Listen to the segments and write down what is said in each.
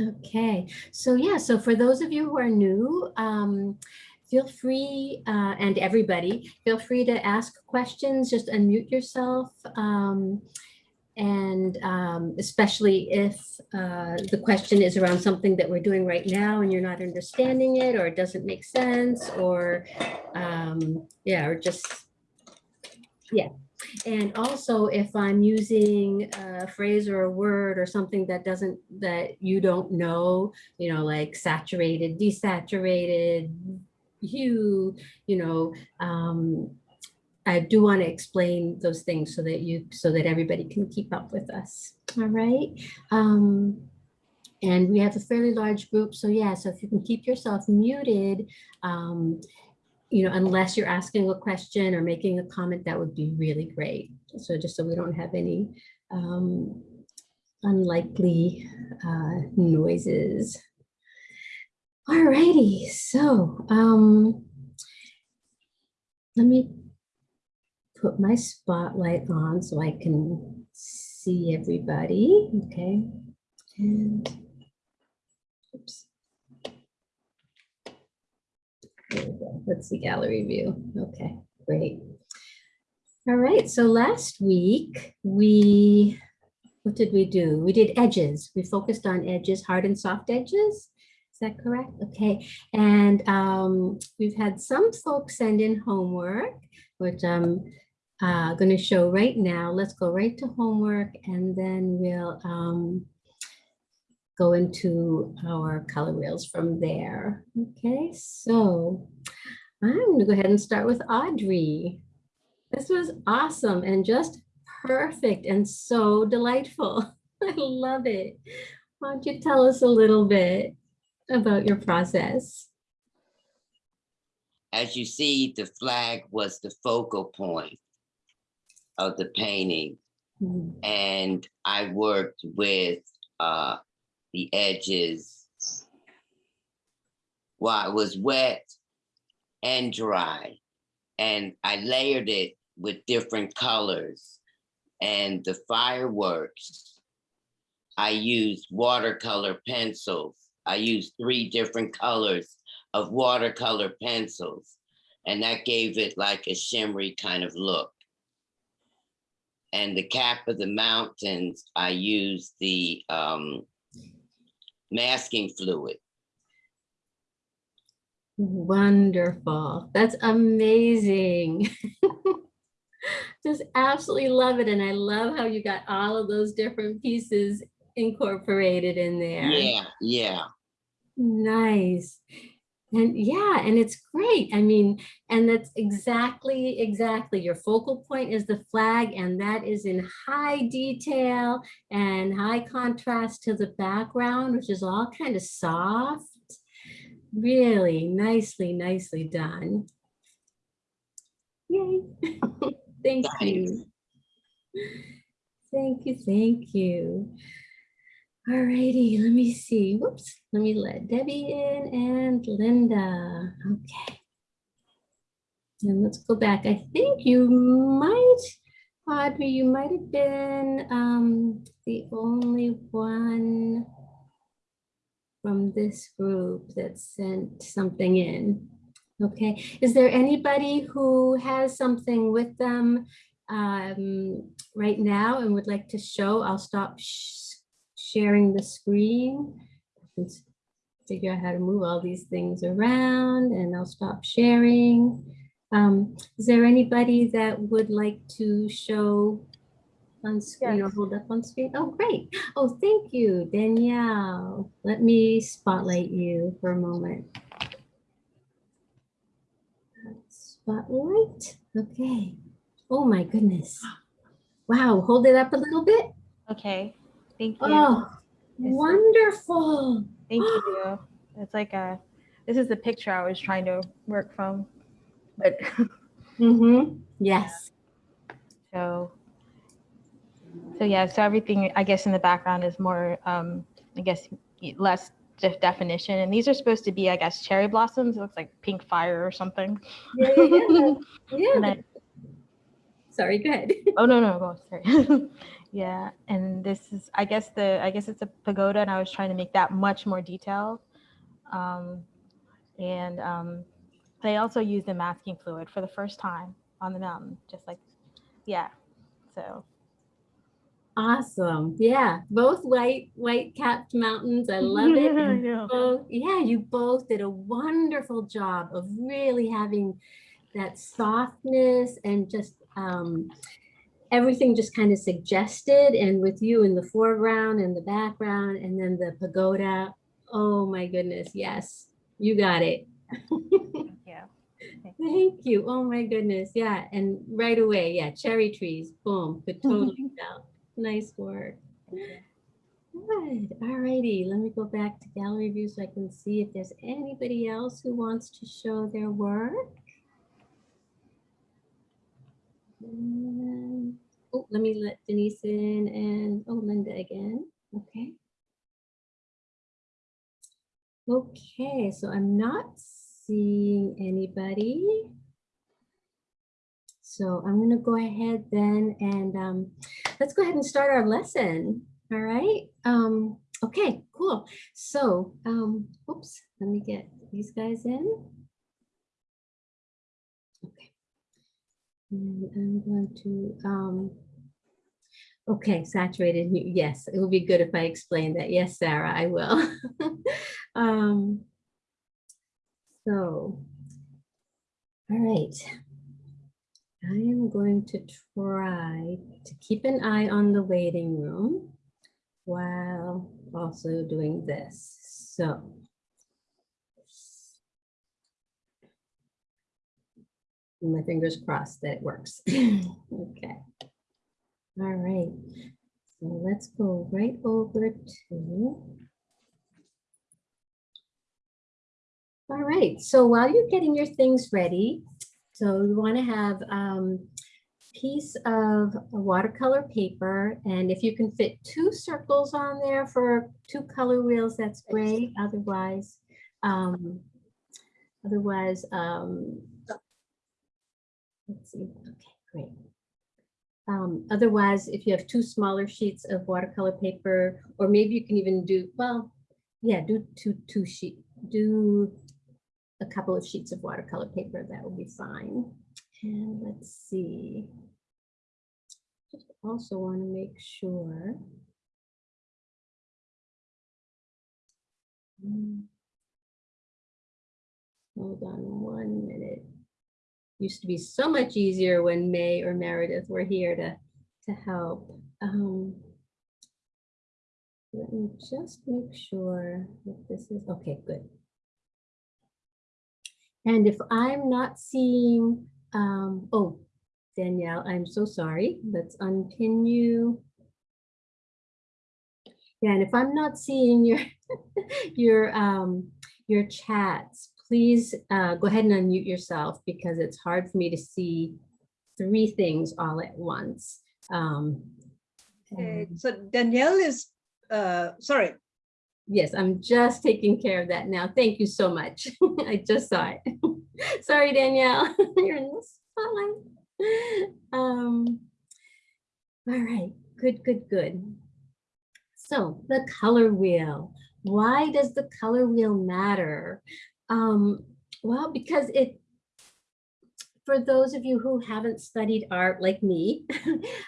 Okay, so yeah, so for those of you who are new, um, feel free, uh, and everybody, feel free to ask questions, just unmute yourself. Um, and um, especially if uh, the question is around something that we're doing right now and you're not understanding it or it doesn't make sense or um, yeah, or just, yeah. And also if I'm using a phrase or a word or something that doesn't, that you don't know, you know, like saturated, desaturated, hue, you know, um, I do want to explain those things so that you, so that everybody can keep up with us. All right. Um, and we have a fairly large group. So yeah, so if you can keep yourself muted, um, you know, unless you're asking a question or making a comment, that would be really great. So just so we don't have any um, unlikely uh, noises. All righty, so um, let me put my spotlight on so I can see everybody. Okay, and oops. There we go. That's the gallery view. Okay, great. All right, so last week we, what did we do? We did edges. We focused on edges, hard and soft edges. Is that correct? Okay, and um, we've had some folks send in homework, which I'm uh, going to show right now. Let's go right to homework and then we'll um, go into our color wheels from there. Okay, so I'm gonna go ahead and start with Audrey. This was awesome and just perfect and so delightful. I love it. Why don't you tell us a little bit about your process? As you see, the flag was the focal point of the painting. Mm, And I worked with uh, the edges while it was wet and dry. And I layered it with different colors. And the fireworks, I used watercolor pencils. I used three different colors of watercolor pencils. And that gave it like a shimmery kind of look. And the cap of the mountains, I used the um, masking fluid. Wonderful. That's amazing. Just absolutely love it. And I love how you got all of those different pieces incorporated in there. Yeah, yeah. Nice. And yeah, and it's great. I mean, and that's exactly, exactly. Your focal point is the flag and that is in high detail and high contrast to the background, which is all kind of soft. Really nicely, nicely done. Yay. Thank you. Thank you, thank you. All righty, let me see. Whoops, let me let Debbie in and Linda. Okay. And let's go back. I think you might, Audrey, you might have been um, the only one from this group that sent something in. Okay, is there anybody who has something with them um, right now and would like to show? I'll stop sh sharing the screen. Let's figure out how to move all these things around and I'll stop sharing. Um, is there anybody that would like to show on screen or Yes. hold up on screen? Oh, great. Oh, thank you, Danielle. Let me spotlight you for a moment. Spotlight, okay. Oh my goodness. Wow, hold it up a little bit. Okay, thank you. Oh, Yes. wonderful. Thank you. It's like a, this is the picture I was trying to work from. But Mm-hmm. Yes. so, so yeah, so everything, I guess in the background is more, um, I guess, less de- definition. And these are supposed to be, I guess, cherry blossoms. It looks like pink fire or something. Yeah, yeah, yeah. Then, Sorry, go ahead. oh, no, no, go, sorry. Yeah, and this is, I guess the, I guess it's a pagoda and I was trying to make that much more detailed. Um, and um, they also used the masking fluid for the first time on the mountain, just like, yeah. So, Awesome. Yeah, both white, white capped mountains. I love it. I and both, yeah, you both did a wonderful job of really having that softness and just um, everything just kind of suggested and with you in the foreground and the background and then the pagoda. Oh my goodness. Yes, you got it. yeah. Thank you. Oh my goodness. Yeah. And right away. Yeah. Cherry trees. Boom. Could totally tell. Nice work. Good. All righty. Let me go back to gallery view so I can see if there's anybody else who wants to show their work. And- Oh, let me let Denise in and, oh, Linda again. Okay. Okay, so I'm not seeing anybody. So I'm going to go ahead then and um, let's go ahead and start our lesson. All right. Um, okay, cool. So, um, oops, let me get these guys in. Okay. And I'm going to, um, okay, saturated. Yes, it would be good if I explained that. Yes, Sarah, I will. um, so, all right. I am going to try to keep an eye on the waiting room while also doing this. So. My fingers crossed that it works. Okay. All right. So let's go right over to. All right, so while you're getting your things ready, so you want to have um, piece of watercolor paper, and if you can fit two circles on there for two color wheels, that's great. Otherwise, um, otherwise, um, let's see. Okay, great. Um, otherwise, if you have two smaller sheets of watercolor paper, or maybe you can even do well, yeah, do two two sheet do a couple of sheets of watercolor paper, that will be fine. And let's see. Just also want to make sure. Hmm. Hold on one minute. Used to be so much easier when May or Meredith were here to, to help. Um, let me just make sure that this is, okay, good. And if I'm not seeing, um, oh, Danielle, I'm so sorry. Let's unpin you. Yeah, and if I'm not seeing your your um, your chats, please uh, go ahead and unmute yourself because it's hard for me to see three things all at once. Um, Okay, so Danielle is, uh, sorry, Yes, I'm just taking care of that now. Thank you so much. I just saw it. Sorry, Danielle, you're in the spotlight. Um, all right, good, good, good. So the color wheel. Why does the color wheel matter? Um, well, because it, for those of you who haven't studied art like me,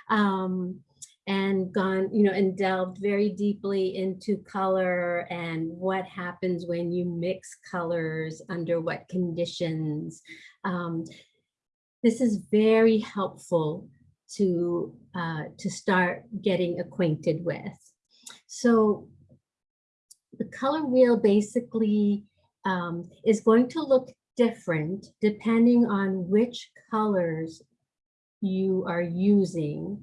um, and gone, you know, and delved very deeply into color and what happens when you mix colors under what conditions. Um, this is very helpful to, uh, to start getting acquainted with. So the color wheel basically um, is going to look different depending on which colors you are using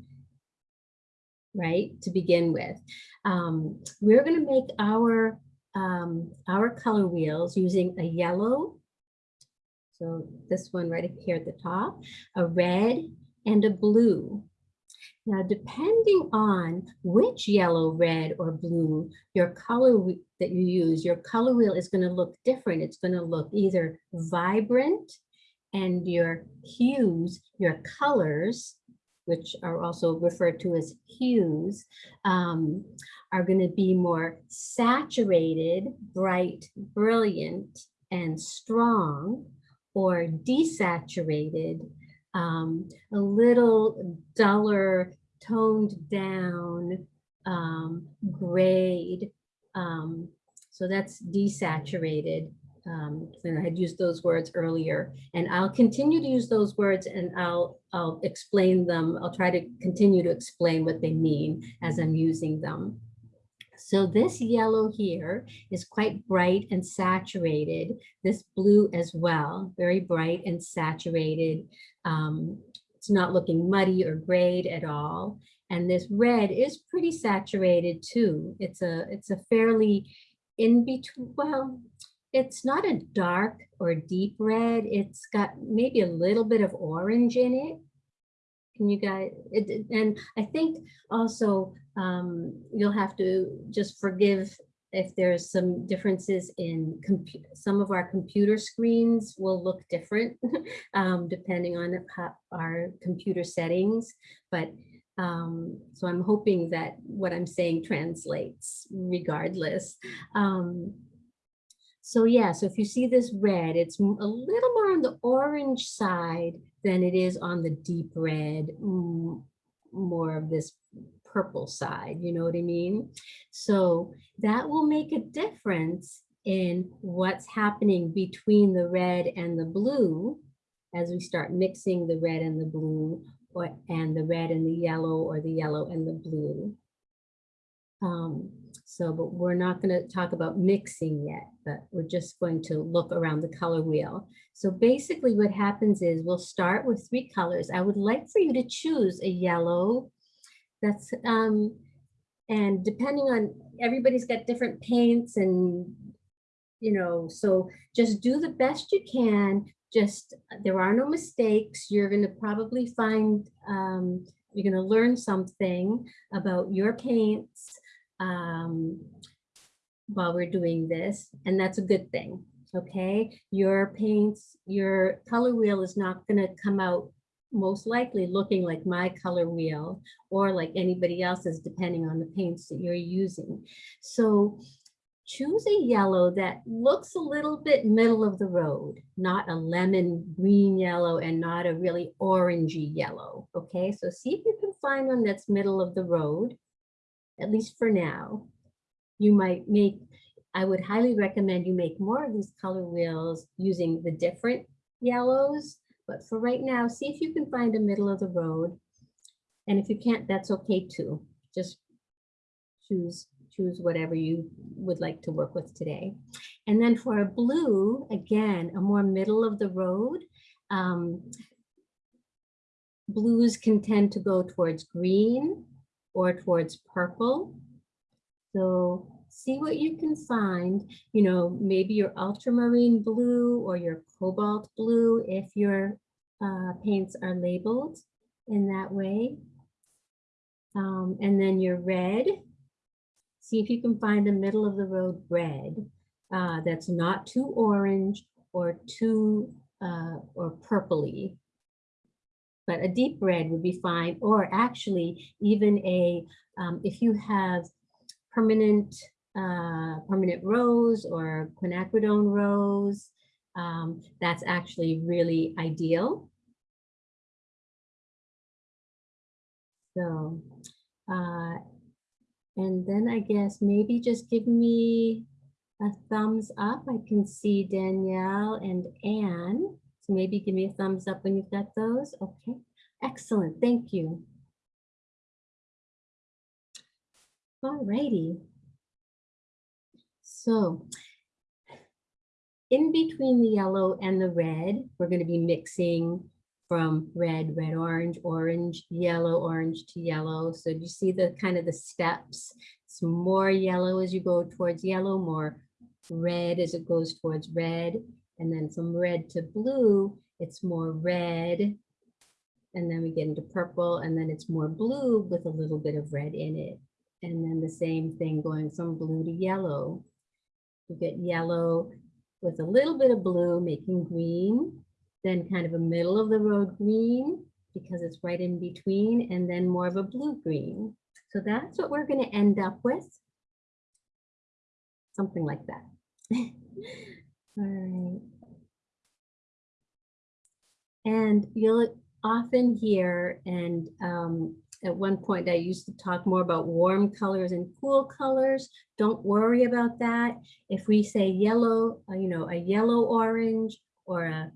right, to begin with. Um, we're going to make our, um, our color wheels using a yellow, so this one right here at the top, a red and a blue. Now, depending on which yellow, red, or blue your color that you use, your color wheel is going to look different. It's going to look either vibrant and your hues, your colors which are also referred to as hues, um, are going to be more saturated, bright, brilliant, and strong, or desaturated, um, a little duller, toned down, um, grayed. Um, so that's desaturated. Um, and I had used those words earlier, and I'll continue to use those words and I'll, I'll explain them. I'll try to continue to explain what they mean as I'm using them. So this yellow here is quite bright and saturated. This blue as well, very bright and saturated. Um, it's not looking muddy or grayed at all. And this red is pretty saturated too. It's a, it's a fairly in between, well, it's not a dark or deep red. It's got maybe a little bit of orange in it. Can you guys, it, and I think also um, you'll have to just forgive if there's some differences in some of our computer screens will look different um, depending on our computer settings. But um, so I'm hoping that what I'm saying translates regardless. Um, so yeah, so if you see this red, it's a little more on the orange side than it is on the deep red, more of this purple side, you know what I mean? So that will make a difference in what's happening between the red and the blue as we start mixing the red and the blue or and the red and the yellow or the yellow and the blue. Um, so, but we're not going to talk about mixing yet, but we're just going to look around the color wheel. So basically what happens is we'll start with three colors. I would like for you to choose a yellow that's, um, and depending on, everybody's got different paints and, you know, so just do the best you can. Just, there are no mistakes. You're going to probably find, um, you're going to learn something about your paints um, while we're doing this, and that's a good thing. Okay, your paints, your color wheel is not going to come out most likely looking like my color wheel or like anybody else's, depending on the paints that you're using. So choose a yellow that looks a little bit middle of the road, not a lemon green yellow and not a really orangey yellow. Okay, so see if you can find one that's middle of the road, at least for now. You might make, I would highly recommend you make more of these color wheels using the different yellows. But for right now, see if you can find a middle of the road. And if you can't, that's okay too. Just choose choose whatever you would like to work with today. And then for a blue, again, a more middle of the road. Um, blues can tend to go towards green or towards purple. So see what you can find, you know, maybe your ultramarine blue or your cobalt blue if your uh, paints are labeled in that way. Um, and then your red, see if you can find the middle of the road red uh, that's not too orange or too uh, or purpley. But a deep red would be fine, or actually even a, um, if you have permanent uh, permanent rose or quinacridone rose, um, that's actually really ideal. So, uh, and then I guess maybe just give me a thumbs up. I can see Danielle and Anne. So maybe give me a thumbs up when you've got those. Okay, excellent. Thank you. All righty. So in between the yellow and the red, we're going to be mixing from red, red, orange, orange, yellow, orange to yellow. So do you see the kind of the steps? It's more yellow as you go towards yellow, more red as it goes towards red, and then from red to blue, it's more red. And then we get into purple, and then it's more blue with a little bit of red in it. And then the same thing going from blue to yellow. You get yellow with a little bit of blue, making green, then kind of a middle of the road green because it's right in between and then more of a blue-green. So that's what we're going to end up with. Something like that. All right. And you'll often hear, and um, at one point I used to talk more about warm colors and cool colors. Don't worry about that. If we say yellow, uh, you know, a yellow orange or a,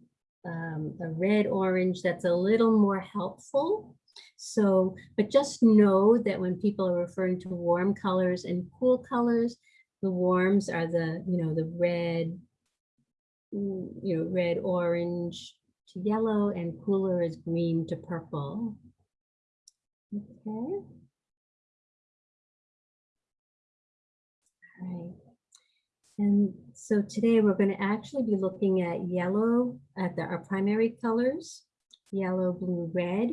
um, a red orange, that's a little more helpful. So, but just know that when people are referring to warm colors and cool colors, the warms are the, you know, the red, Mm, you know, red, orange to yellow and cooler is green to purple. Okay. All right. And so today we're going to actually be looking at yellow at the, our primary colors, yellow, blue, red.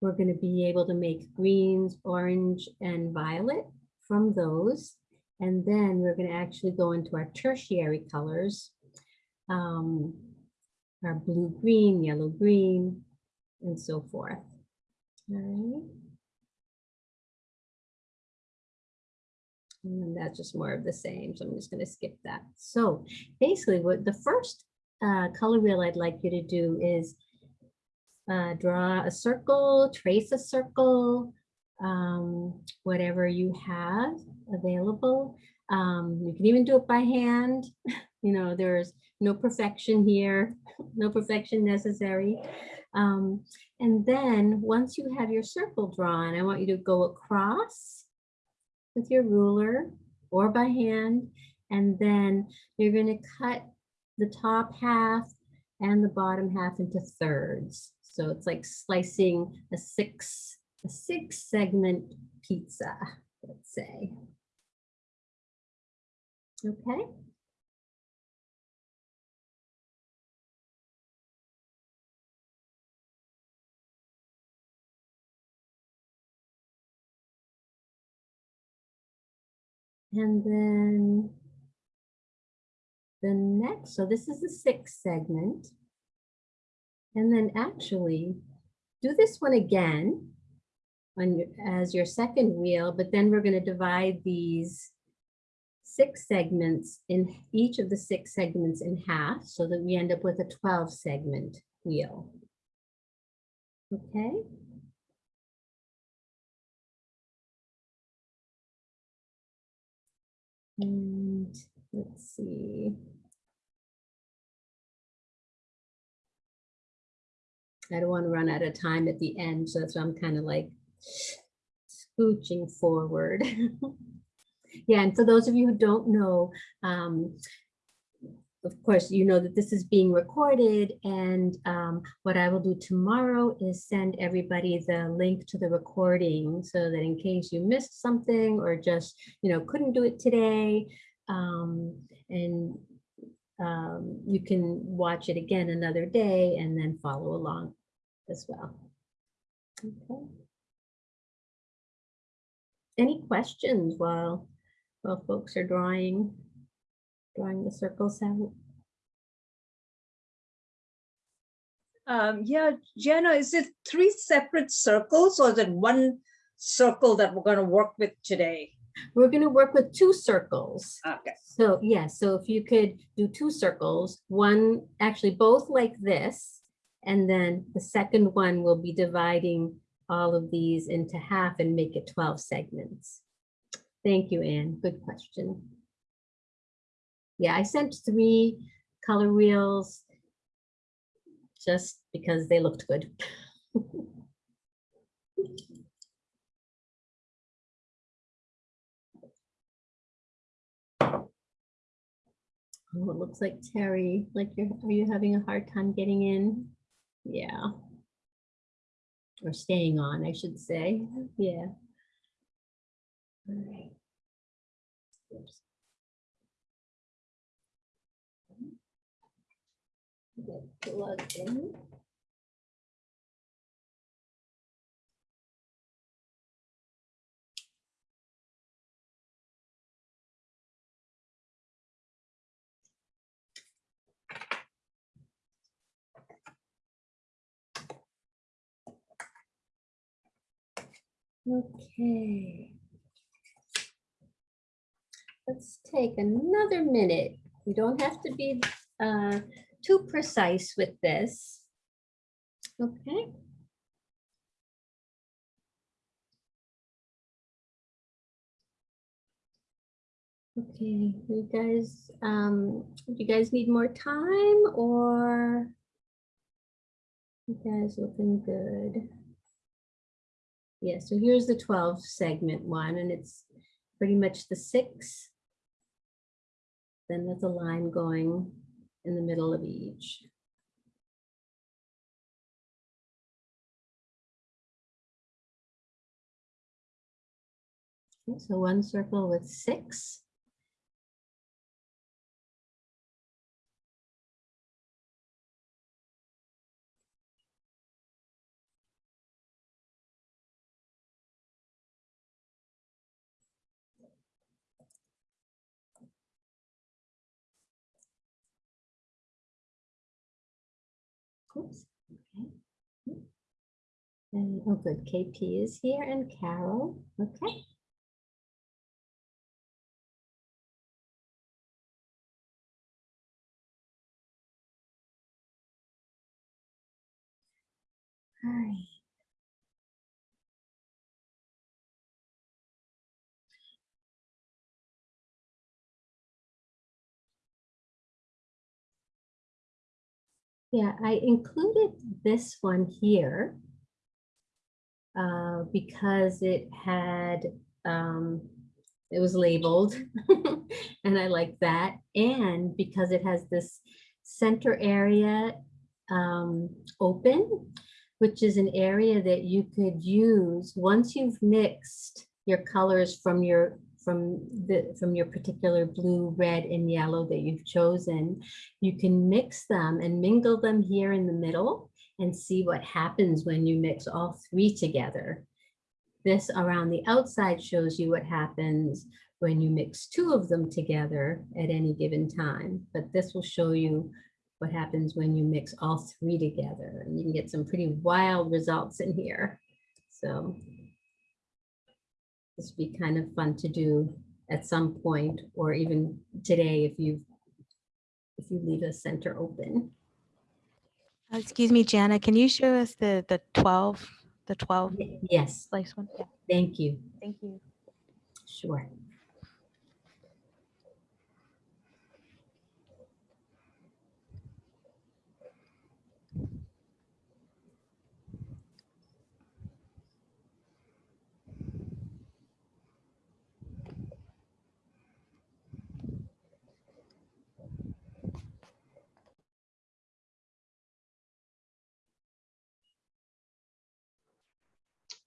We're going to be able to make greens, orange, and violet from those. And then we're going to actually go into our tertiary colors, um, our blue, green, yellow, green, and so forth. All right. And that's just more of the same, so I'm just going to skip that. So basically, what the first uh, color wheel I'd like you to do is uh, draw a circle, trace a circle, um, whatever you have available. Um, you can even do it by hand. You know, there's no perfection here, no perfection necessary. Um, and then once you have your circle drawn, I want you to go across with your ruler or by hand. And then you're going to cut the top half and the bottom half into thirds. So it's like slicing a six, a six segment pizza, let's say. Okay. And then the next, so this is the sixth segment. And then actually do this one again on as your second wheel, but then we're going to divide these six segments in each of the six segments in half so that we end up with a 12 segment wheel. Okay. And let's see. I don't want to run out of time at the end, so that's why I'm kind of like scooching forward. yeah, and for those of you who don't know, um, of course, you know that this is being recorded and um, what I will do tomorrow is send everybody the link to the recording so that in case you missed something or just, you know, couldn't do it today um, and um, you can watch it again another day and then follow along as well. Okay. Any questions while, while folks are drawing? drawing the circles out. Um, yeah, Jenna, is it three separate circles or is it one circle that we're going to work with today? We're going to work with two circles. Okay. So yeah, so if you could do two circles, one actually both like this, and then the second one will be dividing all of these into half and make it 12 segments. Thank you, Anne. Good question. Yeah, I sent three color wheels just because they looked good. Oh, it looks like Terry, like you're, are you having a hard time getting in? Yeah. Or staying on, I should say. Yeah. All right. Oops. Get plugged in. Okay. Let's take another minute. You don't have to be uh, too precise with this. Okay. Okay, you guys, um, do you guys need more time or? You guys looking good? Yeah, so here's the twelve segment one and it's pretty much the six. Then there's a line going in the middle of each. Okay, so one circle with six. Oops, okay. And, oh, good, KP is here and Carol, okay. All right. Yeah, I included this one here uh, because it had, um, it was labeled and I like that. And because it has this center area um, open, which is an area that you could use once you've mixed your colors from your from the from your particular blue, red, and yellow that you've chosen, you can mix them and mingle them here in the middle and see what happens when you mix all three together. This around the outside shows you what happens when you mix two of them together at any given time. But this will show you what happens when you mix all three together. And you can get some pretty wild results in here. So this would be kind of fun to do at some point, or even today if you if you leave a center open. Uh, Excuse me, Jana, can you show us the, the 12, the 12 Yes, slice one? Yeah, thank you. thank you. Sure.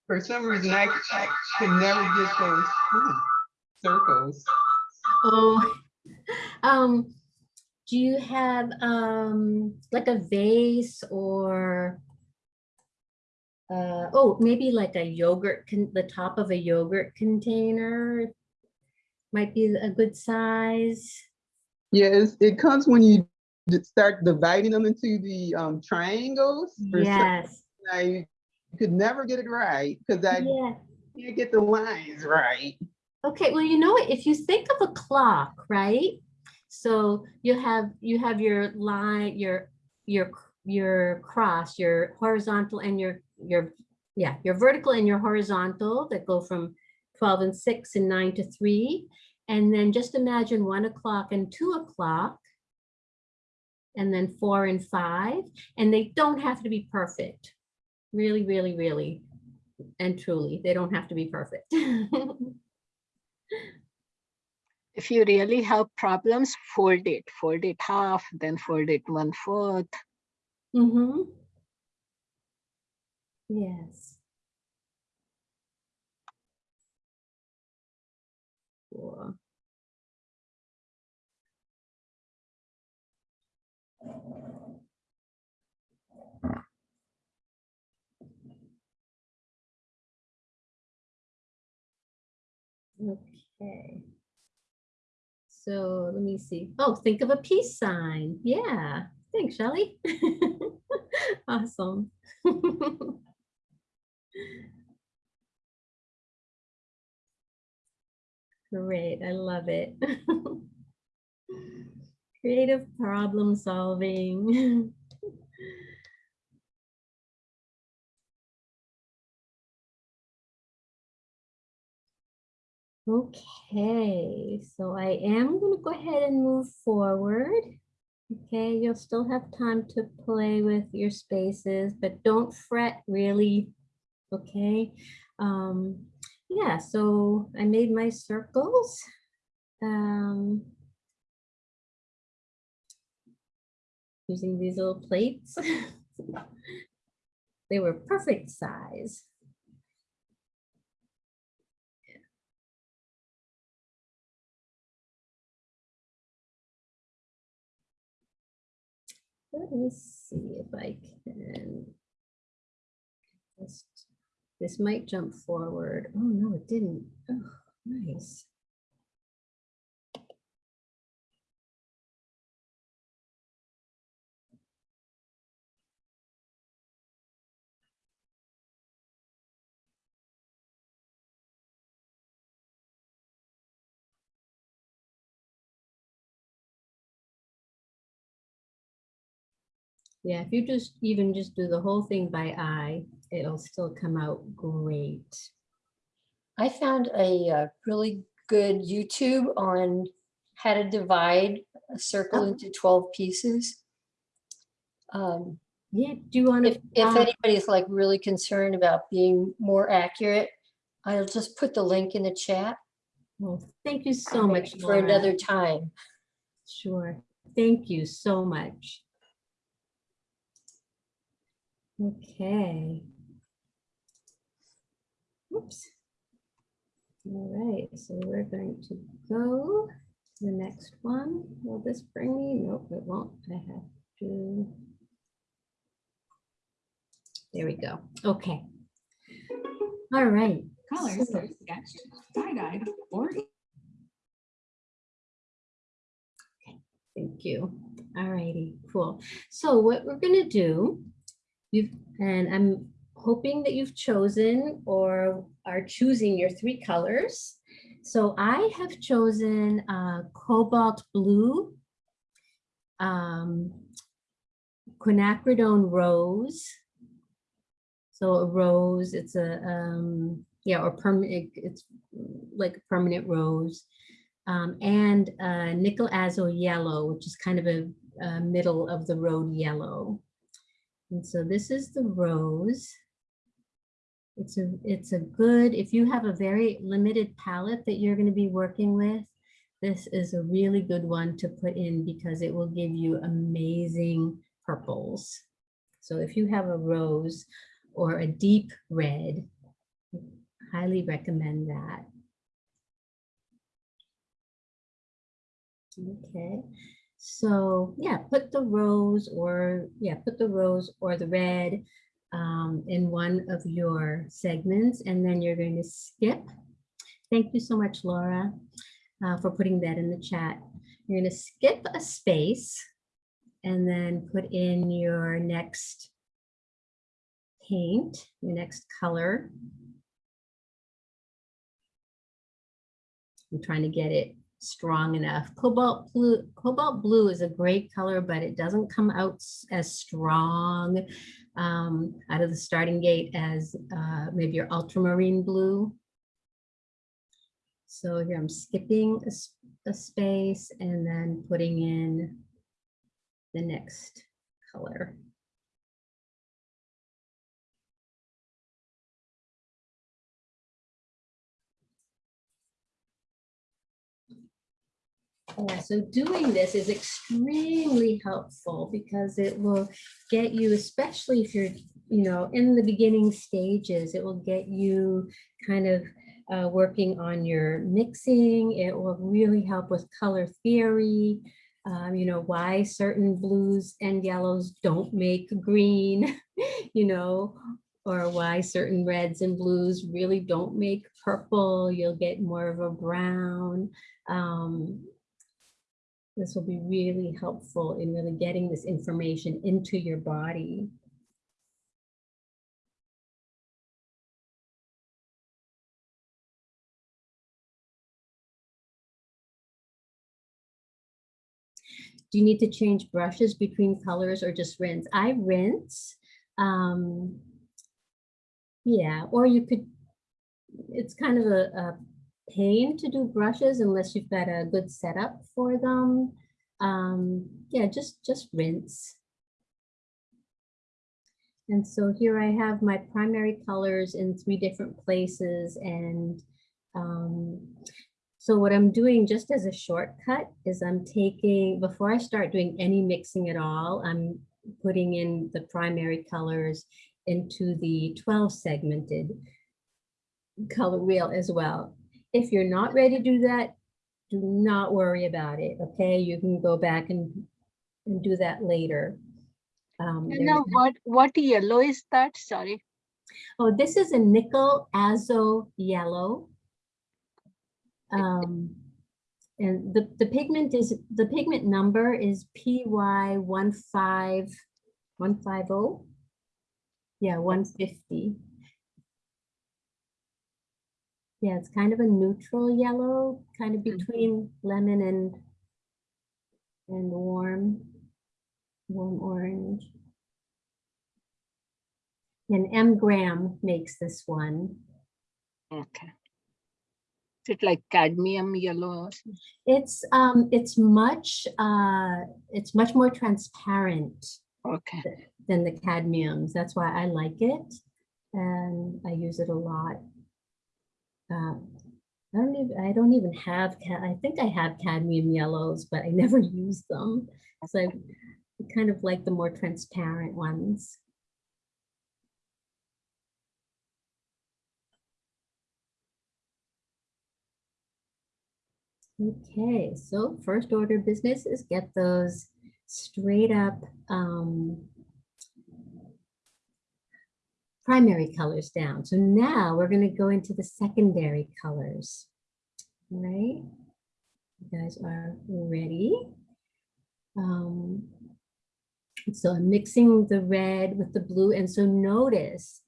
For some reason, I, I could never get those ooh, circles. Oh, um, do you have um like a vase or uh, oh, maybe like a yogurt, con the top of a yogurt container might be a good size. Yes, it comes when you start dividing them into the um, triangles. For some Yes, I could never get it right because I yeah. can't get the lines right. Okay, well, you know what, if you think of a clock, right? So you have, you have your line, your, your, your cross, your horizontal and your, your, yeah, your vertical and your horizontal that go from 12 and 6 and 9 to 3. And then just imagine 1 o'clock and 2 o'clock. And then 4 and 5, and they don't have to be perfect. Really, really, really, and truly, they don't have to be perfect. if you really have problems, fold it, fold it half, then fold it one fourth. Mm-hmm. Yes. Cool. Okay. So let me see. Oh, think of a peace sign. Yeah. Thanks, Shelly. awesome. Great. I love it. Creative problem solving. Okay, so I am gonna go ahead and move forward. Okay, you'll still have time to play with your spaces, but don't fret really. Okay, um, yeah, so I made my circles. Um, using these little plates. They were perfect size. Let me see if I can. Just, this might jump forward. Oh, no, it didn't. Oh, nice. Yeah, if you just even just do the whole thing by eye, it'll still come out great. I found a uh, really good YouTube on how to divide a circle Oh. into 12 pieces. Um, Yeah, do you want If, to? if anybody's like really concerned about being more accurate, I'll just put the link in the chat Well, thank you so much. for Laura. another time. Sure. Thank you so much. Okay. Oops. All right, so we're going to go to the next one. Will this bring me? Nope, it won't. I have to. There we go. Okay. All right. Colors So- are sketched, tie-dyed, or Thank you. All righty, cool. So what we're gonna do, you've, and I'm hoping that you've chosen or are choosing your three colors. So I have chosen uh, cobalt blue, um, quinacridone rose. So a rose, it's a, um, yeah, or permanent, it's like a permanent rose um, and uh, nickel azo yellow, which is kind of a, a middle of the road yellow. And so this is the rose. It's a it's a good if you have a very limited palette that you're going to be working with. This is a really good one to put in because it will give you amazing purples. So if you have a rose or a deep red, highly recommend that. Okay, so yeah, put the rose or, yeah, put the rose or the red um, in one of your segments and then you're going to skip. Thank you so much, Laura, uh, for putting that in the chat. You're going to skip a space and then put in your next paint, your next color. I'm trying to get it strong enough. Cobalt blue, cobalt blue is a great color, but it doesn't come out as strong um, out of the starting gate as uh, maybe your ultramarine blue. So here I'm skipping a space and then putting in the next color. Yeah, so doing this is extremely helpful because it will get you, especially if you're, you know, in the beginning stages, it will get you kind of uh, working on your mixing. It will really help with color theory, um, you know, why certain blues and yellows don't make green, you know, or why certain reds and blues really don't make purple. You'll get more of a brown. Um, this will be really helpful in really getting this information into your body. Do you need to change brushes between colors or just rinse? I rinse. Um, yeah, or you could, it's kind of a, a pain to do brushes unless you've got a good setup for them. Um, yeah, just, just rinse. And so here I have my primary colors in three different places and um, so what I'm doing just as a shortcut is I'm taking, before I start doing any mixing at all, I'm putting in the primary colors into the 12 segmented color wheel as well. If you're not ready to do that, do not worry about it, okay? You can go back and, and do that later. Um, You there's know, what, what yellow is that? Sorry. Oh, this is a nickel azo yellow. Um, and the, the pigment is, the pigment number is PY one five, one five oh. Yeah, one fifty. Yeah, it's kind of a neutral yellow, kind of Mhm. between lemon and and warm, warm orange. And M Graham makes this one. Okay. Is it like cadmium yellow? It's um it's much uh it's much more transparent Okay. than the cadmiums. That's why I like it. And I use it a lot. Uh, I don't even I don't even have I think I have cadmium yellows, but I never use them. So I kind of like the more transparent ones. Okay, so first order business is get those straight up um, primary colors down. So now we're going to go into the secondary colors. All right, you guys are ready. Um, so I'm mixing the red with the blue. And so notice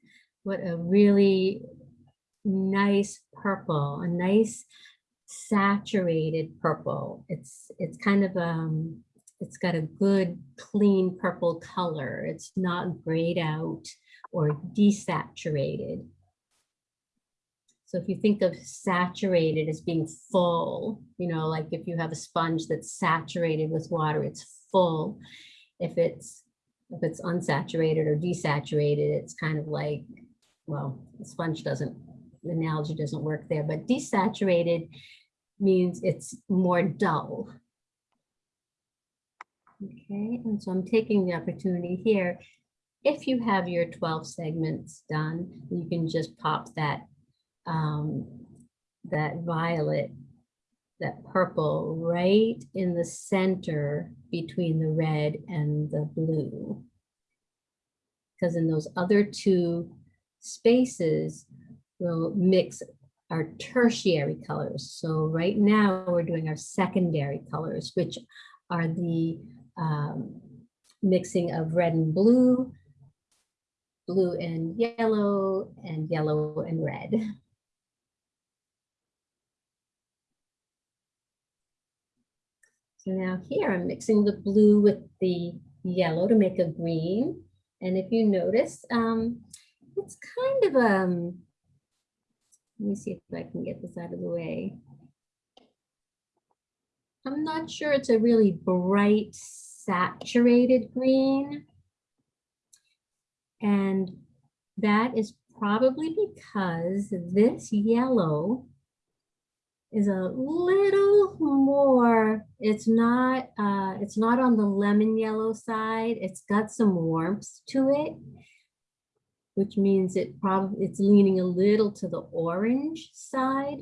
what a really nice purple, a nice saturated purple. It's it's kind of um it's got a good clean purple color. It's not grayed out or desaturated. So if you think of saturated as being full, you know, like if you have a sponge that's saturated with water, it's full. If it's if it's unsaturated or desaturated, it's kind of like, well, the sponge doesn't, the analogy doesn't work there, but desaturated means it's more dull. Okay, and so I'm taking the opportunity here. If you have your 12 segments done, you can just pop that um, that violet, that purple right in the center between the red and the blue. Because in those other two spaces, we'll mix our tertiary colors. So right now we're doing our secondary colors, which are the um, mixing of red and blue, blue and yellow, and yellow and red. So now here I'm mixing the blue with the yellow to make a green. And if you notice, um, it's kind of um, let me see if I can get this out of the way. I'm not sure it's a really bright saturated green. And that is probably because this yellow is a little more, it's not, uh, it's not on the lemon yellow side. It's got some warmth to it which means it probably it's leaning a little to the orange side.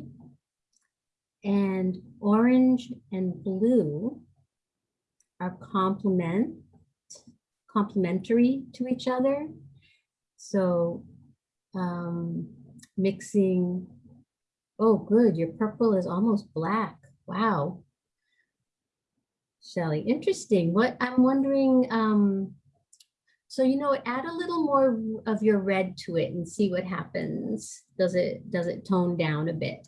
And orange and blue are complement complementary to each other. So um, mixing, oh good, your purple is almost black. Wow. Shelley, interesting. What I'm wondering, um, so, you know, add a little more of your red to it and see what happens. Does it, does it tone down a bit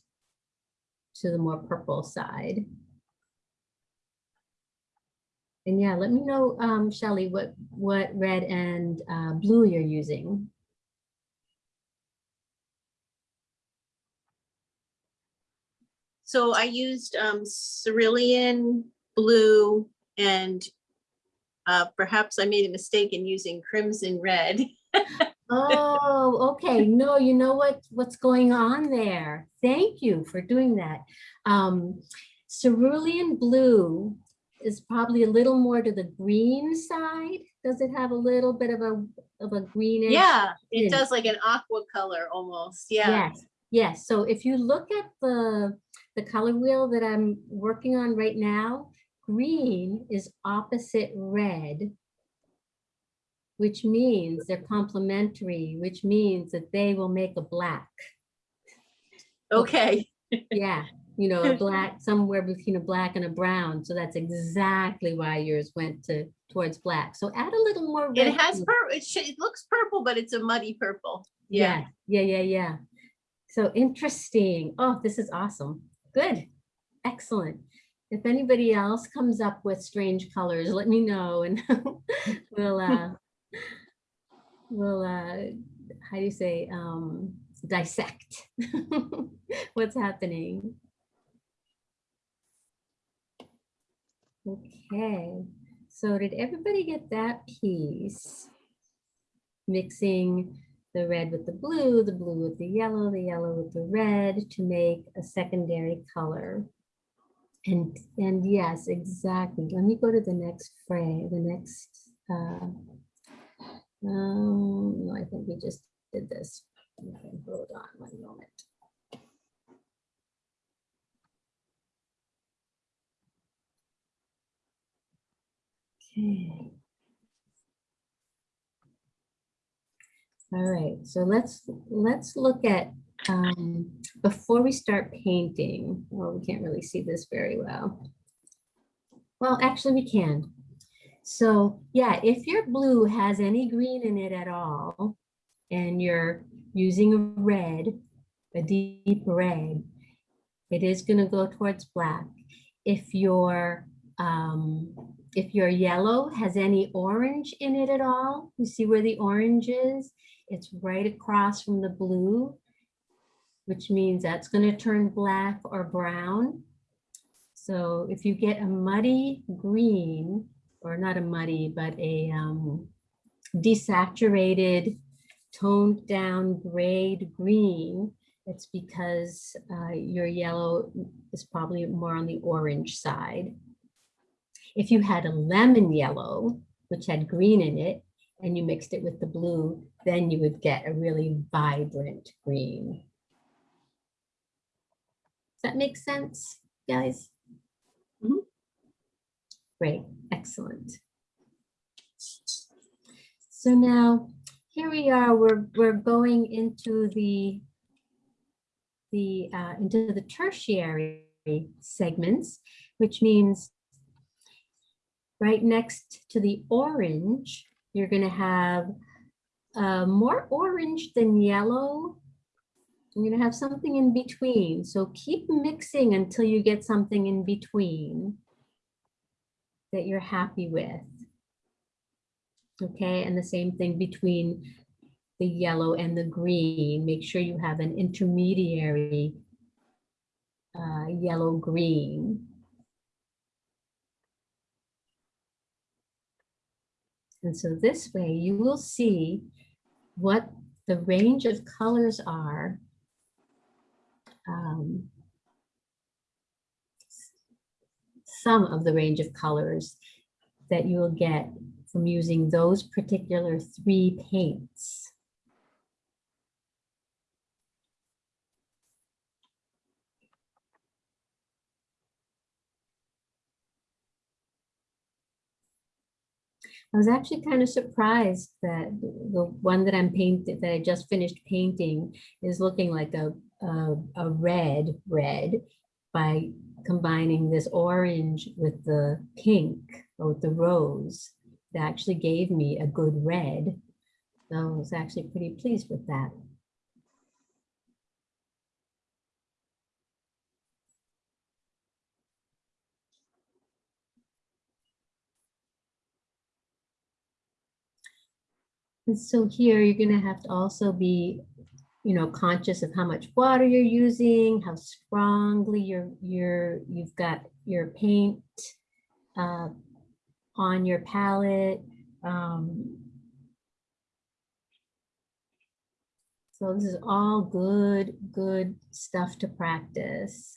to the more purple side? And yeah, let me know, um, Shelley, what, what red and uh, blue you're using. So I used um, cerulean blue and uh, perhaps I made a mistake in using crimson red. Oh, okay. No, you know what, what's going on there? Thank you for doing that. Um, cerulean blue is probably a little more to the green side. Does it have a little bit of a, of a greenish? Yeah, it Yeah. does like an aqua color almost. Yeah. Yes, yes. So if you look at the, the color wheel that I'm working on right now, green is opposite red, which means they're complementary, which means that they will make a black. Okay. Yeah, you know, a black, somewhere between a black and a brown. So that's exactly why yours went to, towards black. So add a little more. It has to pur, it, it looks purple, but it's a muddy purple. Yeah. Yeah, yeah, yeah, yeah. So interesting. Oh, this is awesome. Good. Excellent. If anybody else comes up with strange colors, let me know and we'll uh we'll uh how do you say um dissect what's happening. Okay, so did everybody get that piece? Mixing the red with the blue, the blue with the yellow, the yellow with the red to make a secondary color. And, and yes, exactly. Let me go to the next frame, the next, uh, um, no, I think we just did this. Okay, hold on one moment. Okay. All right, so let's, let's look at, um, before we start painting, well, we can't really see this very well. Well, actually we can. So yeah, if your blue has any green in it at all, and you're using a red, a deep red, it is gonna go towards black. If your, um, if your yellow has any orange in it at all, you see where the orange is? It's right across from the blue, which means that's gonna turn black or brown. So if you get a muddy green, or not a muddy, but a um, desaturated, toned down grayed green, it's because uh, your yellow is probably more on the orange side. If you had a lemon yellow, which had green in it, and you mixed it with the blue, then you would get a really vibrant green. Does that make sense, guys? Mhm. Great, excellent. So now, here we are, we're, we're going into the, the, uh, into the tertiary segments, which means right next to the orange, you're gonna have uh, more orange than yellow. You're gonna have something in between. So keep mixing until you get something in between that you're happy with. Okay, and the same thing between the yellow and the green. Make sure you have an intermediary uh, yellow green. And so this way you will see what the range of colors are. um, Some of the range of colors that you will get from using those particular three paints. I was actually kind of surprised that the one that I'm painted, that I just finished painting is looking like a, a, a red, red by combining this orange with the pink or with the rose. That actually gave me a good red. So I was actually pretty pleased with that. And so here you're gonna have to also be, you know, conscious of how much water you're using, how strongly you're, you're, you've got your paint uh, on your palette. Um, So this is all good, good stuff to practice.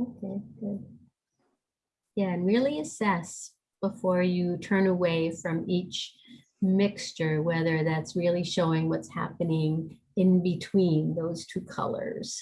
Okay, good. Yeah, and really assess before you turn away from each mixture, whether that's really showing what's happening in between those two colors.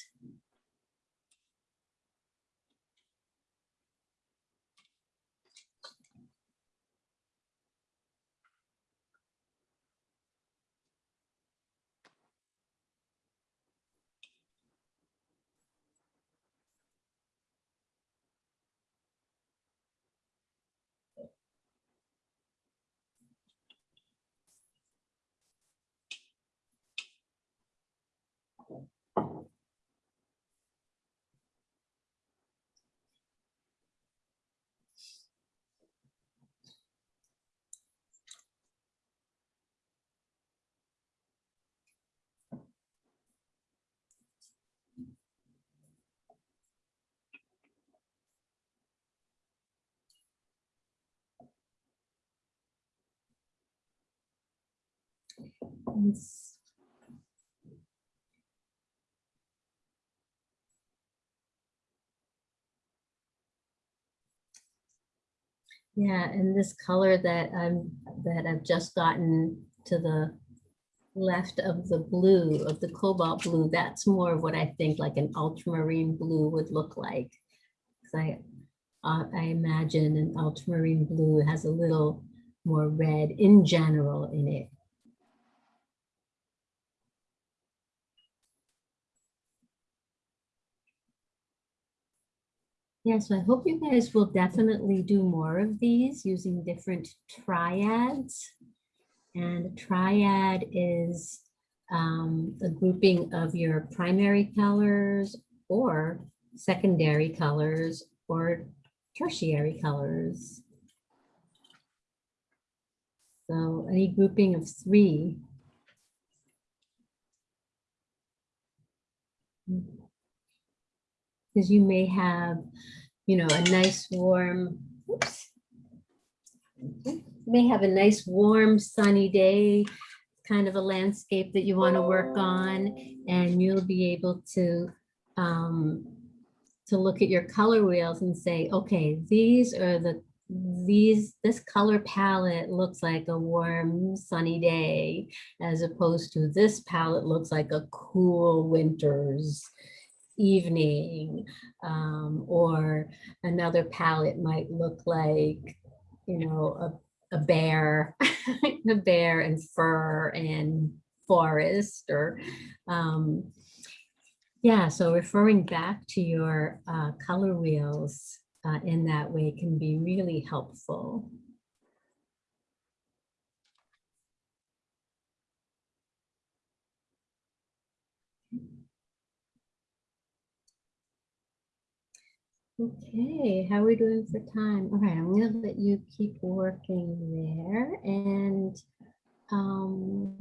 Yeah, and this color that I'm, that I've just gotten to the left of the blue, of the cobalt blue, that's more of what I think like an ultramarine blue would look like. 'Cause I, uh, I imagine an ultramarine blue has a little more red in general in it. Yeah, so I hope you guys will definitely do more of these using different triads. And a triad is um, a grouping of your primary colors or secondary colors or tertiary colors. So any grouping of three. Because you may have, you know, a nice warm, oops, you may have a nice warm sunny day, kind of a landscape that you want to work on, and you'll be able to um, to look at your color wheels and say, okay, these are the these this color palette looks like a warm sunny day as opposed to this palette looks like a cool winter's evening um, or another palette might look like you know a, a bear a bear and fur and forest or um, yeah so referring back to your uh, color wheels uh, in that way can be really helpful Okay, how are we doing for time? All right, I'm gonna let you keep working there and um,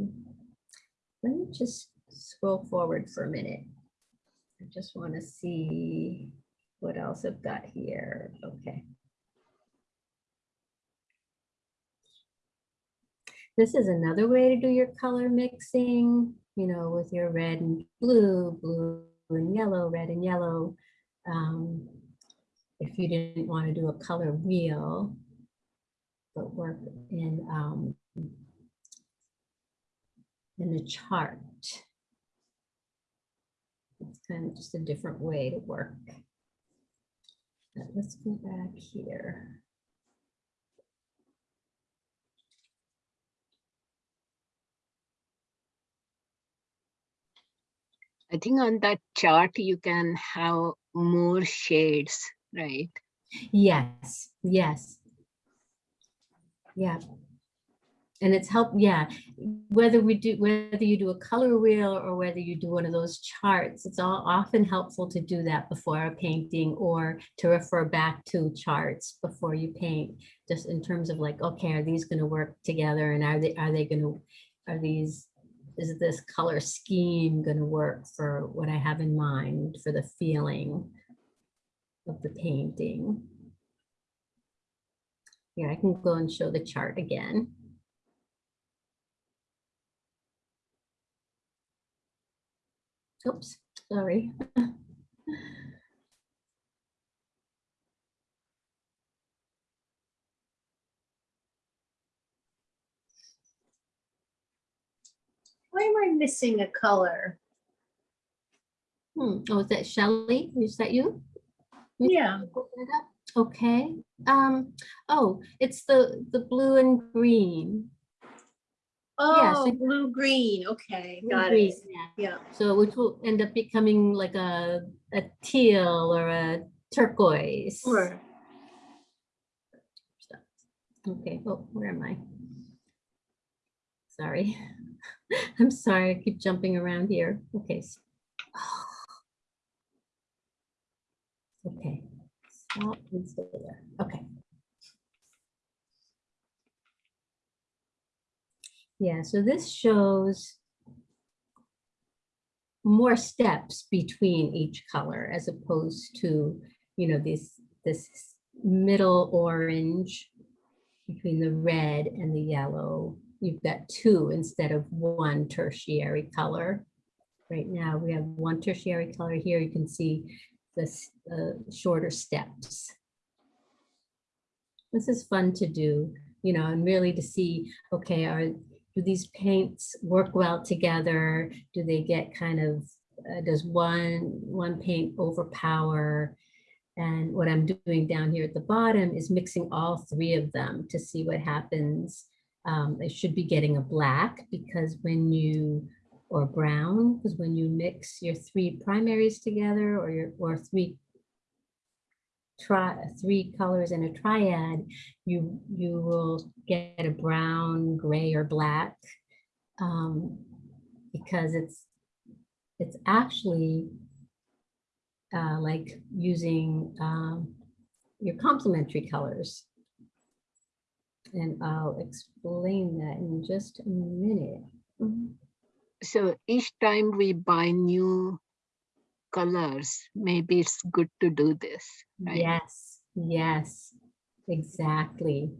let me just scroll forward for a minute. I just want to see what else I've got here. Okay. This is another way to do your color mixing, you know, with your red and blue, blue and yellow, red and yellow. Um, if you didn't want to do a color wheel, but work in um, in the chart. It's kind of just a different way to work. Let's go back here. I think on that chart, you can have more shades, right? Yes, yes. Yeah. And it's help, yeah, whether we do, whether you do a color wheel or whether you do one of those charts, it's all often helpful to do that before a painting or to refer back to charts before you paint, just in terms of like, okay, are these gonna work together and are they, are they gonna, are these, is this color scheme gonna work for what I have in mind for the feeling of the painting? Here, I can go and show the chart again. Oops, sorry. Why am I missing a color? Hmm, oh, is that Shelley? Is that you? Yeah. open it up? Okay, um, oh, it's the, the blue and green. Yeah, so- Oh, blue, green. Okay, Blue got green, it. yeah. Yeah. So which will end up becoming like a, a teal or a turquoise. Sure. Okay, oh, where am I? Sorry. I'm sorry, I keep jumping around here. Okay. s- Okay. Stop and stay there. Okay. Yeah, so this shows more steps between each color as opposed to, you know, this, this middle orange between the red and the yellow. You've got two instead of one tertiary color. Right now, we have one tertiary color here. You can see this uh, shorter steps. This is fun to do, you know, and really to see, okay, are, do these paints work well together? Do they get kind of, uh, does one, one paint overpower? And what I'm doing down here at the bottom is mixing all three of them to see what happens. Um, should be getting a black because when you, or brown, because when you mix your three primaries together or your, or three try three colors in a triad, you you will get a brown, gray, or black. Um, because it's it's actually uh, like using um, your complementary colors. And I'll explain that in just a minute. Mhm. So each time we buy new colors, maybe it's good to do this, right? Yes, yes, exactly.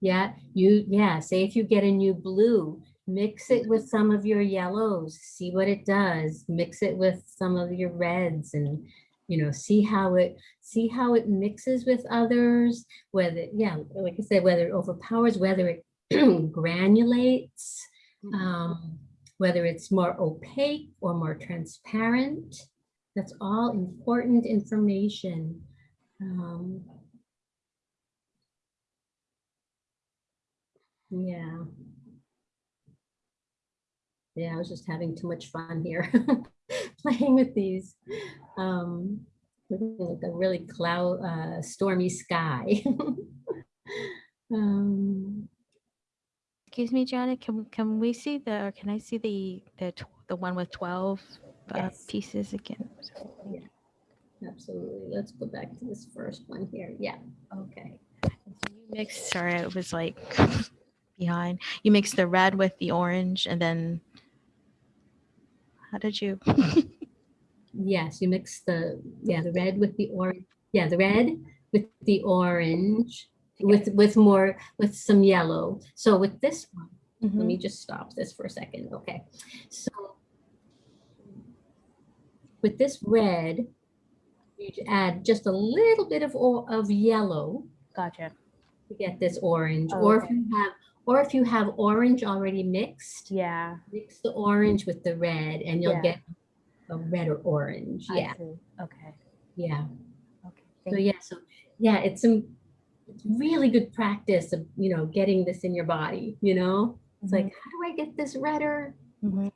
Yeah, you, yeah, say if you get a new blue, mix it with some of your yellows, see what it does. Mix it with some of your reds and, you know, see how it, see how it mixes with others, whether, yeah, like I said, whether it overpowers, whether it granulates, Mhm. um, whether it's more opaque or more transparent. That's all important information. Um, yeah. Yeah, I was just having too much fun here, playing with these. Um, like a really cloud, uh, stormy sky. um, Excuse me, Janet, can, can we see the, or can I see the, the, tw- the one with 12 uh, Yes. pieces again? absolutely. Let's go back to this first one here. Yeah. Okay. So you mixed, sorry, it was like behind. You mixed the red with the orange and then how did you? Yes, you mix the, yeah, the red with the orange, yeah, the red with the orange, with, with more, with some yellow. So with this one, let Mhm. me just stop this for a second, okay? So with this red, you add just a little bit of, of yellow Gotcha. to get this orange, Oh, or if you have, or if you have orange already mixed, Yeah. mix the orange with the red and you'll Yeah. get a red or orange, I yeah, see. Okay. yeah. Okay. So thank- yeah, so yeah, it's some really good practice of you know getting this in your body. You know, it's like how do I get this redder Mhm.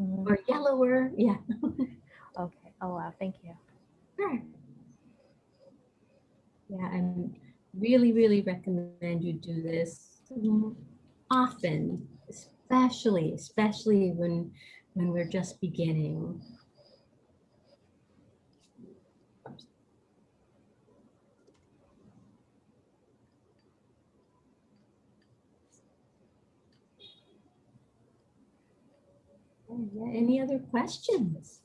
Mhm. or yellower? Yeah, Okay. Oh, wow. Thank you. sure. Yeah, I really, really recommend you do this. Often, especially, especially when, when we're just beginning. Any other questions?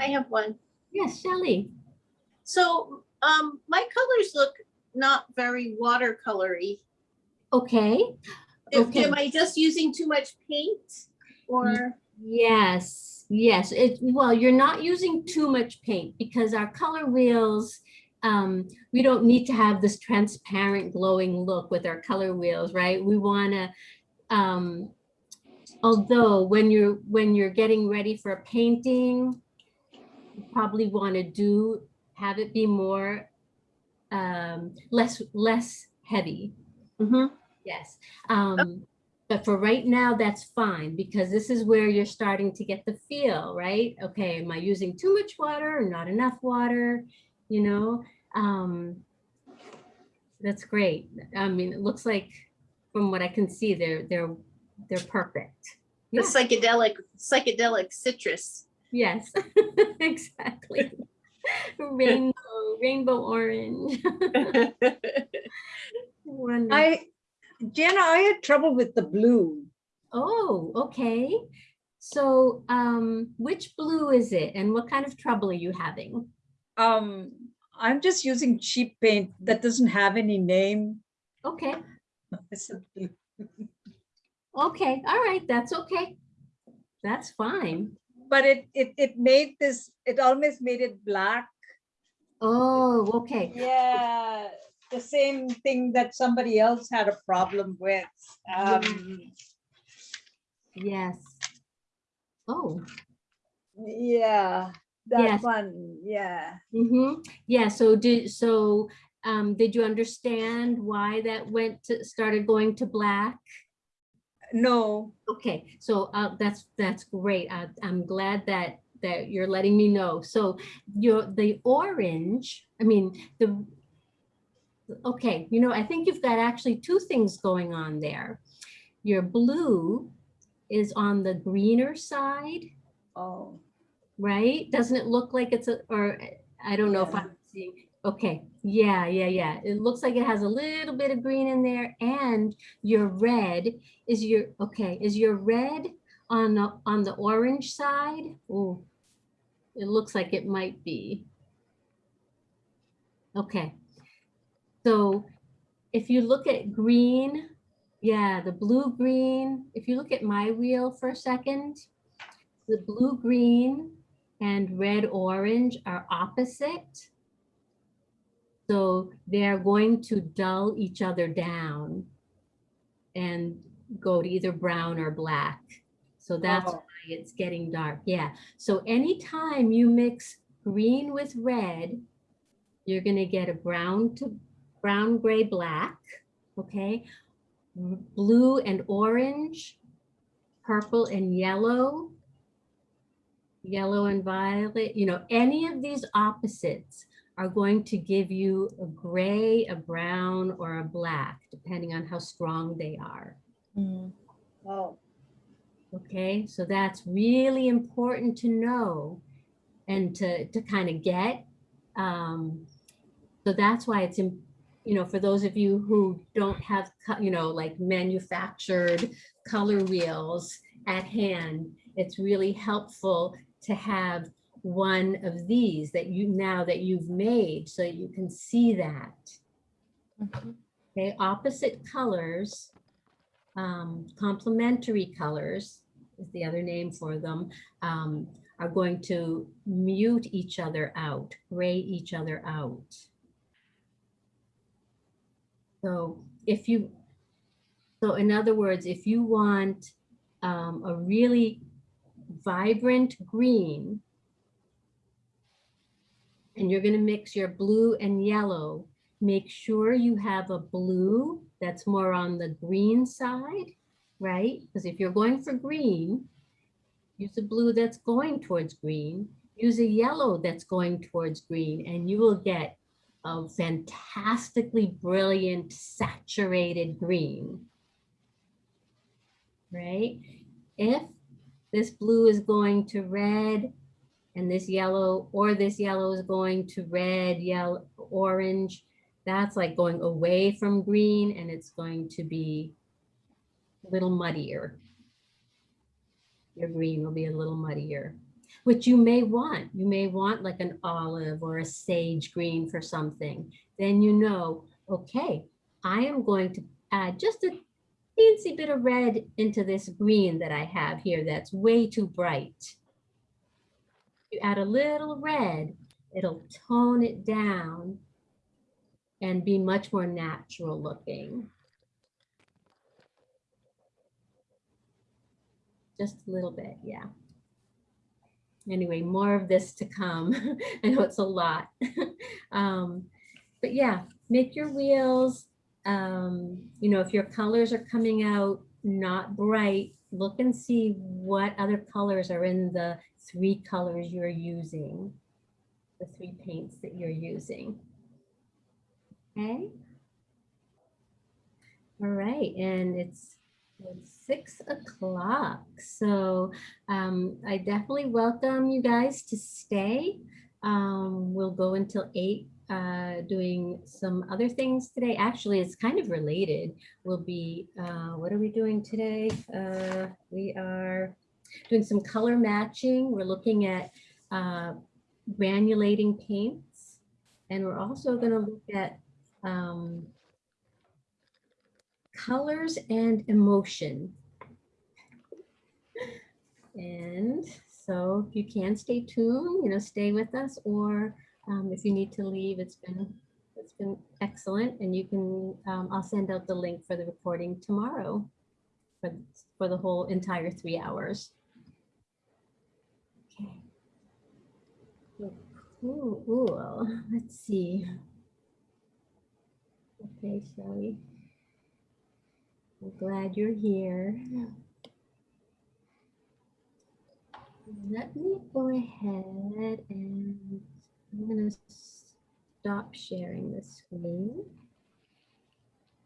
I have one. Yes, Shelley. So um, my colors look not very watercolory. Okay. If- Okay. Am I just using too much paint or? Yes, yes. It, well, you're not using too much paint because our color wheels, um, we don't need to have this transparent glowing look with our color wheels, right? We want to, um, although when you're, when you're getting ready for a painting, you probably want to do, have it be more, um, less, less heavy. Mhm. Yes, um, but for right now, that's fine because this is where you're starting to get the feel, right? Okay, am I using too much water or not enough water? You know, um, that's great. I mean, it looks like from what I can see, they're they're they're perfect. The Yeah. psychedelic, psychedelic citrus. Yes, exactly. Rainbow, rainbow orange. Wonderful. I, Jenna, I had trouble with the blue. Oh, okay. So, um, which blue is it and what kind of trouble are you having? Um, I'm just using cheap paint that doesn't have any name. Okay, It's a blue. okay, all right, that's okay. That's fine. But it, it, it made this, it almost made it black. Oh, okay. Yeah, the same thing that somebody else had a problem with. Um, Yes. Oh, yeah, Yes. that one, yeah. mm-hmm. Yeah, so did, so, um, did you understand why that went to, started going to black? No, Okay, so uh, that's, that's great. I, I'm glad that, that you're letting me know. So your, the orange, I mean, the, okay, you know, I think you've got actually two things going on there. Your blue is on the greener side, oh, right? Doesn't it look like it's a, or I don't know if I'm seeing, okay, yeah, yeah, yeah. It looks like it has a little bit of green in there and your red is your, okay, is your red on the, on the orange side? Oh, it looks like it might be. Okay. So if you look at green, yeah, the blue green, if you look at my wheel for a second, the blue green and red orange are opposite. So they're going to dull each other down and go to either brown or black. So that's Oh. why it's getting dark. Yeah. So anytime you mix green with red, you're going to get a brown to brown, gray, black. Okay. Blue and orange, purple and yellow, yellow and violet, you know, any of these opposites are going to give you a gray, a brown, or a black, depending on how strong they are. Mm. oh, Okay, so that's really important to know and to, to kind of get. Um, so that's why it's, you know, for those of you who don't have, you know, like manufactured color wheels at hand, it's really helpful to have one of these that you, now that you've made, so you can see that. Mhm. Okay, opposite colors, um, complementary colors is the other name for them, um, are going to mute each other out, gray each other out. So if you, so in other words, if you want um, a really vibrant green, and you're gonna mix your blue and yellow, make sure you have a blue that's more on the green side, right? Because if you're going for green, use a blue that's going towards green. use a yellow that's going towards green and you will get a fantastically brilliant saturated green. Right? If this blue is going to red and this yellow or this yellow is going to red, yellow, orange, that's like going away from green and it's going to be a little muddier. Your green will be a little muddier, which you may want. You may want like an olive or a sage green for something. Then you know, okay, I am going to add just a teensy bit of red into this green that I have here that's way too bright. You add a little red, it'll tone it down and be much more natural looking. Just a little bit, yeah. Anyway, more of this to come. I know it's a lot. um, but yeah, make your wheels. Um, you know, if your colors are coming out not bright, look and see what other colors are in the three colors you're using, the three paints that you're using. Okay. All right, and it's six o'clock. So um, I definitely welcome you guys to stay. Um, we'll go until eight uh, doing some other things today. Actually, it's kind of related. We'll be, uh, what are we doing today? Uh, we are doing some color matching. We're looking at uh, granulating paints. And we're also going to look at um, colors and emotion. And so if you can stay tuned, you know, stay with us or um, if you need to leave, it's been it's been excellent. And you can, um, I'll send out the link for the recording tomorrow for, for the whole entire three hours. Okay. Ooh, ooh, let's see. Okay, Shelly. I'm glad you're here. Let me go ahead and I'm gonna stop sharing the screen.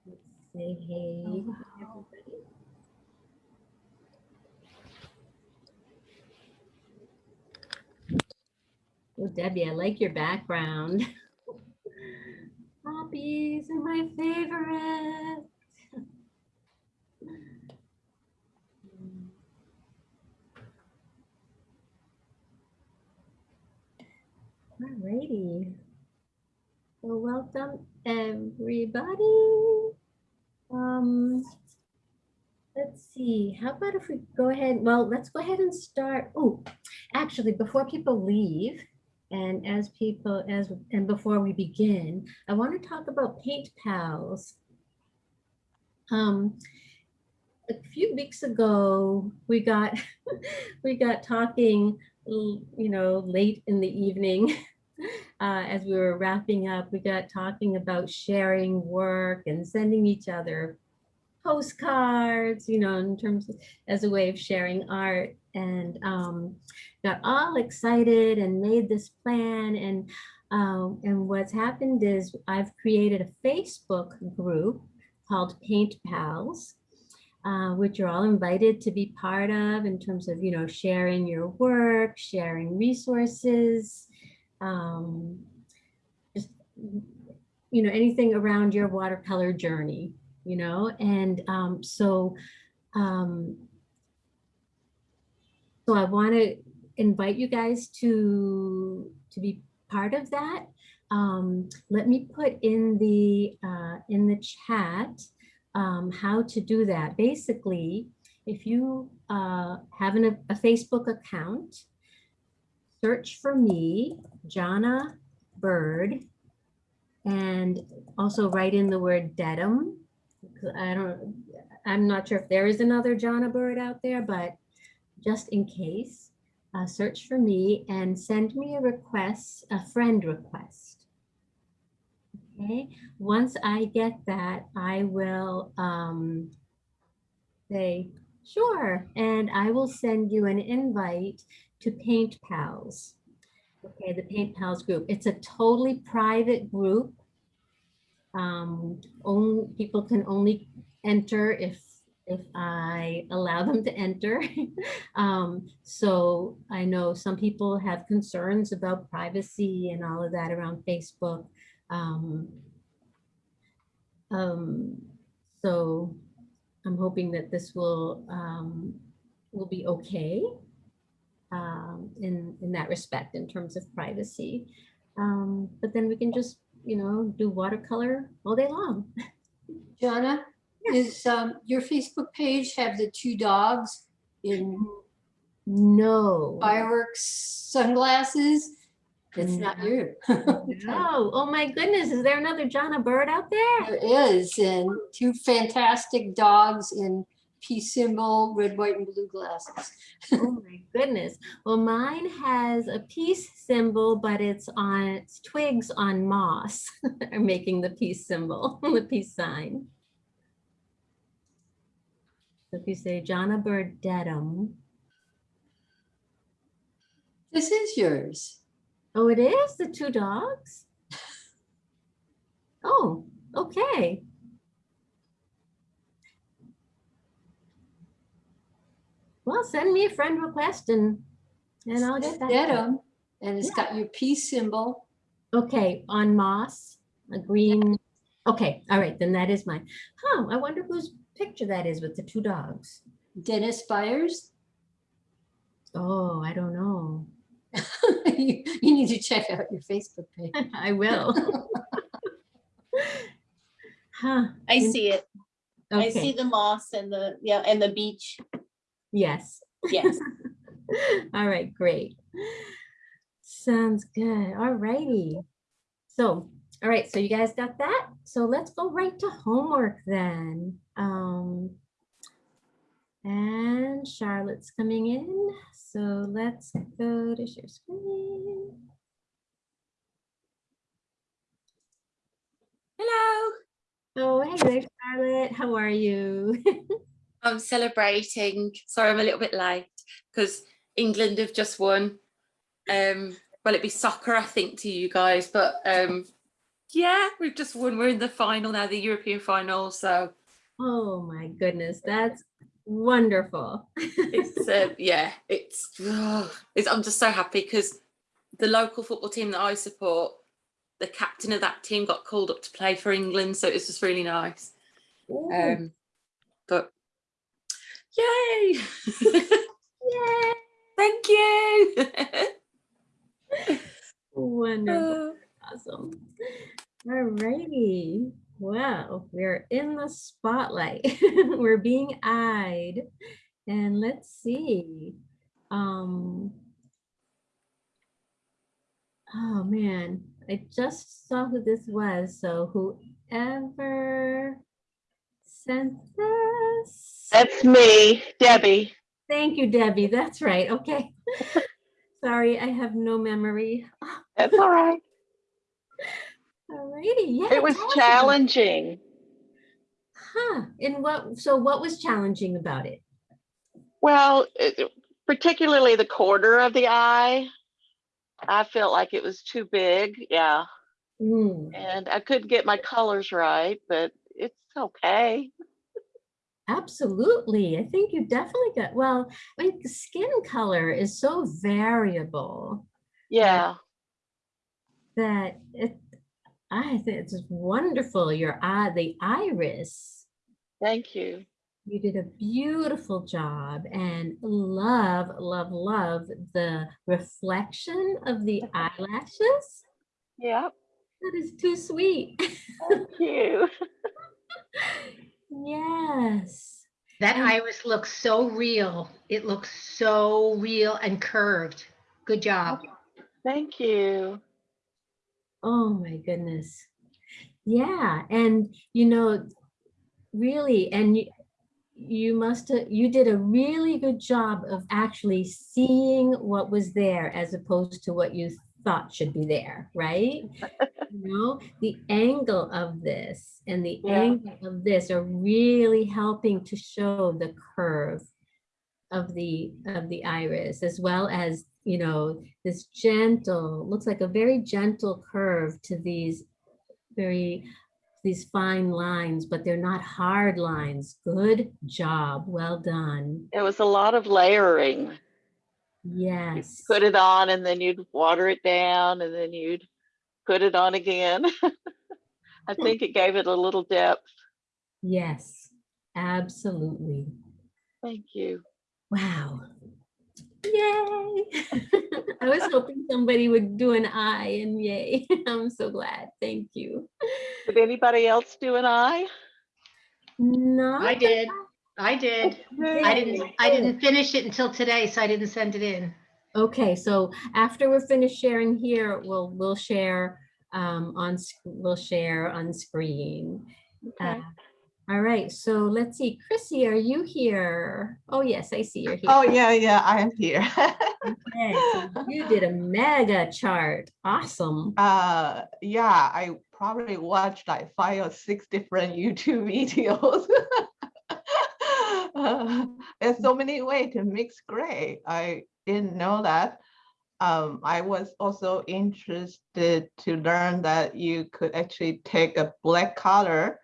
Let's say hey oh, to everybody. Oh, Debbie, I like your background. Poppies are my favorite. Alrighty. Well, welcome everybody. Um, let's see, how about if we go ahead, well, let's go ahead and start. Oh, actually, before people leave, and as people, as and before we begin, I want to talk about Paint Pals. Um, a few weeks ago, we got we got talking, you know, late in the evening. Uh, as we were wrapping up, we got talking about sharing work and sending each other postcards, you know, in terms of, as a way of sharing art and um, got all excited and made this plan. And, um, and what's happened is I've created a Facebook group called Paint Pals, uh, which you're all invited to be part of in terms of, you know, sharing your work, sharing resources, um, just, you know, anything around your watercolor journey, you know, and um, so, um, so I want to invite you guys to, to be part of that. Um, let me put in the, uh, in the chat um, how to do that. Basically, if you uh, have an, a Facebook account, search for me, Jana Bird, and also write in the word Dedham. I don't, I'm not sure if there is another Jana Bird out there, but just in case, uh, search for me and send me a request, a friend request. Okay, once I get that, I will um, say, sure, and I will send you an invite to Paint Pals. Okay, the Paint Pals group. It's a totally private group. Um, only, people can only enter if, if I allow them to enter. Um, so I know some people have concerns about privacy and all of that around Facebook. Um, um, so I'm hoping that this will, um, will be okay um, in, in that respect, in terms of privacy. Um, but then we can just, you know, do watercolor all day long. Jonna, is um, your Facebook page have the two dogs in No. fireworks sunglasses? It's not you. No, oh my goodness, is there another Jonna Bird out there? There is, and two fantastic dogs in peace symbol, red, white, and blue glasses. Oh my goodness. Well, mine has a peace symbol, but it's on it's twigs on moss are making the peace symbol, the peace sign. So if you say Jonna Bird Dedham, This is yours. Oh, it is the two dogs? Oh, okay. Well, send me a friend request and, and I'll get that. Dedham, and it's got your peace symbol. Okay, on moss, a green, okay, all right, then that is mine. Huh, I wonder whose picture that is with the two dogs. Dennis Byers. Oh, I don't know. You you need to check out your Facebook page. I will. Huh, I see it. I see the moss and the, yeah, and the beach. yes. Yes. All right, great. Sounds good. All righty. So, all right, so you guys got that? So let's go right to homework then. Um, and Charlotte's coming in, so let's go to share screen. Hello. Oh, hey there, Charlotte. How are you? I'm celebrating. Sorry, I'm a little bit late because England have just won. Um, well, it'd be soccer, I think, to you guys, but um, yeah, we've just won. We're in the final now, the European final. So Oh my goodness, that's wonderful. it's uh, yeah, it's, it's. I'm just so happy because the local football team that I support, the captain of that team got called up to play for England, so it's just really nice. Ooh, Um, but yay! Yay, Thank you. wonderful. Awesome. All righty. Wow, we're in the spotlight. we're being eyed. And let's see. Um, oh man, I just saw who this was. So whoever sent this. That's me, Debbie. Thank you, Debbie. That's right. Okay. Sorry, I have no memory. That's all right. Alrighty, yeah. It was challenging. Huh, and what, so what was challenging about it? Well, it- particularly the corner of the eye. I felt like it was too big. Yeah. Hmm, And I couldn't get my colors right, but it's okay. absolutely. I think you definitely got, well, I mean, skin color is so variable Yeah. that it, I think it's just wonderful. Your eye, the iris, Thank you. you did a beautiful job and love, love, love the reflection of the eyelashes. Yep. That is too sweet. Thank you. Yes. That And- iris looks so real. It looks so real and curved. Good job. Thank you. Oh my goodness. Yeah, and you know, really, and you, you must have, you did a really good job of actually seeing what was there as opposed to what you thought should be there, right? You know, the angle of this and the Yeah. angle of this are really helping to show the curve of the of the iris as well as you know this gentle looks like a very gentle curve to these very these fine lines but they're not hard lines good job well done It was a lot of layering. yes Put it on and then you'd water it down and then you'd put it on again. I hmm. think it gave it a little depth. yes absolutely Thank you. wow yay i was hoping somebody would do an eye and yay i'm so glad thank you Did anybody else do an eye? no I did. I did. I didn't, I didn't finish it until today, so I didn't send it in. Okay, so after we're finished sharing here, we'll, we'll share um, on, we'll share on screen. Okay. Uh, All right, so let's see, Chrissy, are you here? Oh, yes, I see you're here. Oh, yeah, yeah, I am here. Okay, so you did a mega chart. Awesome. Uh, yeah, I probably watched like five or six different YouTube videos. Uh, There's so many ways to mix gray. I didn't know that. Um, I was also interested to learn that you could actually take a black color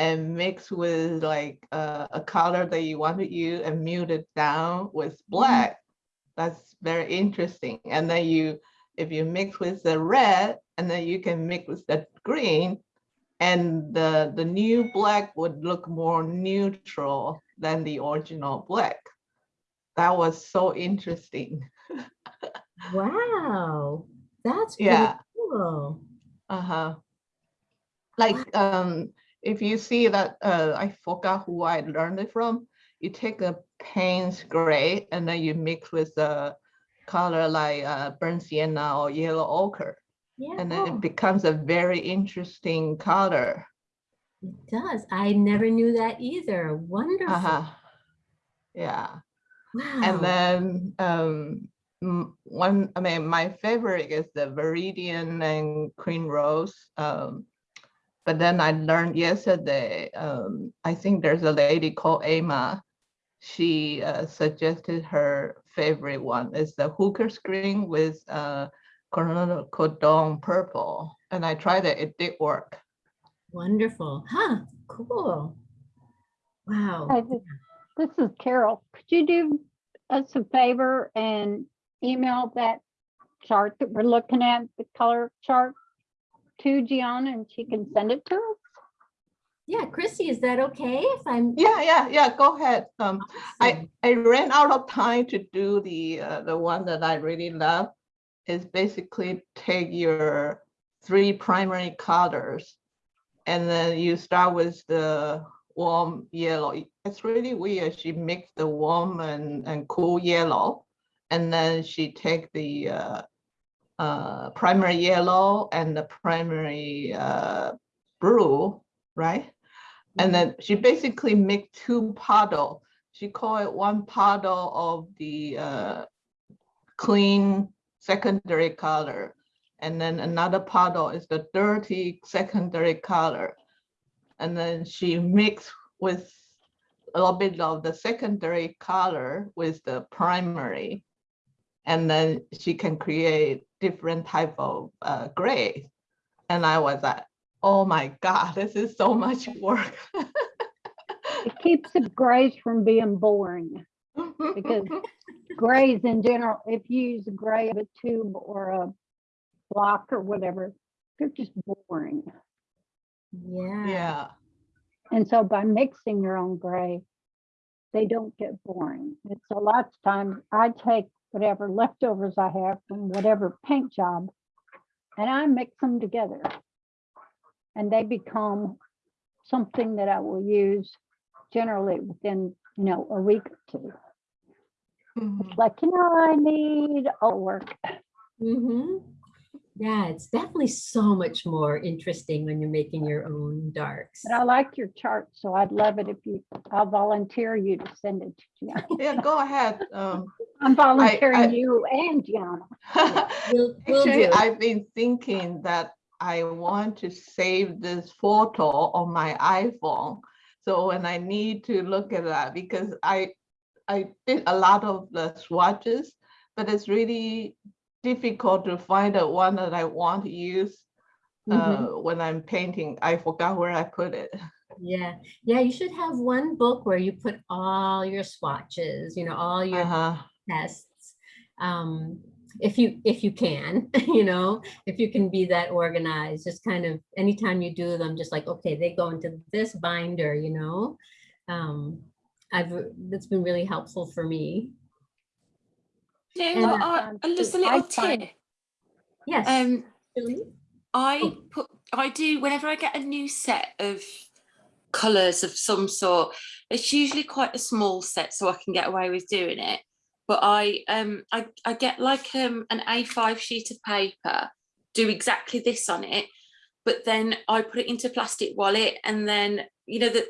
and mix with like uh, a color that you want to use and mute it down with black. That's very interesting. And then you, if you mix with the red, and then you can mix with the green, and the, the new black would look more neutral than the original black. That was so interesting. Wow, that's Yeah. cool. Uh-huh. Like, um, if you see that, uh, I forgot who I learned it from. You take a Payne's gray and then you mix with a color like uh, burnt sienna or yellow ochre. And then it becomes a very interesting color. it does. I never knew that either. Wonderful. Uh-huh. Yeah. Wow. And then um, one, I mean, my favorite is the Viridian and Queen Rose. Um, but then I learned yesterday, um, I think there's a lady called Emma. She uh, suggested her favorite one is the Hooker's green with uh, quinacridone purple. And I tried it, it did work. Wonderful. Huh, cool. Wow. Hi, This is Carol. Could you do us a favor and email that chart that we're looking at, the color chart to Gianna and she can send it to us? Yeah, Chrissy, is that okay if I'm? Yeah, yeah, yeah, go ahead. Um, Awesome. I, I ran out of time to do the, uh, the one that I really love. Is basically take your three primary colors. And then you start with the warm yellow. It's really weird. She mixed the warm and, and cool yellow. And then she take the, uh, uh, primary yellow and the primary, uh, blue, right? And then she basically make two puddle. She call it one puddle of the uh, clean secondary color. And then another puddle is the dirty secondary color. And then she mix with a little bit of the secondary color with the primary. And then she can create different type of uh, gray. And I was like, oh my God, this is so much work. It keeps the grays from being boring because grays in general, if you use a gray of a tube or a block or whatever, they're just boring. Yeah. Yeah. And so by mixing your own gray, they don't get boring. It's a lot of times I take whatever leftovers I have from whatever paint job and I mix them together. And they become something that I will use generally within, you know, a week or two. Mhm. Like, you know, I need all work. Mm-hmm. Yeah, it's definitely so much more interesting when you're making your own darks. But I like your chart, so I'd love it if you, I'll volunteer you to send it to Gianna. Yeah, go ahead. Um, I'm volunteering I- you and Gianna. We'll, we'll Actually, do. I've been thinking that I want to save this photo on my iPhone. So when I need to look at that, because I, I did a lot of the swatches, but it's really difficult to find the one that I want to use uh, when I'm painting. I forgot where I put it. Yeah, yeah, you should have one book where you put all your swatches, you know, all your Uh-huh. tests. Um, if you if you can, you know, if you can be that organized, just kind of anytime you do them, just like, okay, they go into this binder, you know. Um, I've that's been really helpful for me. You know And I I- just a little tip. Yes. Um, Julie? I Oh. put I do whenever I get a new set of colours of some sort. It's usually quite a small set, so I can get away with doing it. But I um I, I get like um an A5 sheet of paper, do exactly this on it, but then I put it into plastic wallet and then you know the-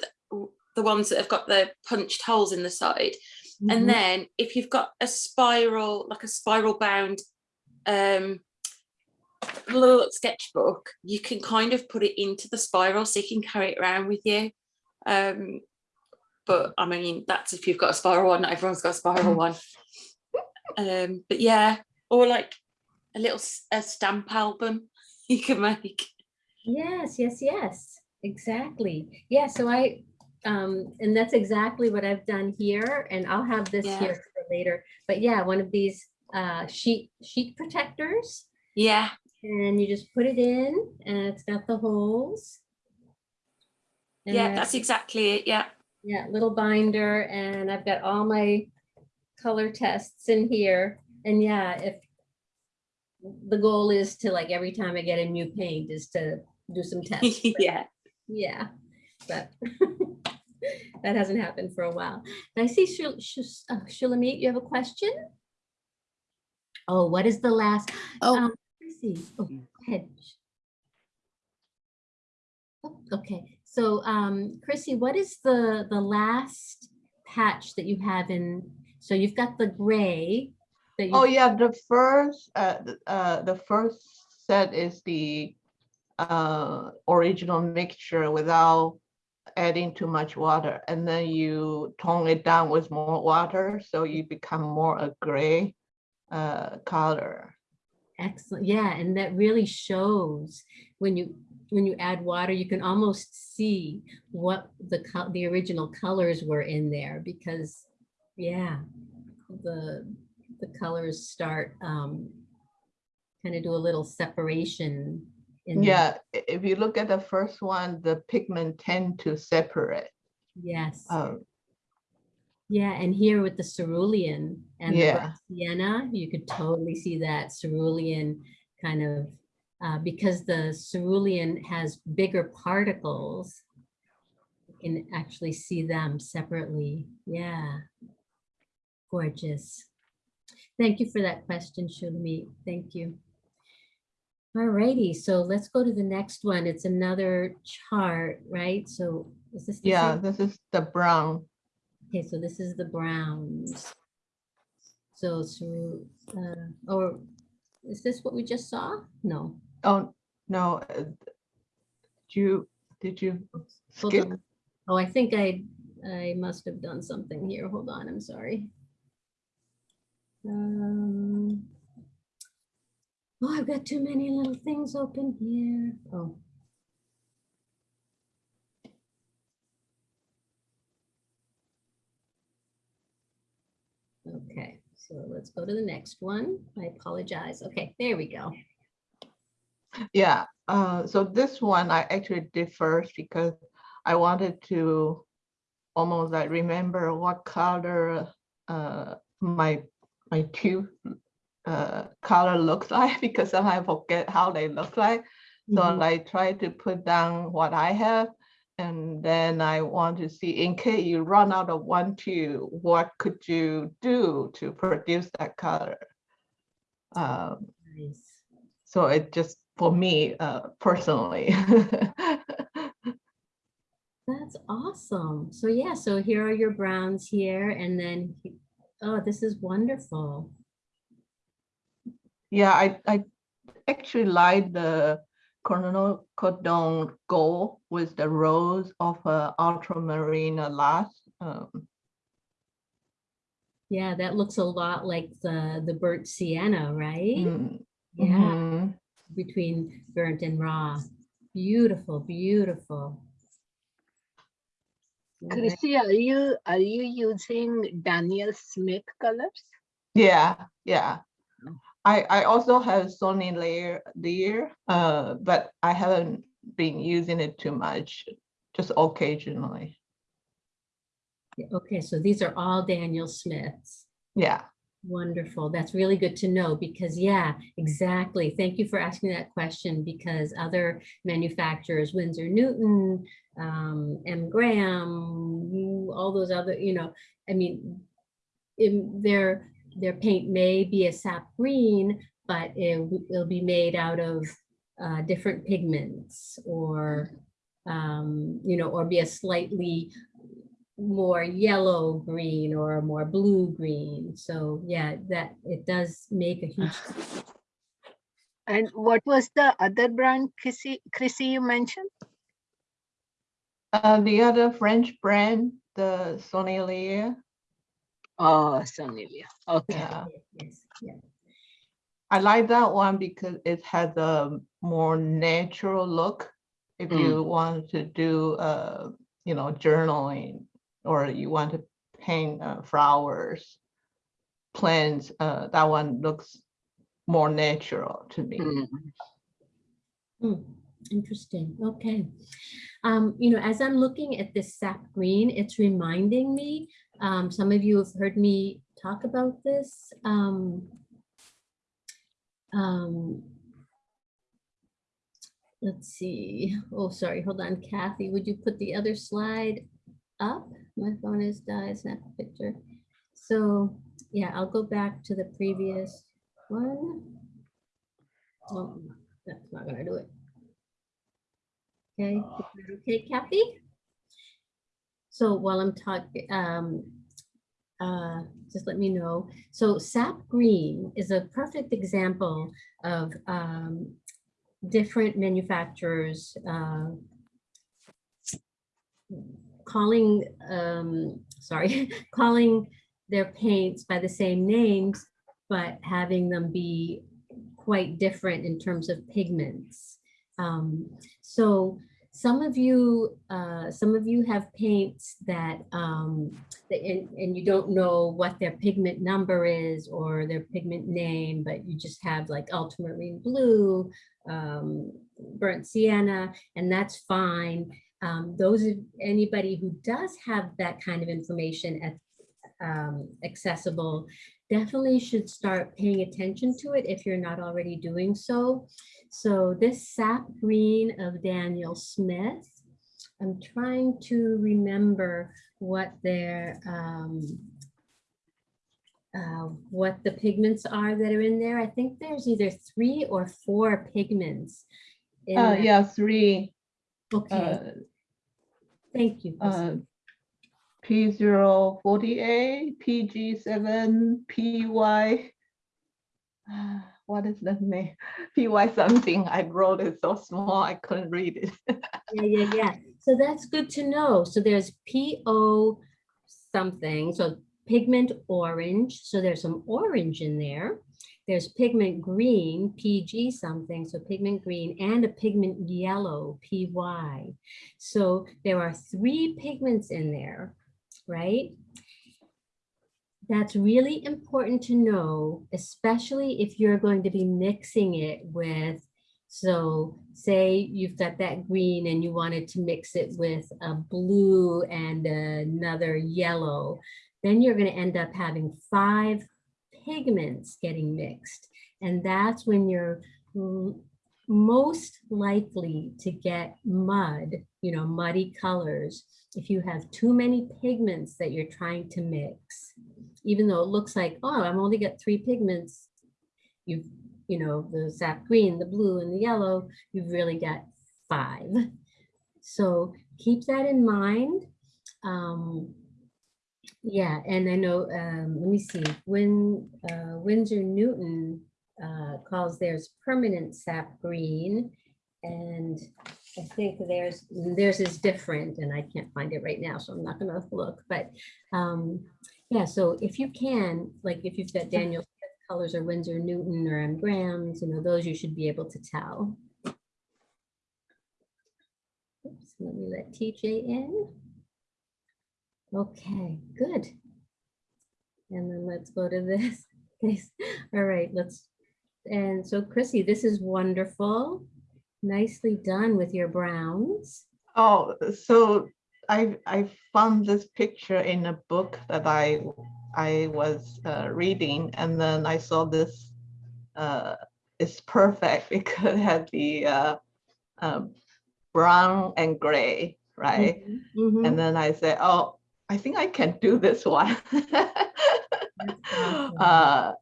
the ones that have got the punched holes in the side. Mhm. And then if you've got a spiral, like a spiral bound um little sketchbook, you can kind of put it into the spiral so you can carry it around with you. Um, but I mean, that's if you've got a spiral one, not everyone's got a spiral one. Um, but yeah, or like a little a stamp album you can make. Yes, yes, yes, exactly. Yeah, so I, um, and that's exactly what I've done here, and I'll have this Yeah. here for later. But yeah, one of these uh, sheet sheet protectors, Yeah, and you just put it in, and it's got the holes. And yeah, that's exactly it. Yeah. yeah, little binder, and I've got all my color tests in here. And yeah, if the goal is to like every time I get a new paint is to do some tests. yeah. Yeah, but that hasn't happened for a while. And I see Shul- Shus- uh, Shulamit, you have a question? Oh, what is the last? Oh. um, let's see. Oh, go ahead. Oh, Okay, so um, Chrissy, what is the, the last patch that you have in, so you've got the gray. that you Oh, yeah, the first, uh, uh, the first set is the uh, original mixture without adding too much water. And then you tone it down with more water, so you become more a gray uh, color. Excellent. Yeah, and that really shows when you when you add water, you can almost see what the the original colors were in there because yeah, the the colors start um kind of do a little separation Yeah, if you look at the first one, the pigment tend to separate. yes. Um, Yeah, and here with the cerulean and the Yeah. black sienna, you could totally see that cerulean kind of, uh, because the cerulean has bigger particles. You can actually see them separately. Yeah. Gorgeous. Thank you for that question, Shulamit. Thank you. Alrighty, so let's go to the next one. It's another chart, right? So is this? the Yeah, same? this is the brown. Okay, so this is the browns. So, so, uh, or is this what we just saw? No. Oh, no. uh, Did you, did you skip? Oh, I think I, I must have done something here. Hold on, I'm sorry. Um, oh, I've got too many little things open here. Oh. Okay, so let's go to the next one. I apologize. Okay, there we go. Yeah, uh, so this one I actually did first because I wanted to almost like remember what color uh, my my tube uh, color looks like because sometimes I forget how they look like. So Mhm. I try to put down what I have and then I want to see in case you run out of one tube, what could you do to produce that color? Um, Nice. so it just for me uh, personally. That's awesome. So yeah, so here are your browns here and then, oh, this is wonderful. Yeah, I I actually like the Colonel Cordon gold with the rose of uh, ultramarine last. Um, Yeah, that looks a lot like the, the burnt sienna, right? Mm, Yeah, mhm. between burnt and raw. Beautiful, beautiful. Right. Chrissy, are you, are you using Daniel Smith colors? Yeah, yeah. I, I also have Sennelier there, uh, but I haven't been using it too much, just occasionally. Okay, so these are all Daniel Smiths. Yeah. Wonderful. That's really good to know because, yeah, exactly. Thank you for asking that question because other manufacturers, Winsor Newton, um, M. Graham, all those other, you know, I mean, in their, their paint may be a sap green, but it, it'll be made out of uh, different pigments or, um, you know, or be a slightly more yellow green or a more blue green. So yeah, that it does make a huge difference. And what was the other brand, Chrissy, Chrissy you mentioned? Uh, the other French brand, the Sony layer, Oh, Sennelier, okay. yeah. yes, yeah. I like that one because it has a more natural look. If Mm. you want to do, uh, you know, journaling, or you want to paint uh, flowers, plants, uh, that one looks more natural to me. Mm. Hmm, Interesting, okay. Um, you know, as I'm looking at this sap green, it's reminding me, um, some of you have heard me talk about this. Um, um, let's see, oh, sorry, hold on, Kathy, would you put the other slide up? My phone is died, snap a picture. So, yeah, I'll go back to the previous one. Oh, that's not gonna do it. Okay, okay, Kathy? So while I'm talking, um, uh, just let me know. So sap green is a perfect example of um, different manufacturers uh, calling, um, sorry, calling their paints by the same names, but having them be quite different in terms of pigments. Um, so some of you, uh, some of you have paints that, um, and, and you don't know what their pigment number is or their pigment name, but you just have like ultramarine blue, um, burnt sienna, and that's fine. Um, those of anybody who does have that kind of information at um, accessible, definitely should start paying attention to it if you're not already doing so. So this sap green of Daniel Smith, I'm trying to remember what their, um, uh, what the pigments are that are in there. I think there's either three or four pigments. in Uh, yeah, three, Okay, uh, thank you. Uh, PO forty-eight, PG seven, PY. What is the name? PY something. I wrote it so small, I couldn't read it. Yeah, yeah, yeah. So that's good to know. So there's PO something, so pigment orange. So there's some orange in there. There's pigment green, PG something, so pigment green, and a pigment yellow, PY. So there are three pigments in there, right? That's really important to know, especially if you're going to be mixing it with so say you've got that green and you wanted to mix it with a blue and another yellow, then you're going to end up having five pigments getting mixed. And that's when you're most likely to get mud, you know, muddy colors, if you have too many pigments that you're trying to mix. Even though it looks like, oh, I'm only got three pigments, you've you know, the sap green, the blue and the yellow, you've really got five. So keep that in mind. Um, yeah, and I know, um, let me see, when uh, Winsor Newton uh, calls theirs permanent sap green. And I think theirs, theirs is different and I can't find it right now, so I'm not gonna look, but um, Yeah, so if you can, like if you've got Daniel colors or Winsor Newton or M Graham's, you know, those you should be able to tell. Oops, let me let TJ in. Okay, good. And then let's go to this. Yes. All right, let's, and so Chrissy, this is wonderful. Nicely done with your browns. Oh, so I I found this picture in a book that I I was uh, reading, and then I saw this. Uh, it's perfect because it had the uh, uh, brown and gray, right? Mhm, And then I said, oh, I think I can do this one. uh,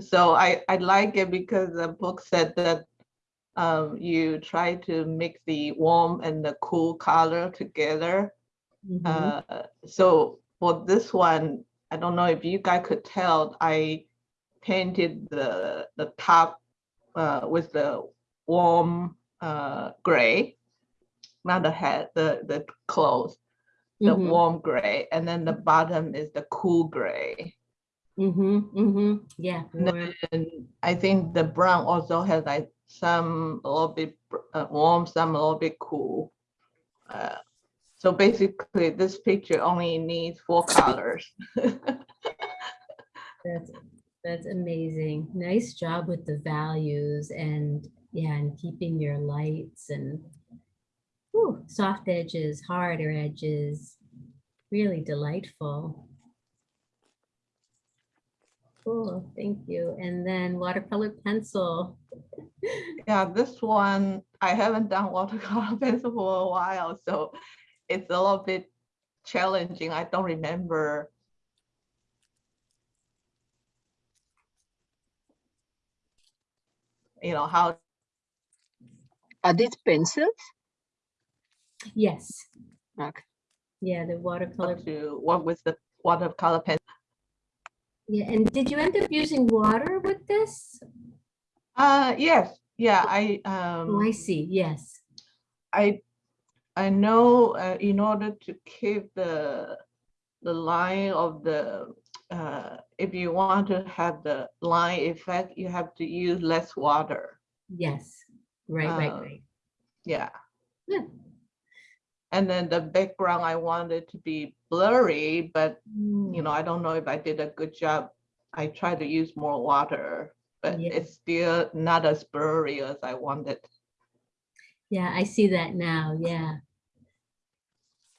so I I like it because the book said that um, you try to mix the warm and the cool color together. Mhm. Uh, so for this one, I don't know if you guys could tell, I painted the the top uh, with the warm uh, gray, not the head, the the clothes, the Mhm. warm gray, and then the bottom is the cool gray. Mhm, mhm, yeah. And I think the brown also has like some a little bit uh, warm, some a little bit cool. Uh, so basically, this picture only needs four colors. That's, that's amazing. Nice job with the values and, yeah, and keeping your lights and whew, soft edges, harder edges, really delightful. Cool, thank you. And then watercolor pencil. Yeah, this one, I haven't done watercolor pencil for a while, so it's a little bit challenging. I don't remember. You know, how Are these pencils? Yes, Okay. yeah, the watercolor. to work with the watercolor pen. Yeah, and did you end up using water with this? Uh, yes, yeah, I, Oh, I um, see, yes. I, I know, uh, in order to keep the, the line of the, uh, if you want to have the line effect, you have to use less water. Yes, right, right, Uh, right. Yeah. And then the background, I wanted to be blurry, but Mm, you know, I don't know if I did a good job. I tried to use more water, but Yeah. it's still not as blurry as I wanted. Yeah, I see that now, yeah.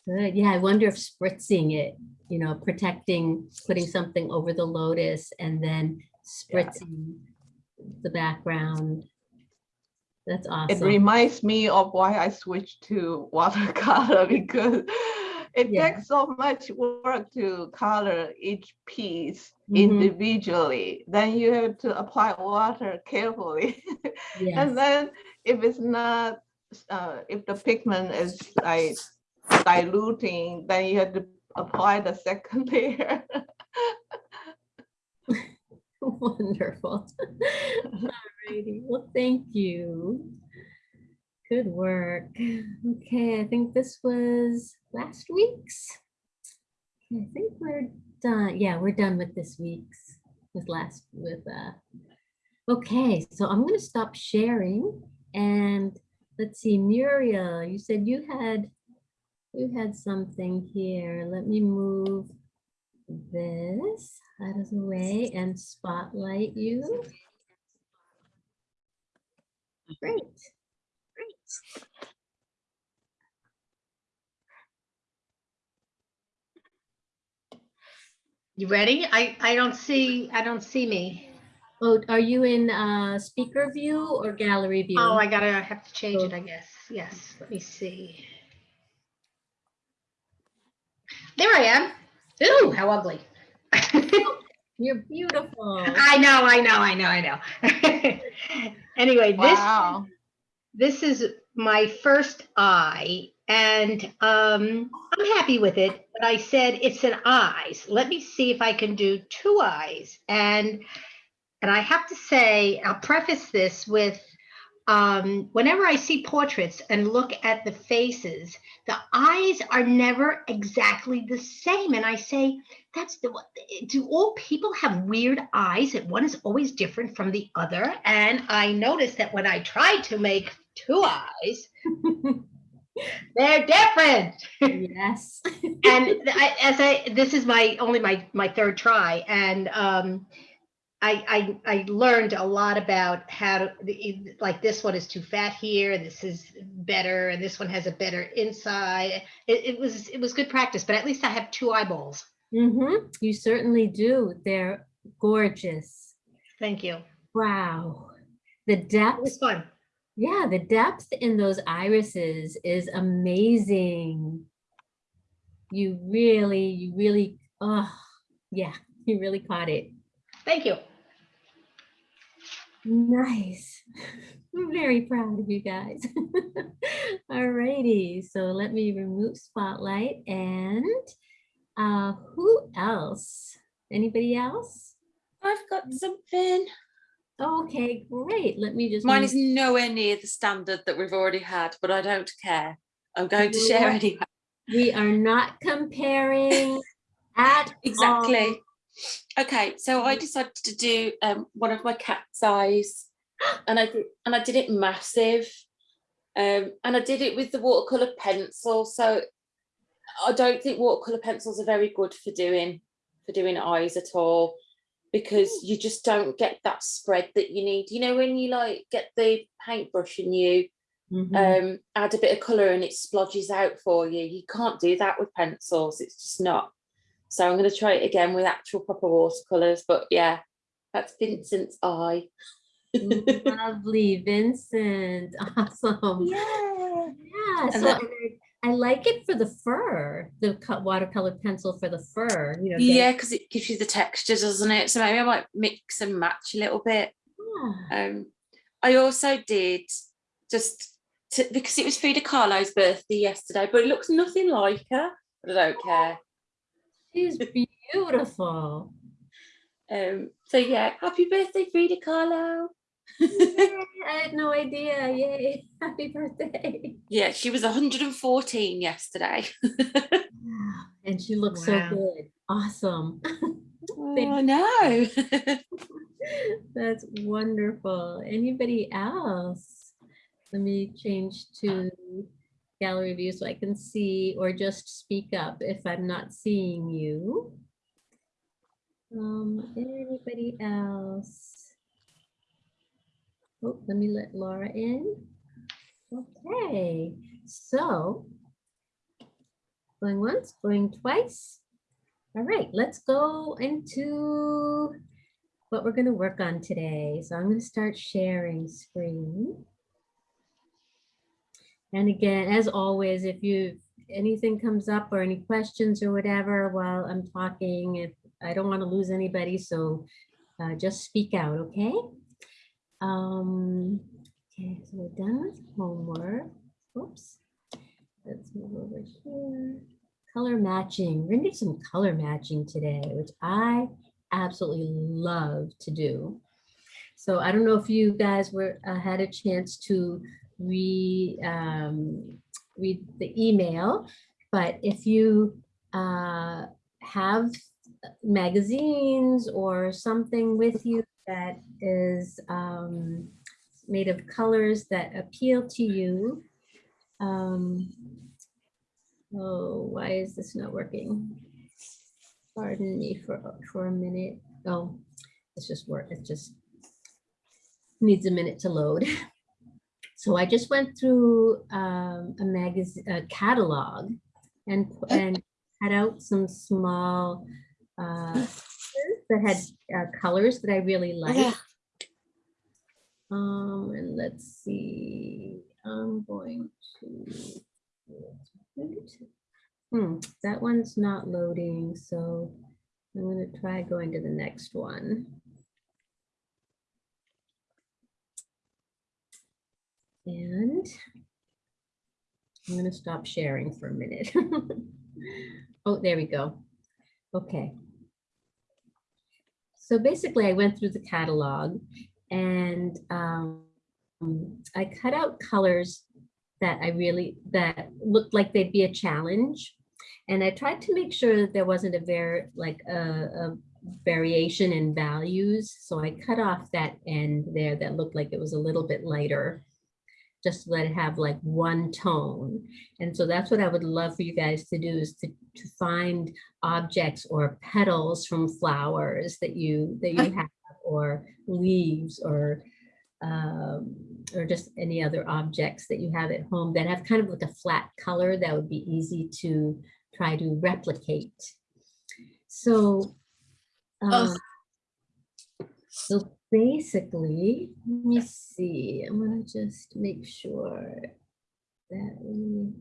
Good, yeah, I wonder if spritzing it, you know, protecting, putting something over the lotus and then spritzing the background. That's awesome. It reminds me of why I switched to watercolor because it Yeah. takes so much work to color each piece Mhm. individually. Then you have to apply water carefully. Yes, And then if it's not, uh, if the pigment is like diluting, then you have to apply the second layer. wonderful. Alrighty, well, thank you. Good work. Okay, I think this was last week's. I think we're done. Yeah, we're done with this week's, with last, with, uh, okay, so I'm gonna stop sharing and let's see, Muriel, you said you had, you had something here. Let me move this out of the way and spotlight you. Great. Great. You ready? I, I don't see, I don't see me. Oh, are you in uh, speaker view or gallery view? Oh, I gotta have to change it, I guess. Yes, let me see. There I am. Ooh, how ugly. You're beautiful. I know, I know, I know, I know. Anyway, this, this is my first eye and um, I'm happy with it, but I said it's an eyes. Let me see if I can do two eyes. And, and I have to say, I'll preface this with, um, whenever I see portraits and look at the faces, the eyes are never exactly the same. And I say, that's the what do all people have weird eyes that one is always different from the other? And I noticed that when I tried to make two eyes, they're different. Yes. and I, as I, this is my only my my third try, and um, I, I I learned a lot about how to like this one is too fat here, and this is better, and this one has a better inside. It, it was it was good practice, but at least I have two eyeballs. hmm You certainly do. They're gorgeous. Thank you. Wow. The It depth, was fun. yeah, the depth in those irises is amazing. You really, you really, oh, yeah, you really caught it. Thank you. Nice. I'm very proud of you guys. Alrighty, so let me remove spotlight and uh, who else? Anybody else? I've got something. Okay, great. Let me just. Mine is nowhere near the standard that we've already had, but I don't care. I'm going to share anyway. We are not comparing at Exactly. all. Okay, so I decided to do um, one of my cat's eyes, and I did, and I did it massive, um, and I did it with the watercolor pencil. So I don't think watercolor pencils are very good for doing for doing eyes at all, because you just don't get that spread that you need. You know when you like get the paintbrush and you Mhm. um, add a bit of color and it splodges out for you. You can't do that with pencils. It's just not. So I'm going to try it again with actual proper watercolors. But yeah, that's Vincent's eye. Lovely, Vincent. Awesome. Yeah. Yeah, And so that- I, I like it for the fur, the cut watercolor pencil for the fur, you know. Yeah, because it gives you the texture, doesn't it? So maybe I might mix and match a little bit. Yeah. Um, I also did just to, because it was Frida Kahlo's birthday yesterday, but it looks nothing like her. But I don't care. She's beautiful. Um, so yeah, happy birthday, Frida Kahlo. Yay, I had no idea. Yay. Happy birthday. Yeah, she was 114 yesterday. And she looks so good. Awesome. oh no. That's wonderful. Anybody else? Let me change to gallery view so I can see or just speak up if I'm not seeing you. Um, anybody else? Oh, let me let Laura in. Okay, so going once, going twice. All right, let's go into what we're going to work on today. So I'm going to start sharing screen. And again, as always, if you anything comes up or any questions or whatever while I'm talking, if I don't want to lose anybody, so uh, just speak out, okay? Um, okay, so we're done with homework. Oops. Let's move over here. Color matching. We're gonna do some color matching today, which I absolutely love to do. So I don't know if you guys were uh, had a chance to read um, read the email, but if you uh, have magazines or something with you that is um, made of colors that appeal to you. Um, oh, why is this not working? Pardon me for, for a minute. Oh, it's just work. It just needs a minute to load. So I just went through um, a magazine, a catalog and, and cut out some small uh, that had uh, colors that I really liked. Um, and let's see, I'm going to. Hmm, that one's not loading, so I'm gonna try going to the next one. And I'm gonna stop sharing for a minute. Oh, there we go. Okay. So basically I went through the catalog and um, I cut out colors that I really, that looked like they'd be a challenge. And I tried to make sure that there wasn't a very, like a, a variation in values. So I cut off that end there that looked like it was a little bit lighter, just let it have like one tone. And so that's what I would love for you guys to do is to, to find objects or petals from flowers that you, that you have, or leaves or um, or just any other objects that you have at home that have kind of like a flat color that would be easy to try to replicate. So, um, so basically, let me see, just make sure that we,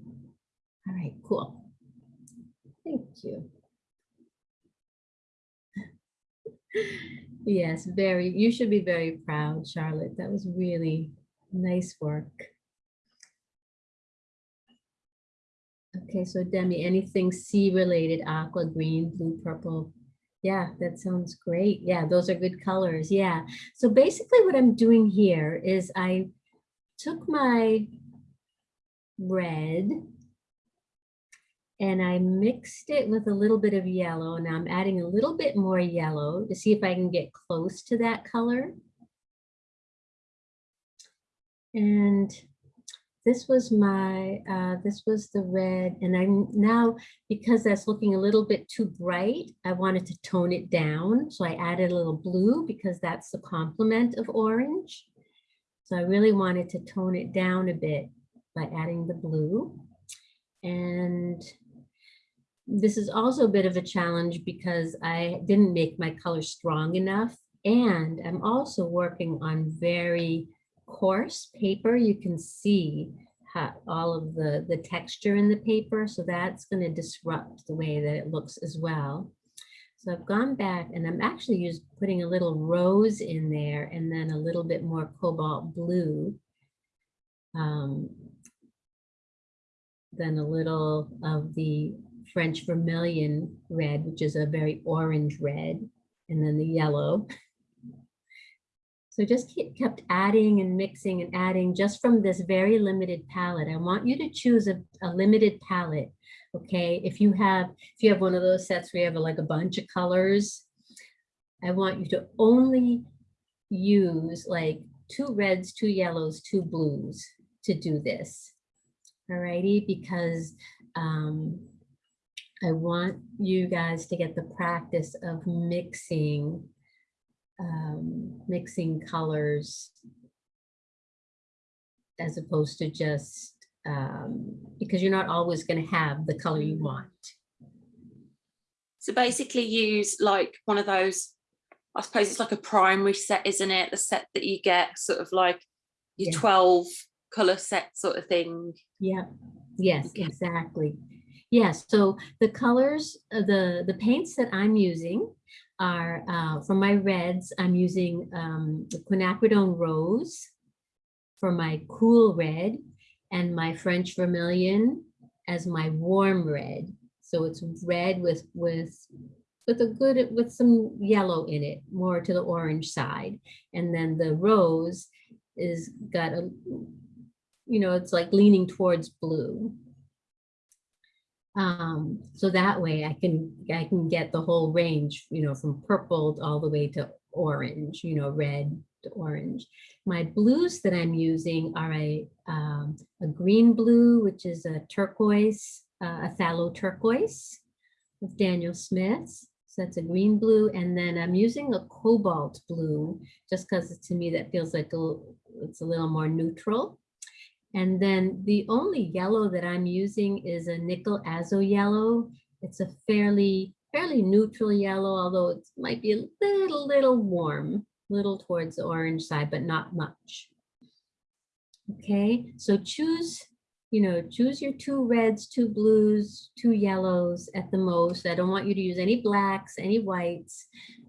all right, cool. Thank you. Yes, very, you should be very proud, Charlotte. That was really nice work. Okay, so Demi, anything sea related, aqua, green, blue, purple? Yeah, that sounds great. Yeah, those are good colors. Yeah. So basically what I'm doing here is I took my red and I mixed it with a little bit of yellow. Now I'm adding a little bit more yellow to see if I can get close to that color. And this was my, uh, this was the red. And I'm now, because that's looking a little bit too bright, I wanted to tone it down. So I added a little blue because that's the complement of orange. So I really wanted to tone it down a bit by adding the blue. And this is also a bit of a challenge because I didn't make my color strong enough. And I'm also working on very coarse paper. You can see how all of the, the texture in the paper. So that's going to disrupt the way that it looks as well. So I've gone back and I'm actually just putting a little rose in there and then a little bit more cobalt blue. Um, then a little of the French vermilion red, which is a very orange red, and then the yellow. So just kept adding and mixing and adding just from this very limited palette. I want you to choose a, a limited palette. Okay, if you have if you have one of those sets where you have like a bunch of colors, I want you to only use like two reds, two yellows, two blues to do this. all righty? because um, I want you guys to get the practice of mixing, um, mixing colors as opposed to just, um, because you're not always going to have the color you want. So basically use like one of those, I suppose it's like a primary set, isn't it? The set that you get sort of like your Yeah. 12 color set sort of thing. Yeah, yes, exactly. Yes, so the colors, uh, the, the paints that I'm using are, uh, for my reds, I'm using um, the quinacridone rose for my cool red and my French vermilion as my warm red. So it's red with, with, with a good, with some yellow in it, more to the orange side. And then the rose is got a, you know, it's like leaning towards blue. Um, so that way I can, I can get the whole range, you know, from purple all the way to orange, you know, red to orange. My blues that I'm using are a, um, a green blue, which is a turquoise, uh, a phthalo turquoise with Daniel Smith. So that's a green blue. And then I'm using a cobalt blue, just because to me that feels like a, it's a little more neutral. And then the only yellow that I'm using is a nickel azo yellow. It's a fairly, fairly neutral yellow, although it might be a little, little warm, little towards the orange side, but not much. Okay, so choose, you know, choose your two reds, two blues, two yellows at the most. I don't want you to use any blacks, any whites.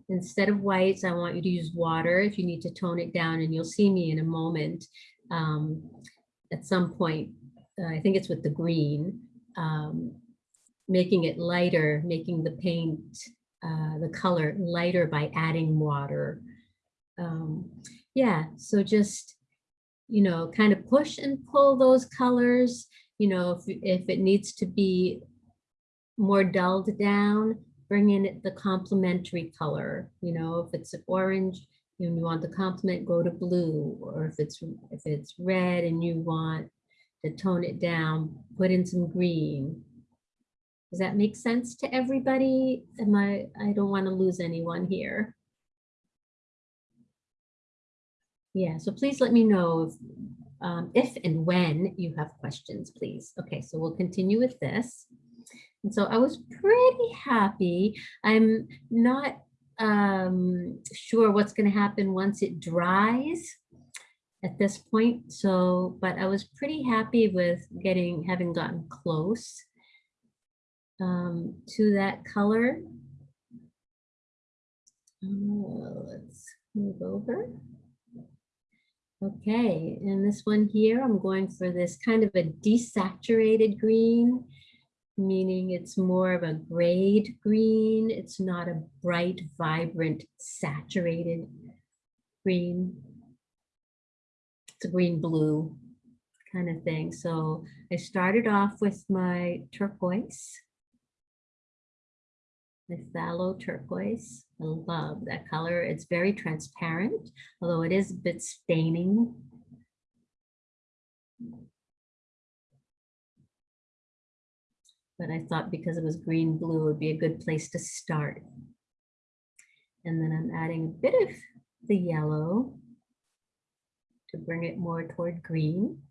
Instead of whites, I want you to use water if you need to tone it down and you'll see me in a moment. Um, at some point, uh, I think it's with the green, um, making it lighter, making the paint, uh, the color lighter by adding water. Um, yeah, so just you know, kind of push and pull those colors. You know, if, if it needs to be more dulled down, bring in the complementary color. You know, if it's orange, and you want the complement, go to blue. Or if it's, if it's red and you want to tone it down, put in some green. Does that make sense to everybody? Am I, I don't want to lose anyone here. Yeah, so please let me know if, um, if and when you have questions, please. Okay, so we'll continue with this. And so I was pretty happy. I'm not um, sure what's going to happen once it dries at this point. So, but I was pretty happy with getting, having gotten close um, to that color. Uh, let's move over. Okay, and this one here, I'm going for this kind of a desaturated green, meaning it's more of a grayed green. It's not a bright, vibrant, saturated green. It's a green blue kind of thing. So I started off with my turquoise. Phthalo turquoise. I love that color. It's very transparent, although it is a bit staining. But I thought because it was green blue would be a good place to start. And then I'm adding a bit of the yellow to bring it more toward green.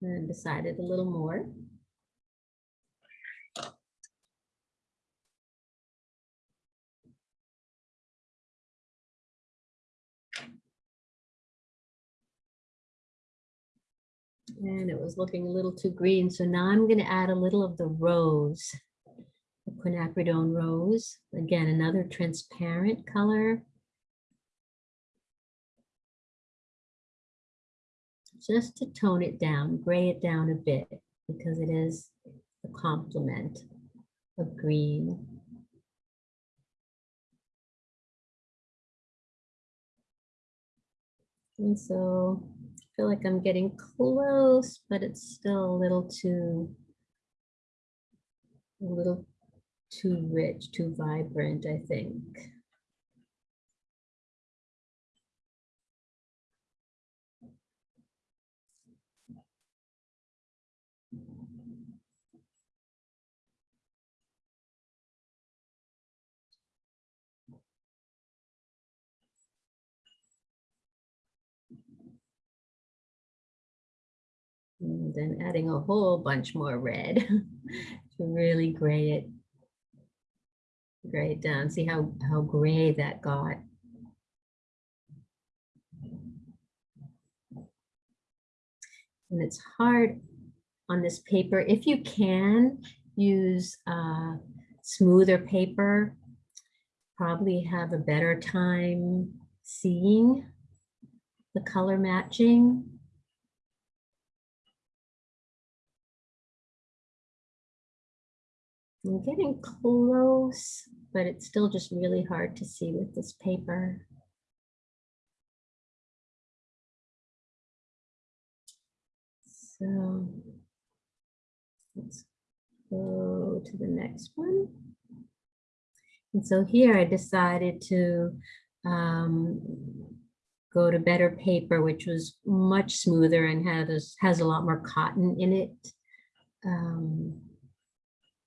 And decided a little more. And it was looking a little too green, so now I'm going to add a little of the rose, the quinacridone rose. Again, another transparent color. Just to tone it down, gray it down a bit, because it is a complement of green. And so feel like I'm getting close, but it's still a little too, a little too rich, too vibrant, I think. And then adding a whole bunch more red to really gray it. Gray it down. See how, how gray that got. And it's hard on this paper. If you can use uh, smoother paper, probably have a better time seeing the color matching. I'm getting close, but it's still just really hard to see with this paper. So let's go to the next one. And so here I decided to um, go to better paper, which was much smoother and has, has a lot more cotton in it. Um,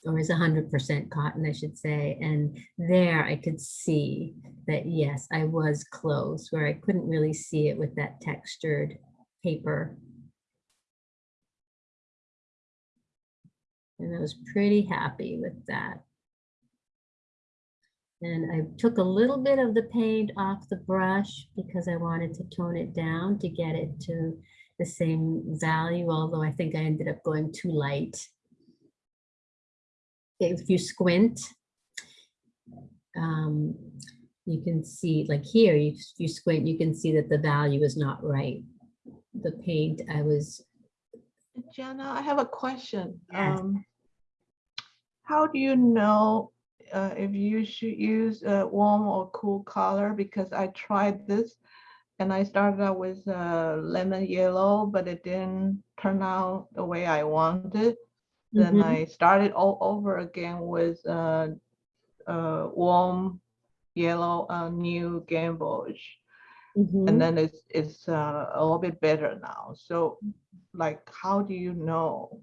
or is 100% cotton, I should say. And there I could see that, yes, I was close where I couldn't really see it with that textured paper. And I was pretty happy with that. And I took a little bit of the paint off the brush because I wanted to tone it down to get it to the same value, although I think I ended up going too light if you squint, um, you can see like here, you, you squint, you can see that the value is not right. The paint I was. Jenna, I have a question. Yes. Um, how do you know uh, if you should use a warm or cool color because I tried this and I started out with uh, lemon yellow, but it didn't turn out the way I wanted. Then Mhm. I started all over again with uh, uh, warm yellow uh, new gamboge. Mhm. And then it's it's uh, a little bit better now. So like, how do you know?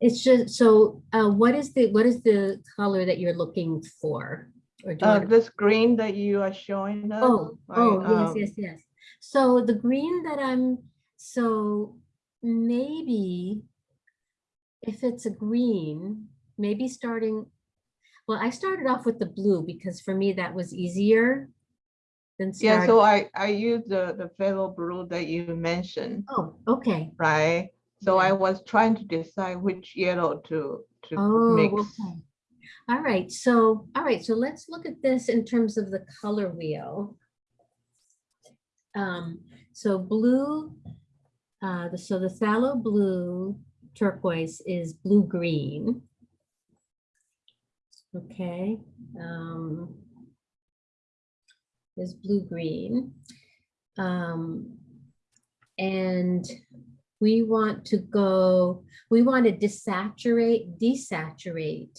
It's just, so uh, what is the, what is the color that you're looking for? Or do you Uh, this green that you are showing us. Oh, like, oh, yes, um, yes, yes. So the green that I'm, so maybe if it's a green, maybe starting, well, I started off with the blue because for me that was easier than Yeah, so I, I use the, the phthalo blue that you mentioned, Oh, okay. right? So Yeah. I was trying to decide which yellow to, to Oh, mix. okay. All right, so, all right, so let's look at this in terms of the color wheel. Um, so blue, uh, the, so the phthalo blue turquoise is blue-green. Okay, um, is blue-green. Um, and we want to go, we want to desaturate, desaturate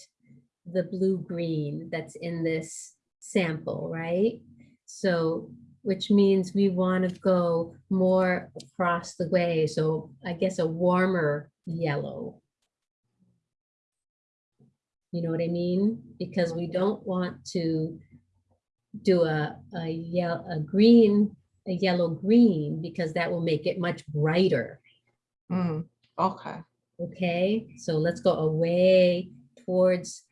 the blue-green that's in this sample, right? So, which means we want to go more across the way. So I guess a warmer yellow. You know what I mean? Because we don't want to do a, a yellow, a green, a yellow green, because that will make it much brighter. Mm, okay, Okay, so let's go away towards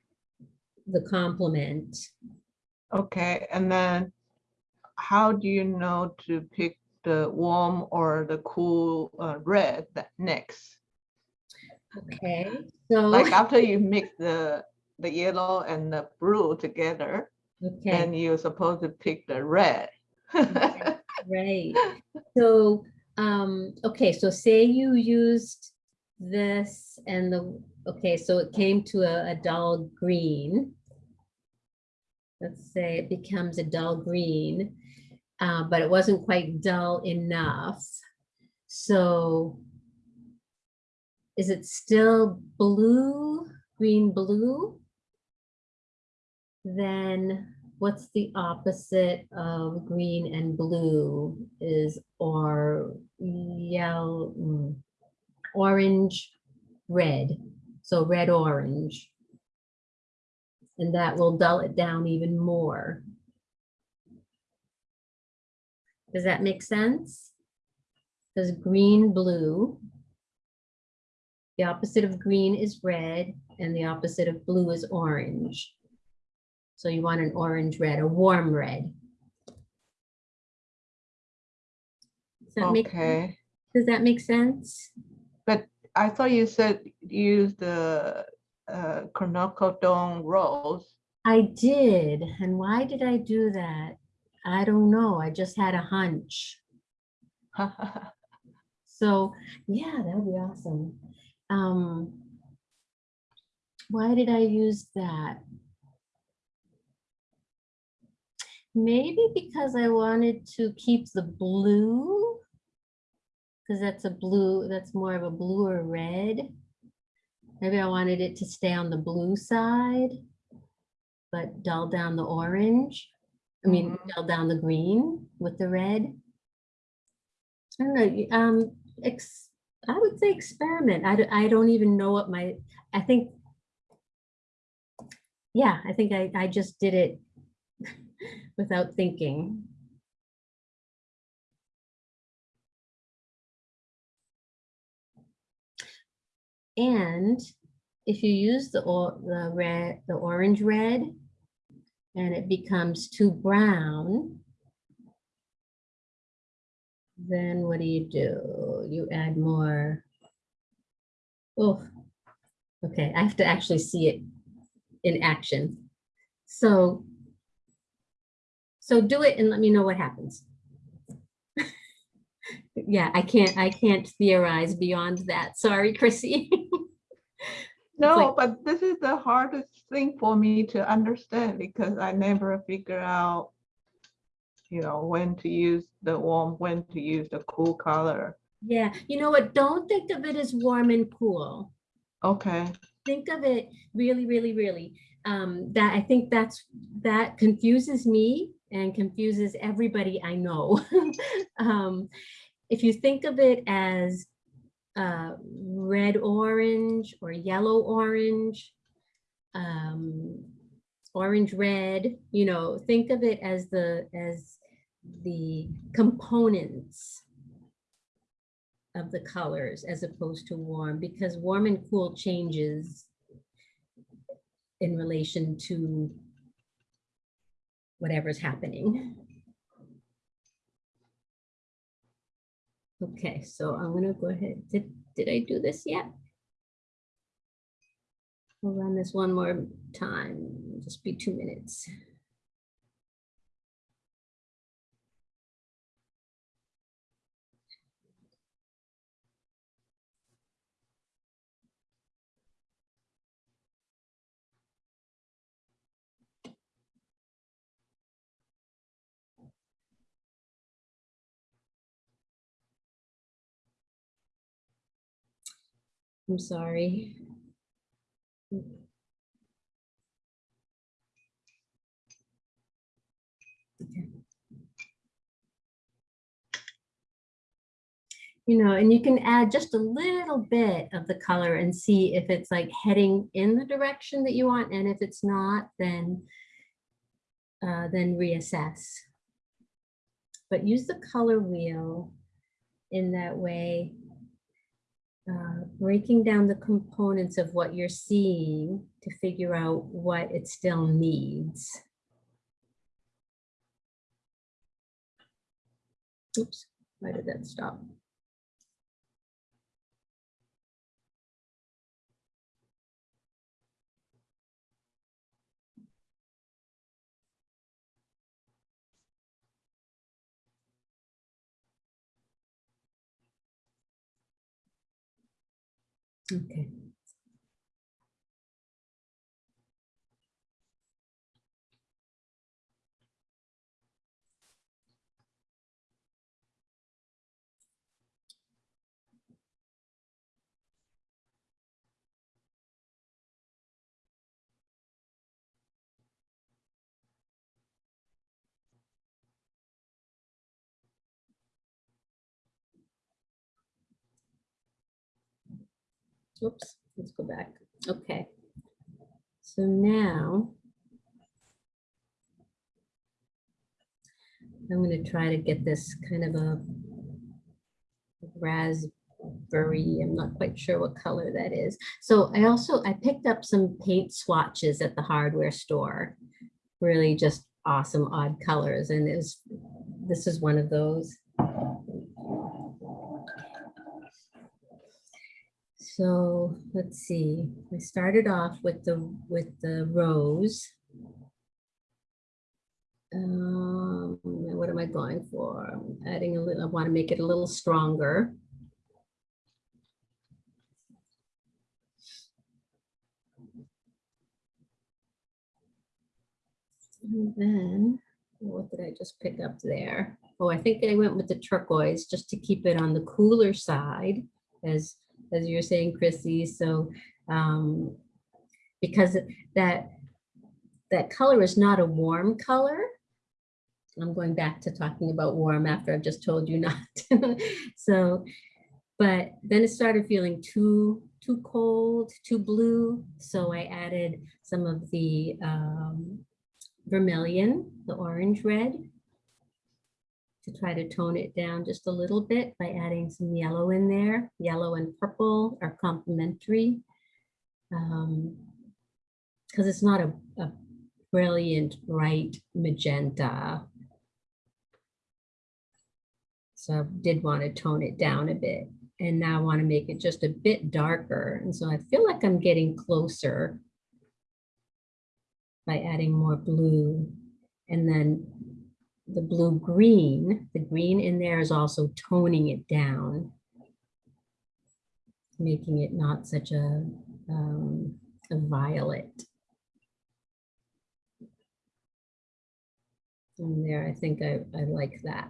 the complement. okay, and then how do you know to pick the warm or the cool uh, red that next? Okay, so. Like after you mix the, the yellow and the blue together, Okay, then you're supposed to pick the red. right. So, um, okay, so say you used this and the, okay, so it came to a, a dull green. Let's say it becomes a dull green, uh, but it wasn't quite dull enough. So is it still blue, green, blue? Then what's the opposite of green and blue is or yellow, mm, orange, red. So red, orange. And that will dull it down even more. Does that make sense? Because green, blue. The opposite of green is red and the opposite of blue is orange. So you want an orange red, a warm red. Does that make, Okay, does that make sense? but I thought you said use the uh, rose. I did. And why did I do that? I don't know. I just had a hunch. So, yeah, that would be awesome. Um, why did I use that? Maybe because I wanted to keep the blue. Because that's a blue, that's more of a blue or red. Maybe I wanted it to stay on the blue side, but dull down the orange. I mean, dull down the green with the red. I don't know, um, ex, I would say experiment. I, I don't even know what my, I think. Yeah, I think I, I just did it without thinking. And if you use the, the red, the orange red, and it becomes too brown, then what do you do? You add more. Oh, okay, I have to actually see it in action. So, so do it and let me know what happens. Yeah, I can't, I can't theorize beyond that. Sorry, Chrissy. No, like- but this is the hardest thing for me to understand because I never figure out, you know, when to use the warm, when to use the cool color. Yeah, you know what? Don't think of it as warm and cool. Okay, think of it really, really, really. Um, that I think that's that confuses me and confuses everybody I know. um, if you think of it as uh, red orange or yellow orange, um, orange red, you know, think of it as the as the components of the colors as opposed to warm because warm and cool changes in relation to whatever's happening. Okay, so I'm gonna go ahead. Did, did I do this yet? We'll run this one more time, It'll just be two minutes. I'm sorry. You know, and you can add just a little bit of the color and see if it's like heading in the direction that you want. And if it's not, then, uh, then reassess. But use the color wheel in that way uh, breaking down the components of what you're seeing to figure out what it still needs. Oops, why did that stop? Okay. Oops, let's go back. Okay. So now I'm going to try to get this kind of a raspberry. I'm not quite sure what color that is. So I also, I picked up some paint swatches at the hardware store. Really just awesome odd colors. And it was, this is one of those. So let's see, I started off with the, with the rose. Um, what am I going for? I'm adding a little, I want to make it a little stronger. And then, what did I just pick up there? Oh, I think I went with the turquoise just to keep it on the cooler side as as you're saying, Chrissy. So um, because that that color is not a warm color. I'm going back to talking about warm after I've just told you not. so, but then it started feeling too too cold, too blue. So I added some of the um, vermilion, the orange red, to try to tone it down just a little bit by adding some yellow in there. Yellow and purple are complementary. Um, because it's not a, a brilliant, bright magenta. So I did want to tone it down a bit. And now I want to make it just a bit darker. And so I feel like I'm getting closer by adding more blue. And then the blue green, the green in there is also toning it down, making it not such a um, a violet. And there, I think I, I like that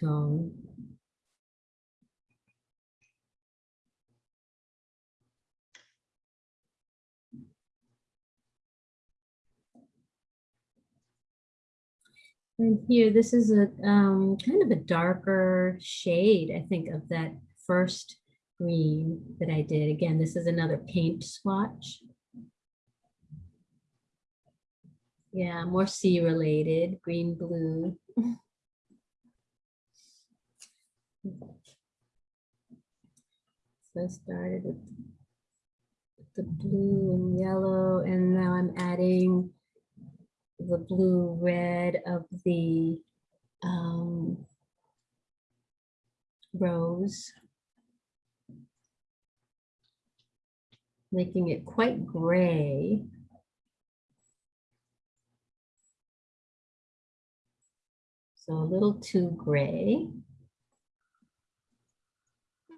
tone. And here, this is a um, kind of a darker shade, I think, of that first green that I did. Again, this is another paint swatch. Yeah, more sea related, green, blue. So I started with with the blue and yellow, and now I'm adding the blue red of the um, rose. Making it quite gray. So a little too gray.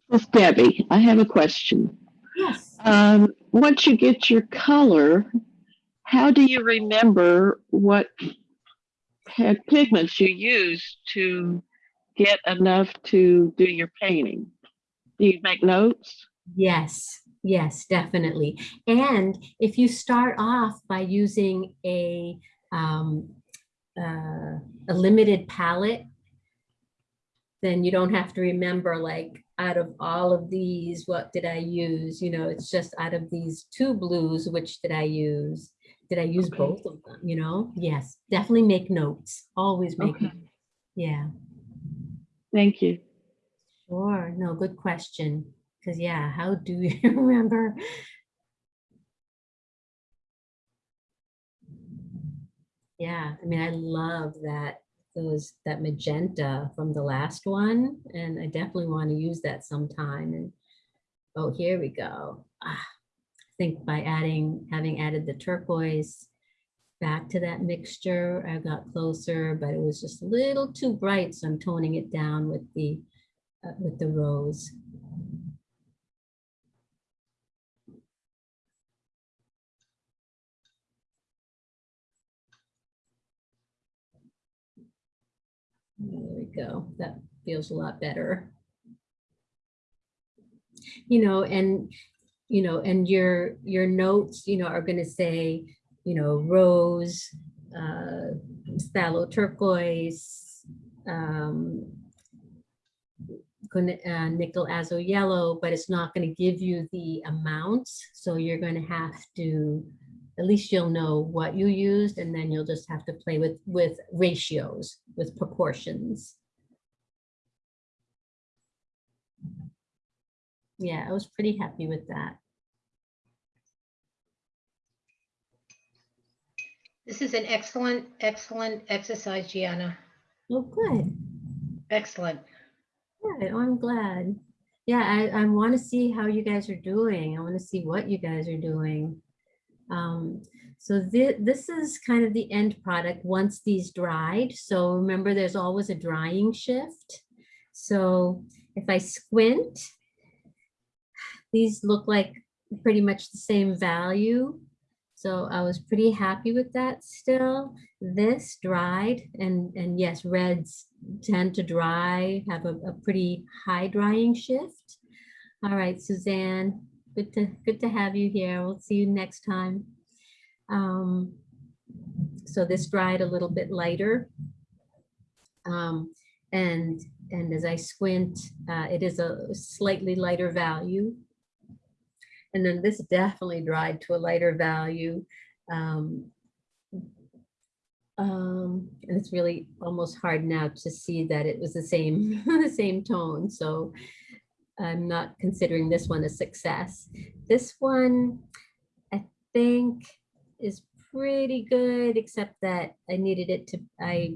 Miss Debbie, I have a question. Yes. Um, once you get your color, how do you remember what pigments you used to get enough to do your painting? Do you make notes? Yes, yes, definitely. And if you start off by using a um, uh, a limited palette, then you don't have to remember like out of all of these, what did I use? You know, it's just out of these two blues, which did I use? Did I use Okay. both of them? You know, yes, definitely make notes. Always make, Okay. notes. yeah. Thank you. Sure, no, good question. Because yeah, how do you remember? Yeah, I mean, I love that those that magenta from the last one, and I definitely want to use that sometime. And oh, here we go. Ah, think by adding, having added the turquoise back to that mixture, I got closer, but it was just a little too bright, so I'm toning it down with the uh, with the rose. There we go. That feels a lot better. You know, and, you know, and your, your notes, you know, are going to say, you know, rose, uh, phthalo turquoise, um, uh, nickel azo yellow, but it's not going to give you the amounts. So you're going to have to, at least you'll know what you used and then you'll just have to play with, with ratios, with proportions. Yeah, I was pretty happy with that. This is an excellent, excellent exercise, Gianna. Oh, good. Excellent. Good. Oh, I'm glad. Yeah, I, I want to see how you guys are doing. I want to see what you guys are doing. Um, so thi- this is kind of the end product once these dried. So remember, there's always a drying shift. So if I squint, these look like pretty much the same value. So I was pretty happy with that still. This dried and, and yes, reds tend to dry, have a, a pretty high drying shift. All right, Suzanne, good to, good to have you here. We'll see you next time. Um, so this dried a little bit lighter. Um, and, and as I squint, uh, it is a slightly lighter value. And then this definitely dried to a lighter value. Um, um, and it's really almost hard now to see that it was the same, the same tone. So I'm not considering this one a success. This one, I think is pretty good, except that I needed it to, I,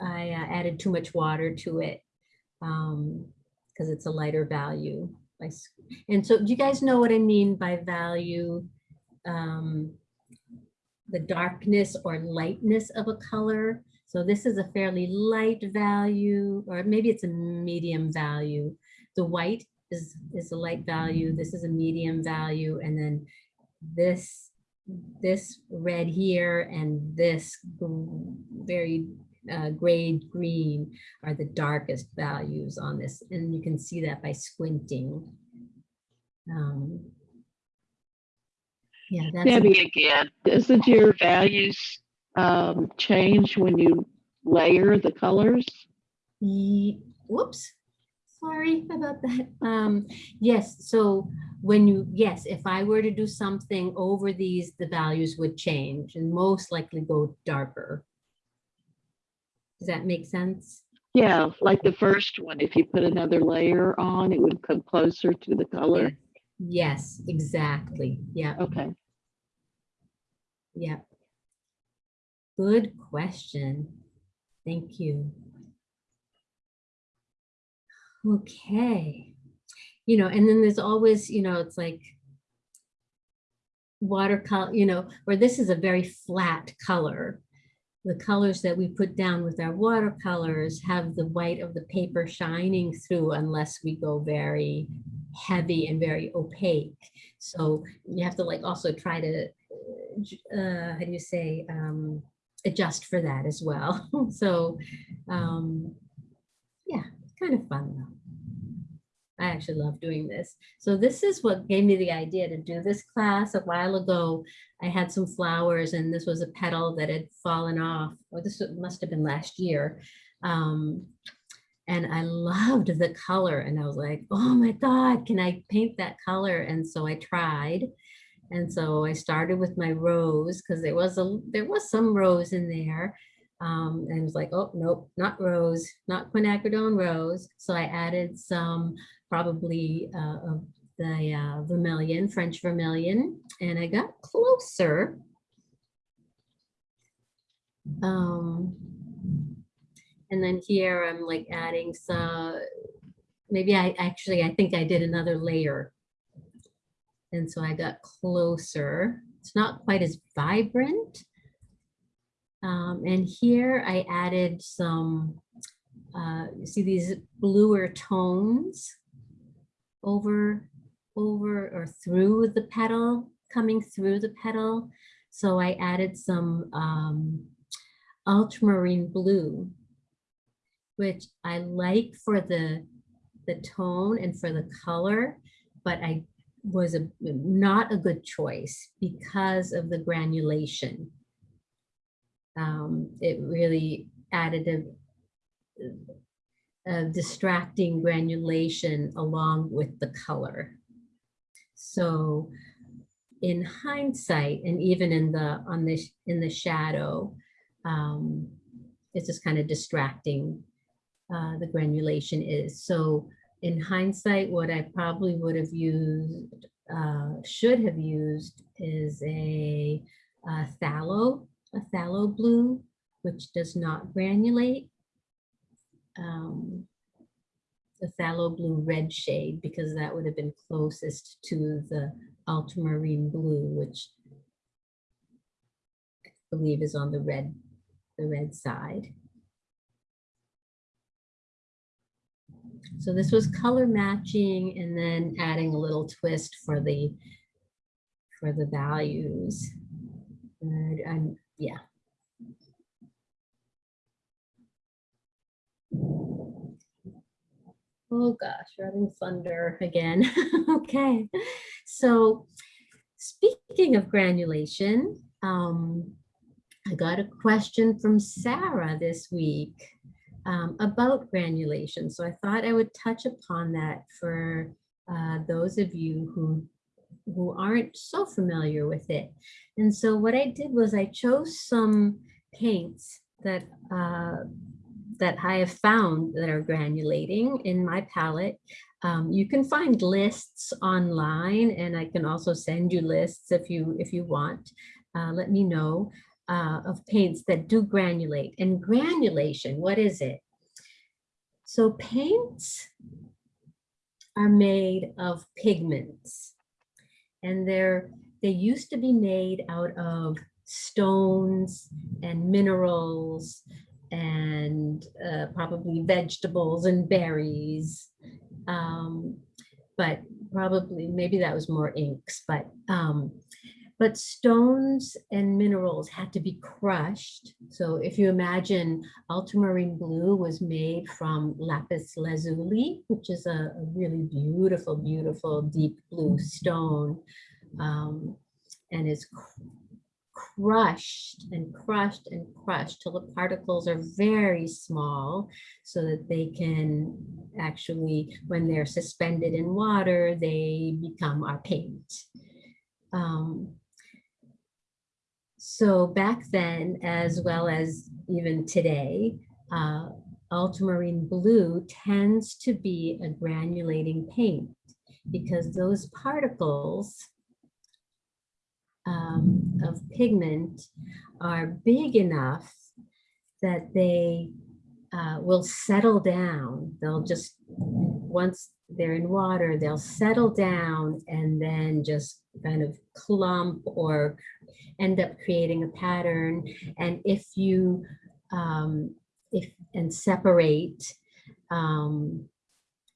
I uh, added too much water to it um, because it's a lighter value. And so do you guys know what I mean by value? Um, the darkness or lightness of a color. So this is a fairly light value, or maybe it's a medium value. The white is, is a light value, this is a medium value, and then this, this red here and this very uh, grayed green are the darkest values on this, and you can see that by squinting. Um, Yeah, that's. Debbie again, doesn't your values um, change when you layer the colors? Ye- Whoops, sorry about that. Um, yes, so when you, yes, if I were to do something over these, the values would change and most likely go darker. Does that make sense? Yeah, like the first one, if you put another layer on, it would come closer to the color. Yes, exactly. Yeah, Okay. yeah. Good question. Thank you. Okay. You know, and then there's always, you know, it's like watercolor, you know, where this is a very flat color. The colors that we put down with our watercolors have the white of the paper shining through unless we go very heavy and very opaque. So you have to like also try to, uh, how do you say, um, adjust for that as well. So, um, yeah, it's kind of fun though. I actually love doing this. So this is what gave me the idea to do this class a while ago. I had some flowers and this was a petal that had fallen off, or this must have been last year. Um, and I loved the color and I was like, oh my God, can I paint that color? And so I tried. And so I started with my rose because there was a there was some rose in there. Um, and it was like, oh, nope, not rose, not quinacridone rose. So I added some probably uh, the uh, vermilion, French vermilion, and I got closer. Um, and then here I'm like adding some, maybe I actually, I think I did another layer. And so I got closer. It's not quite as vibrant. Um, and here I added some, uh, you see these bluer tones over, over or through the petal, coming through the petal. So I added some um, ultramarine blue, which I like for the, the tone and for the color, but I was a, not a good choice because of the granulation. Um, it really added a, a distracting granulation along with the color. So in hindsight, and even in the on this in the shadow, um, it's just kind of distracting. Uh, the granulation is so. In hindsight, what I probably would have used, uh, should have used, is a, uh phthalo, a phthalo blue, which does not granulate. Um, the phthalo blue red shade because that would have been closest to the ultramarine blue, which I believe is on the red, the red side. So this was color matching and then adding a little twist for the, for the values. And, and yeah. Oh gosh, we're having thunder again. okay. So speaking of granulation, um, I got a question from Sarah this week um, about granulation. So I thought I would touch upon that for uh, those of you who who aren't so familiar with it. And so what I did was I chose some paints that uh, that I have found that are granulating in my palette. Um, you can find lists online and I can also send you lists if you if you want. Uh, let me know uh, of paints that do granulate. And granulation, what is it? So paints are made of pigments and they're they used to be made out of stones and minerals and uh, probably vegetables and berries. Um, but probably, maybe that was more inks, but, um, but stones and minerals had to be crushed. So if you imagine ultramarine blue was made from lapis lazuli, which is a, a really beautiful, beautiful deep blue stone. Um, and is crushed and crushed and crushed till the particles are very small so that they can actually, when they're suspended in water, they become our paint. Um, so back then, as well as even today, uh, ultramarine blue tends to be a granulating paint because those particles um, of pigment are big enough that they uh, will settle down. They'll just, once they're in water, they'll settle down and then just kind of clump or end up creating a pattern. And if you, um, if, and separate, um,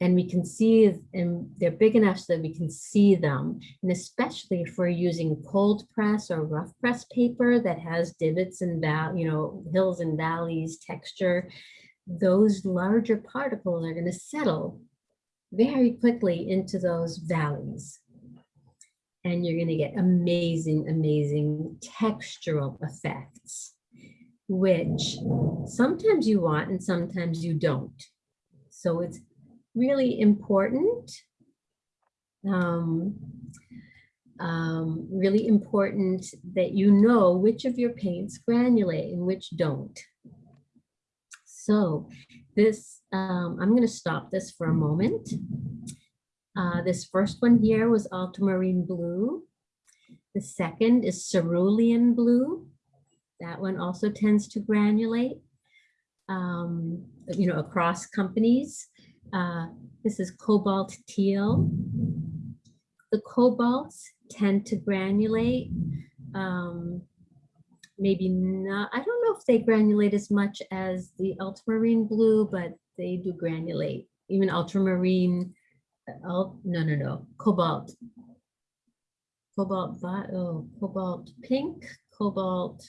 and we can see, and they're big enough so that we can see them. And especially if we're using cold press or rough press paper that has divots and you know, hills and valleys texture, those larger particles are going to settle very quickly into those valleys. And you're going to get amazing, amazing textural effects, which sometimes you want and sometimes you don't. So it's really important. Um, um, really important that you know which of your paints granulate and which don't. So this, um, I'm going to stop this for a moment. Uh, this first one here was ultramarine blue. The second is cerulean blue. That one also tends to granulate, um, you know, across companies. Uh, this is cobalt teal. The cobalts tend to granulate. Um, maybe not, I don't know if they granulate as much as the ultramarine blue, but they do granulate. Even ultramarine, uh, no, no, no, cobalt. Cobalt, oh, cobalt pink, cobalt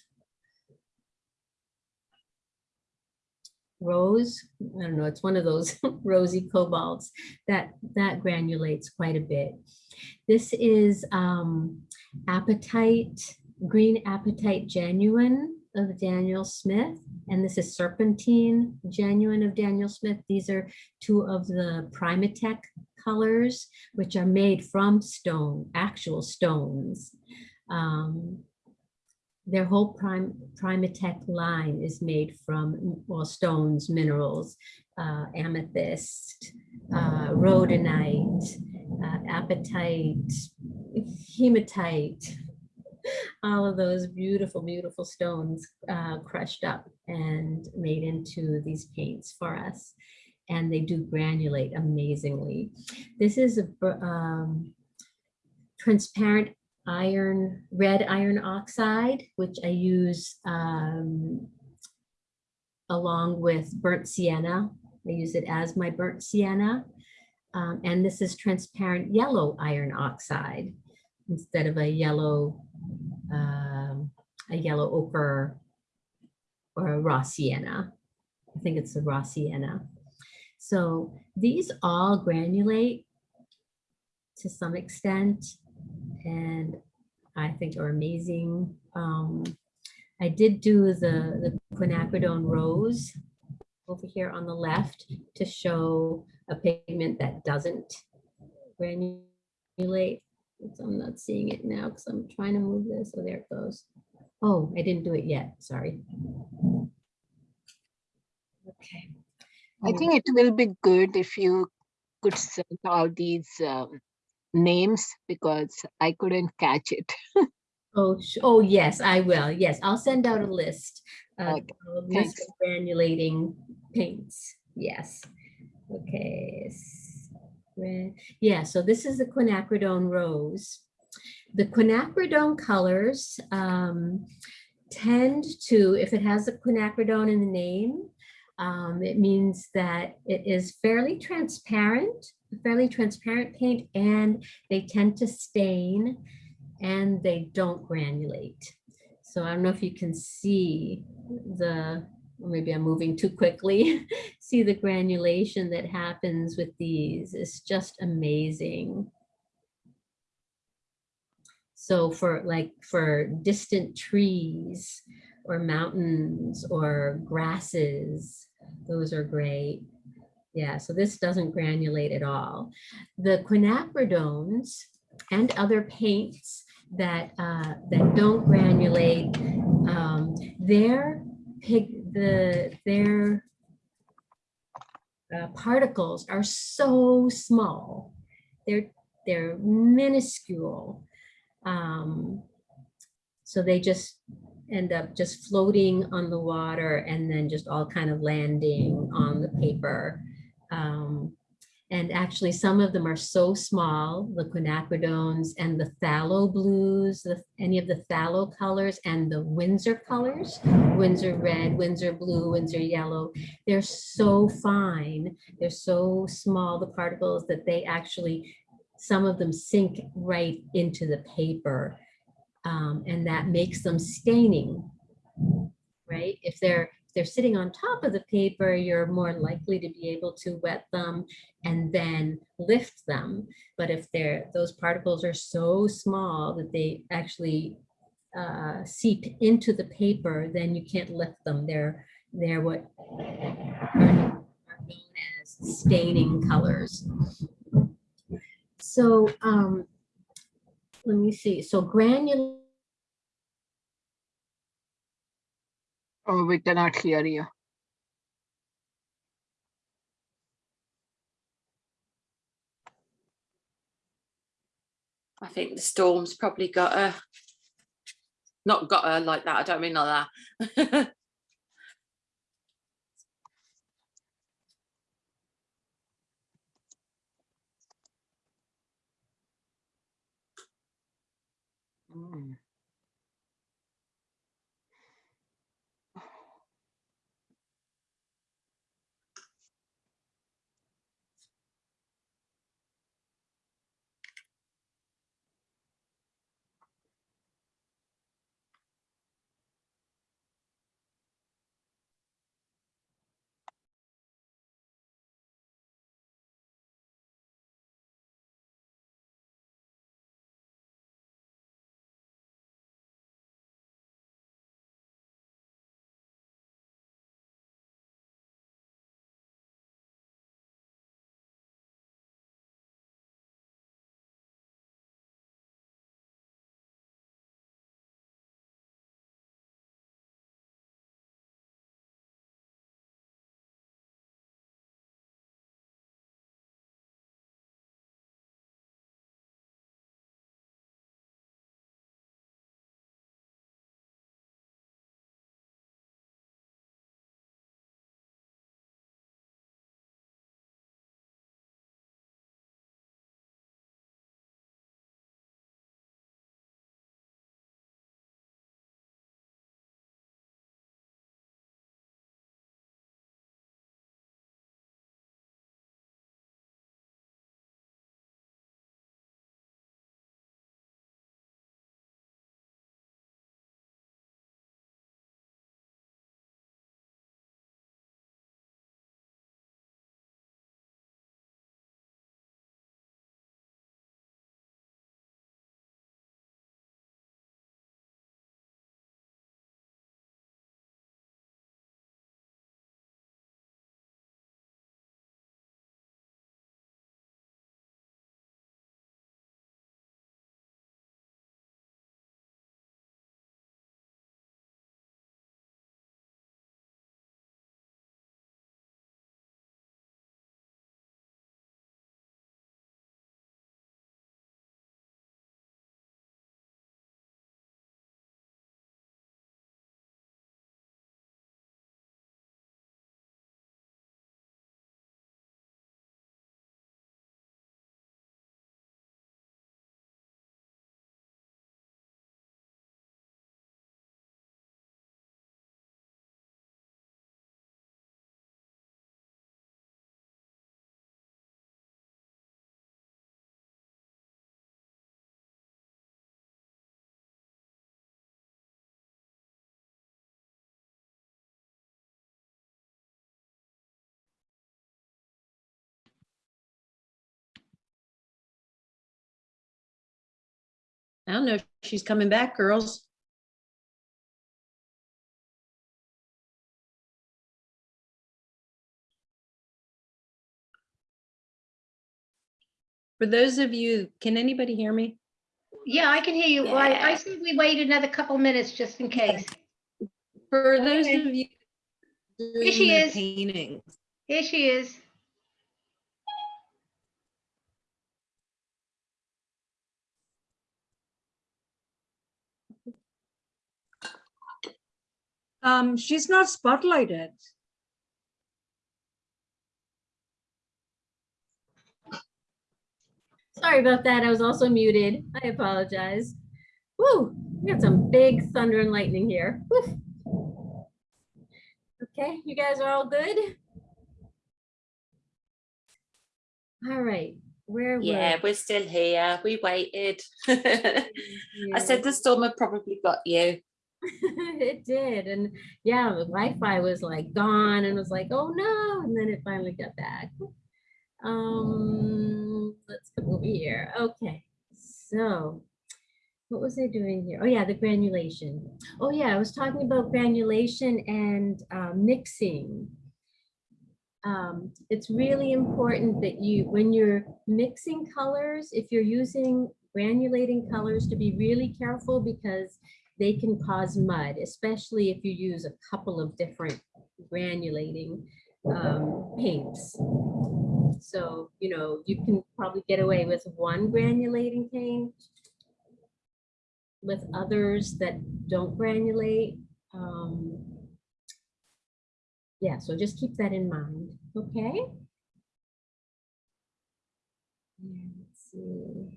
rose. I don't know, it's one of those rosy cobalts that, that granulates quite a bit. This is um, apatite, green Apatite genuine of Daniel Smith. And this is serpentine genuine of Daniel Smith. These are two of the PrimaTek colors, which are made from stone, actual stones. Um, their whole prime PrimaTek line is made from well stones, minerals, uh, amethyst, uh, rhodonite, uh, apatite, hematite, all of those beautiful, beautiful stones uh, crushed up and made into these paints for us. And they do granulate amazingly. This is a um, transparent iron, red iron oxide, which I use um, along with burnt sienna. I use it as my burnt sienna. Um, and this is transparent yellow iron oxide instead of a yellow, um, a yellow ochre or a raw sienna. I think it's a raw sienna. So these all granulate to some extent and I think are amazing. Um, I did do the, the quinacridone rose over here on the left to show a pigment that doesn't granulate. I'm not seeing it now because I'm trying to move this. Oh, there it goes. Oh, I didn't do it yet. Sorry. Okay. I think it will be good if you could send all these um, names because I couldn't catch it. Oh, oh, yes, I will. Yes, I'll send out a list of Okay, a list of granulating paints. Yes. Okay. Yeah, so this is the quinacridone rose. The quinacridone colors um, tend to, if it has a quinacridone in the name, um, it means that it is fairly transparent fairly transparent paint and they tend to stain and they don't granulate. So I don't know if you can see the, maybe I'm moving too quickly, see the granulation that happens with these. It's just amazing. So for like for distant trees or mountains or grasses, those are great. Yeah, so this doesn't granulate at all. The quinacridones and other paints that uh, that don't granulate, um, their pig the their uh, particles are so small. They're they're minuscule. Um, so they just end up just floating on the water and then just all kind of landing on the paper. Um, and actually some of them are so small, the quinacridones and the phthalo blues, the, any of the phthalo colors and the Winsor colors, Winsor red, Winsor blue, Winsor yellow, they're so fine. They're so small, the particles that they actually, some of them sink right into the paper. Um, and that makes them staining, right? If they're if they're sitting on top of the paper, you're more likely to be able to wet them and then lift them. But if they're those particles are so small that they actually uh, seep into the paper, then you can't lift them. They're they're what are known as staining colors. So um, let me see. So granular. Oh, we cannot hear you. I think the storm's probably got her. Not got her like that. I don't mean like that. I don't know if she's coming back, girls. For those of you, can anybody hear me? Yeah, I can hear you. Well, I, I Yeah. we wait another couple minutes just in case. For those Okay. of you. Here she is. Paintings. Here she is. Um, she's not spotlighted. Sorry about that. I was also muted. I apologize. Woo, we got some big thunder and lightning here. Woo. Okay, you guys are all good? All right, where were? Yeah, we're still here. We waited. I said the storm had probably got you. it did. And yeah, the Wi-Fi was like gone and was like, oh no, and then it finally got back. Um, let's come over here. Okay, so what was I doing here? Oh yeah, the granulation. Oh yeah, I was talking about granulation and uh, mixing. Um, it's really important that you, when you're mixing colors, if you're using granulating colors, to be really careful because they can cause mud, especially if you use a couple of different granulating um, paints. So, you know, you can probably get away with one granulating paint with others that don't granulate. Um, yeah, so just keep that in mind, okay? Yeah, let's see.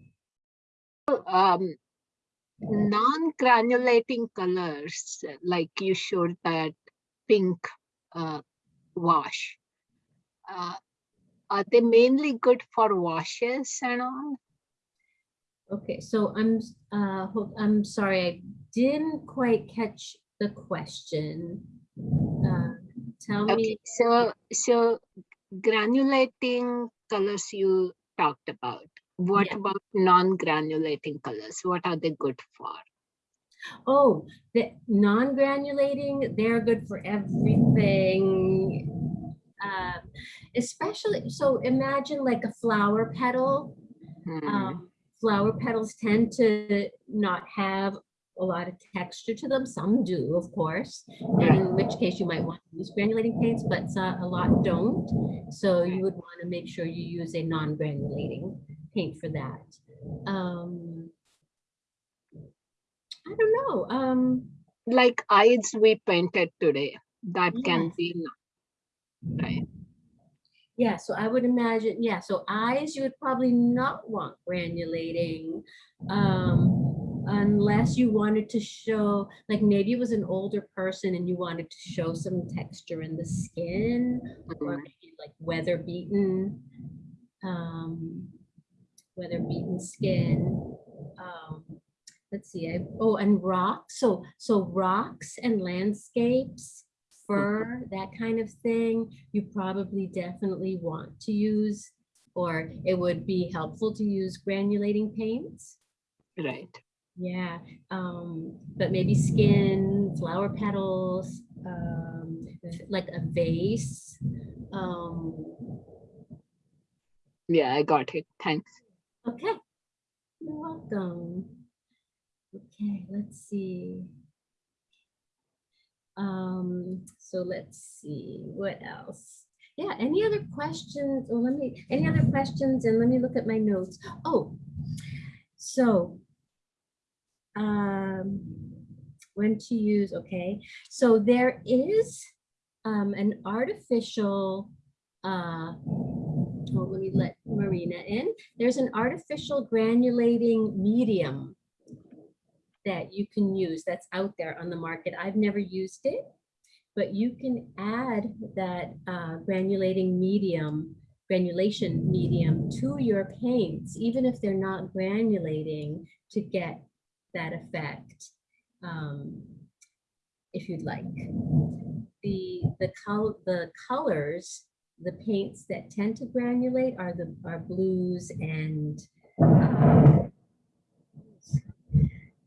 Um, non-granulating colors, like you showed that pink uh, wash. Uh, are they mainly good for washes and all? Okay, so I'm, uh, I'm sorry, I didn't quite catch the question. Uh, Tell Okay, me, so so granulating colors you talked about. What Yeah. about non-granulating colors? What are they good for? oh, the non-granulating, they're good for everything. Uh, Especially, so imagine like a flower petal. Hmm, Um, Flower petals tend to not have a lot of texture to them. Some do, of course. And in which case you might want to use granulating paints, but uh, a lot don't. So you would want to make sure you use a non-granulating paint for that. Um, I don't know. Um, Like eyes we painted today, that can be, right? Yeah, so I would imagine, yeah, so eyes, you would probably not want granulating. Um, unless you wanted to show, like maybe it was an older person and you wanted to show some texture in the skin or Mhm. maybe like weather beaten. Um, weather beaten skin. Um, let's see, I, oh, and rocks, so, so rocks and landscapes, fur, that kind of thing, you probably definitely want to use, or it would be helpful to use granulating paints. Right. Yeah, um, but maybe skin, flower petals, um, like a vase. Um, Yeah, I got it. Thanks. Okay, you're welcome. Okay, let's see. Um, so let's see, what else? Yeah, any other questions? Or let me, any other questions? And let me look at my notes. Oh, so um, when to use, okay. So there is um, an artificial, uh, oh, let me let Marina in. There's an artificial granulating medium that you can use that's out there on the market. I've never used it, but you can add that uh, granulating medium, granulation medium to your paints, even if they're not granulating to get that effect, um, if you'd like. The, the color, the colors, the paints that tend to granulate are the are blues and um,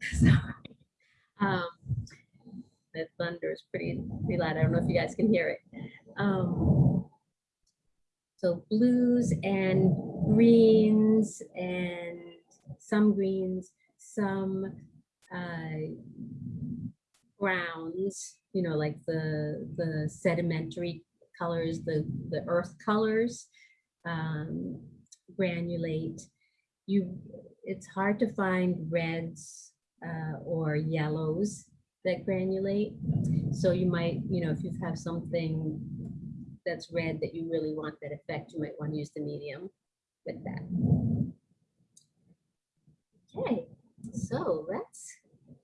sorry. Um, the thunder is pretty, pretty loud. I don't know if you guys can hear it. Um, so blues and greens and some greens, some uh, browns, you know, like the, the sedimentary colors, the, the earth colors, um, granulate. You, it's hard to find reds uh, or yellows that granulate. So you might, you know, if you have something that's red that you really want that effect, you might want to use the medium with that. Okay, so let's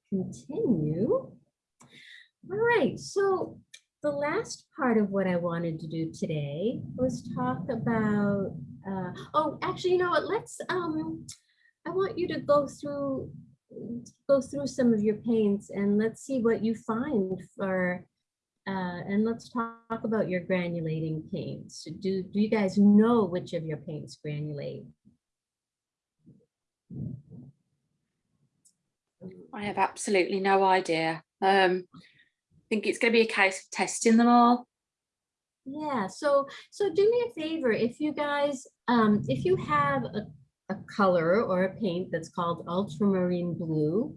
continue. All right, so the last part of what I wanted to do today was talk about, uh, oh, actually, you know what, let's, um, I want you to go through, go through some of your paints and let's see what you find for, uh, and let's talk about your granulating paints. Do, do you guys know which of your paints granulate? I have absolutely no idea. Um, think it's going to be a case of testing them all. Yeah, so so do me a favor, if you guys, um, if you have a, a color or a paint that's called ultramarine blue,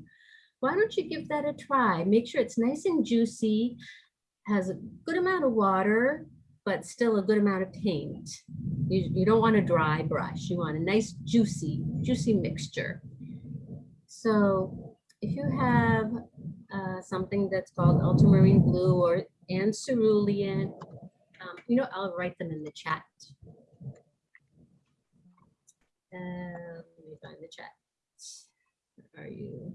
why don't you give that a try? Make sure it's nice and juicy, has a good amount of water, but still a good amount of paint. You, you don't want a dry brush. You want a nice juicy, juicy mixture. So if you have uh, something that's called ultramarine blue or and cerulean, um, you know, I'll write them in the chat. Uh, let me find the chat. Where are you?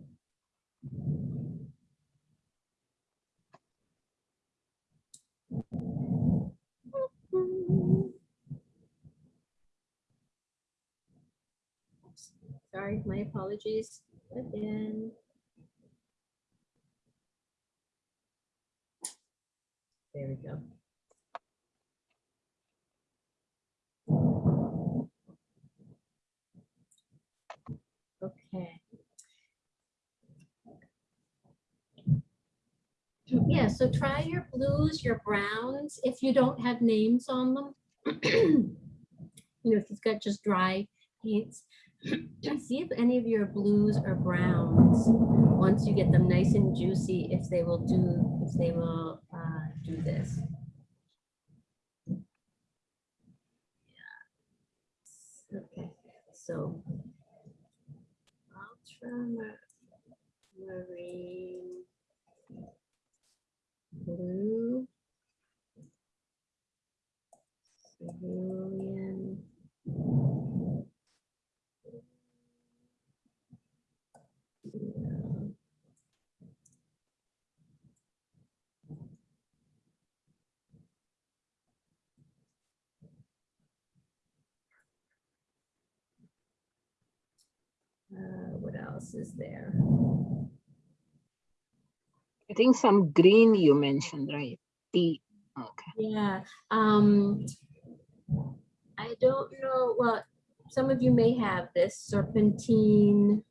Oops, Sorry, my apologies again. There we go. Okay. Yeah, so try your blues, your browns, if you don't have names on them. You know, if you've got just dry paints, see if any of your blues or browns, once you get them nice and juicy, if they will do, if they will uh, do this. Yeah. Okay, so ultramarine blue, cerulean, else is there? I think some green you mentioned, right? Tea. Okay. Yeah, um, I don't know, well, some of you may have this serpentine.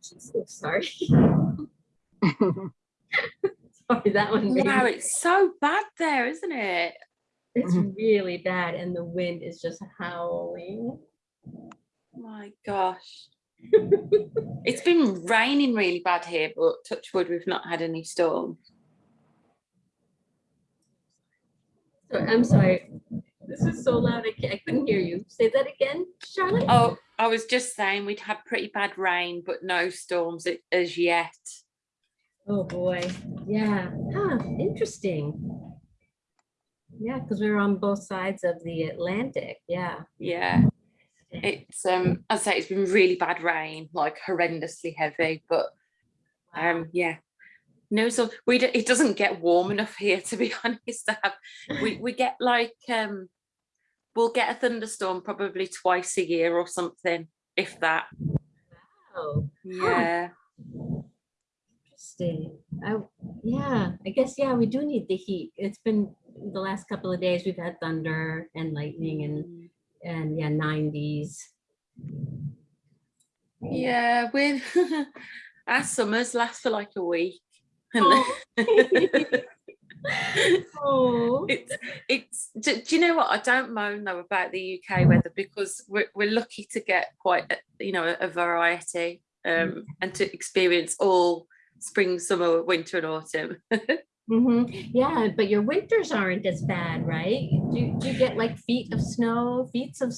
So Sorry. Sorry, that one. made Wow, me- it's so bad there, isn't it? It's really bad and the wind is just howling. My gosh. it's been raining really bad here, but touch wood, we've not had any storms. So I'm sorry, this is so loud, I I couldn't hear you. Say that again, Charlotte? Oh, I was just saying we'd had pretty bad rain, but no storms as yet. Oh, boy, yeah, huh, interesting. Yeah, because we're on both sides of the Atlantic, yeah. Yeah. It's um I'd say it's been really bad rain, like horrendously heavy, but um yeah. No, so we d- it doesn't get warm enough here to be honest. to have- we we get like um we'll get a thunderstorm probably twice a year or something, if that. Oh, Yeah. Interesting. I, yeah, I guess, yeah, we do need the heat. It's been the last couple of days, we've had thunder and lightning and, and yeah, nineties. Yeah, with our summers last for like a week. Oh. it's it's do, do you know what i don't moan though about the uk weather because we're, we're lucky to get quite a, you know a, a variety um and to experience all spring summer winter and autumn hmm Yeah, but your winters aren't as bad, right? Do, do you get like feet of snow, feet of,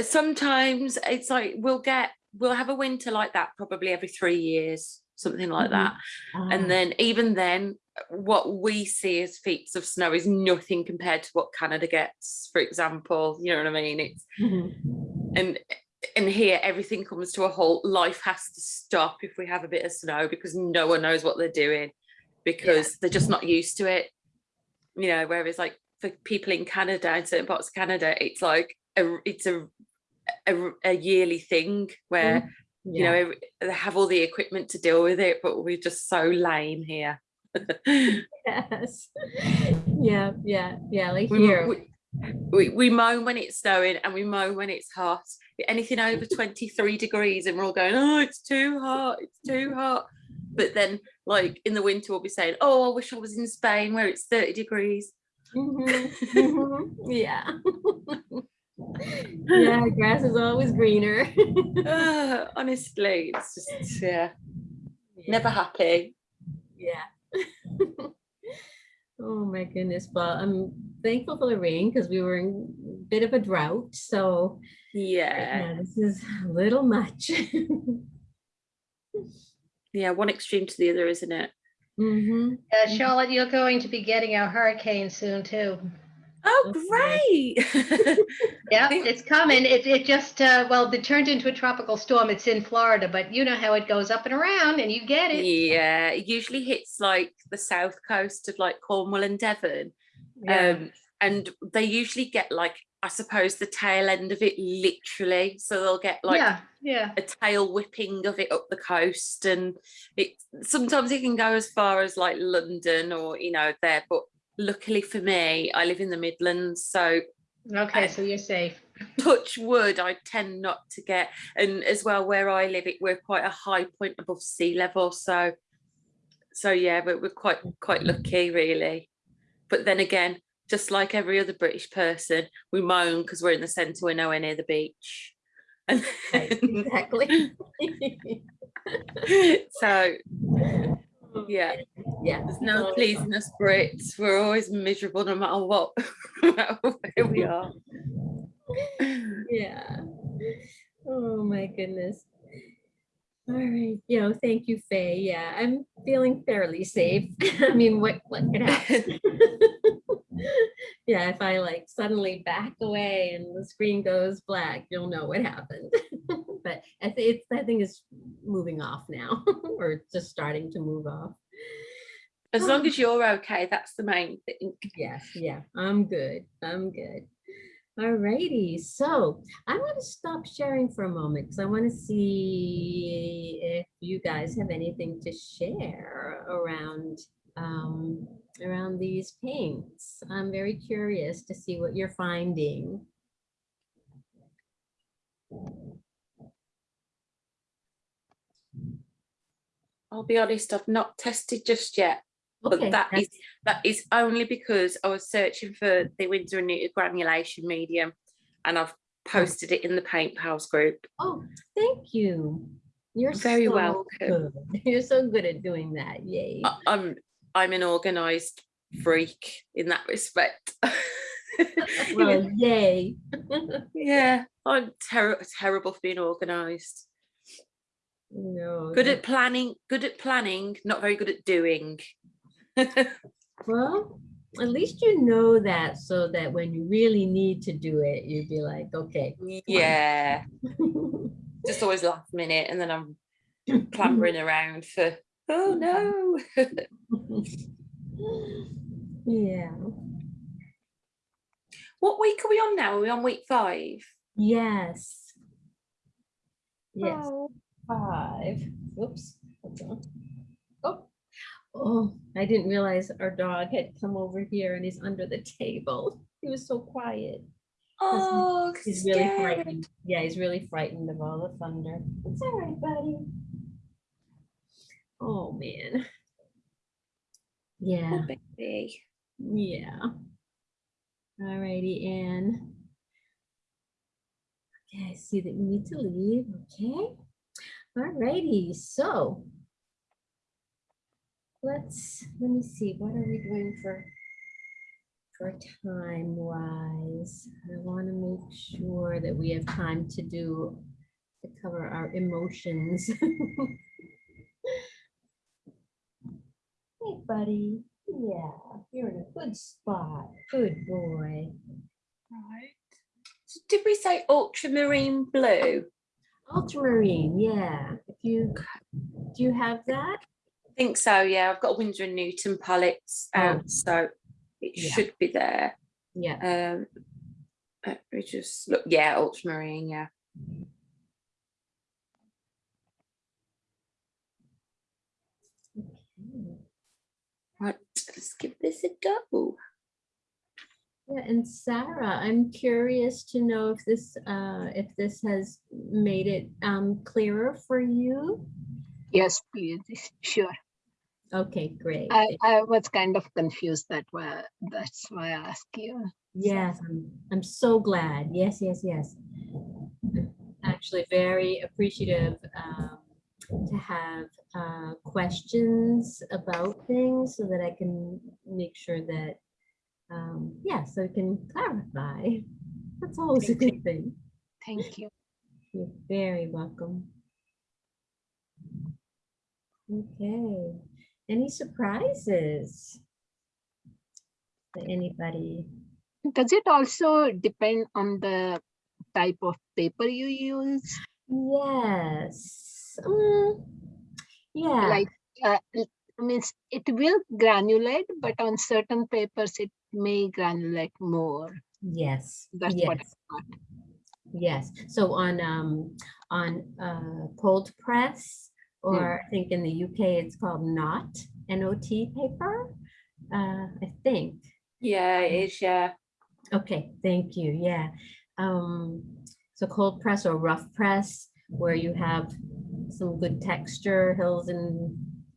sometimes it's like we'll get we'll have a winter like that probably every three years something like Mhm. that. Ah, and then even then what we see as feet of snow is nothing compared to what canada gets for example you know what i mean? It's mhm. and and here everything comes to a halt. Life has to stop if we have a bit of snow because no one knows what they're doing because they're just not used to it. You know whereas like for people in canada in certain parts of canada it's like a it's a a, a yearly thing where mm. you know they have all the equipment to deal with it but we're just so lame here. Yes. Yeah, yeah, yeah, like we, here. we, we, we moan when it's snowing and we moan when it's hot. Anything over 23 degrees and we're all going oh it's too hot it's too hot. But then like in the winter we'll be saying oh i wish i was in spain where it's 30 degrees Mhm, mhm, Yeah. Yeah, grass is always greener. Honestly it's just yeah never happy Yeah. Oh my goodness. Well, I'm thankful for the rain because we were in a bit of a drought. So yeah yeah, this is a little much. Yeah one extreme to the other isn't it Mhm. Uh, Charlotte, you're going to be getting a hurricane soon too. oh great Yeah, it's coming. It, it just, uh, well, it turned into a tropical storm. It's in Florida, but you know how it goes up and around and you get it. yeah it usually hits like the south coast of like cornwall and devon Yeah. um and they usually get like i suppose the tail end of it literally so they'll get like Yeah, yeah. a tail whipping of it up the coast and it sometimes it can go as far as like london or you know there but luckily for me i live in the midlands so Okay, so you're safe. touch wood i tend not to get and as well where i live it we're quite a high point above sea level so so yeah but we're quite quite lucky really but then again just like every other british person we moan because we're in the centre we're nowhere near the beach and Right, exactly. so oh, yeah Yeah. there's no pleasing us brits we're always miserable no matter what no matter where we are Yeah. Oh my goodness. All right. You know, thank you, Faye. Yeah, I'm feeling fairly safe. I mean, what what could happen? yeah, if I like suddenly back away and the screen goes black, you'll know what happened. but it's I think it's moving off now, or just starting to move off. as long um, as you're okay that's the main thing Yes, yeah, I'm good. I'm good. Alrighty, so I'm going to stop sharing for a moment because I want to see if you guys have anything to share around um, around these paints. I'm very curious to see what you're finding. I'll be honest, I've not tested just yet. But Okay, that is that is only because I was searching for the Winsor and Newton granulation medium and I've posted it in the Paint Pals group. Oh, thank you. You're Very so welcome. good. You're so good at doing that. Yay. I- I'm I'm an organized freak in that respect. Well, yay. yeah, I'm ter- terrible for being organized. No. Good that- at planning, good at planning, not very good at doing. Well, at least you know that so that when you really need to do it, you'd be like, okay. Yeah. Just always last minute and then I'm clambering around for oh no. Yeah. what week are we on now? Are we on week five? Yes. Yes. Oh. Five. Whoops. Oh. Oh, I didn't realize our dog had come over here and he's under the table. He was so quiet. Oh, He's really frightened. Yeah, he's really frightened of all the thunder. It's all right, buddy. Oh, man. Yeah, baby. yeah. All righty, Anne. Okay, I see that you need to leave, okay? All righty, so let's, let me see, what are we doing for for time wise? I want to make sure that we have time to do, to cover our emotions. Hey, buddy. Yeah, you're in a good spot. Good boy. Right. So Did we say ultramarine blue? Ultramarine, yeah. If you, do you have that? I think so, yeah. I've got Winsor and Newton palettes Oh. so it Yeah. should be there. Yeah. Um, let me just look. Yeah, ultramarine. Yeah. Right, let's give this a go. Yeah, and Sarah, I'm curious to know if this, uh, if this has made it, um, clearer for you? Yes, please, sure. Okay, great. I, I was kind of confused that why, that's why I asked you. Yes, I'm, I'm so glad. Yes, yes, yes. Actually, very appreciative um, to have uh, questions about things so that I can make sure that, um, yeah, so I can clarify. That's always a good thing. Thank you. You're very welcome. Okay, any surprises? For Anybody? Does it also depend on the type of paper you use? Yes. Mm, yeah. Like, uh, it means it will granulate, but on certain papers it may granulate more. Yes. That's yes. what I thought. Yes, so on, um, on, uh, cold press, or I think in the UK it's called not N-O-T paper, uh, I think. Yeah, it is. Yeah. Okay, thank you, yeah. Um, so cold press or rough press, where you have some good texture, hills and,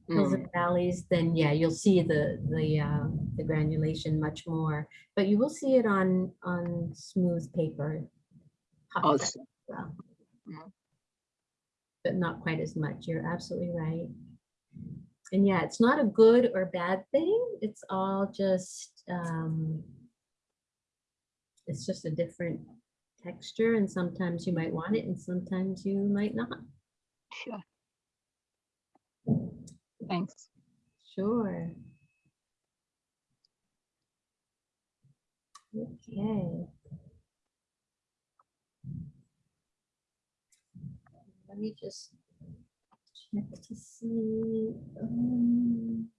hills and valleys, then yeah, you'll see the, the, uh, the granulation much more. But you will see it on, on smooth paper. hot press Also. well. Mm. But not quite as much, you're absolutely right. And yeah, it's not a good or bad thing, it's all just, um, it's just a different texture and sometimes you might want it and sometimes you might not. Sure. Thanks. Sure. Okay. Let me just check to see. um,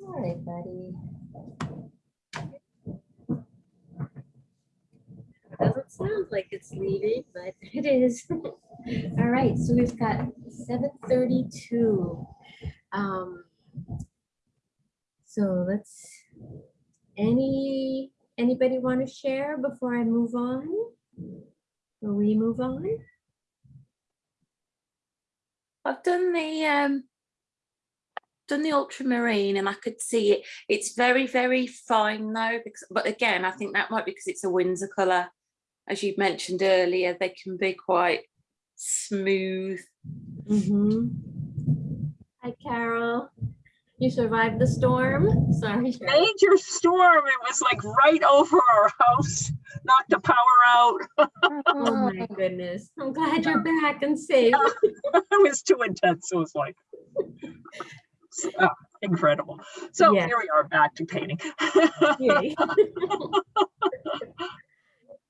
All right, buddy. Doesn't sound like it's leaving, but it is. All right, so we've got seven thirty-two. Um. So let's, any, anybody want to share before I move on? Will we move on? I've done the um done the ultramarine and I could see it. It's very, very fine though, because but again, I think that might be because it's a Winsor colour. As you mentioned earlier, they can be quite smooth. Mm-hmm. Hi, Carol. You survived the storm? Sorry. Major storm. It was like right over our house, knocked the power out. Oh my goodness. I'm glad you're back and safe. it was too intense. It was like ah, incredible. So Yeah. here we are back to painting.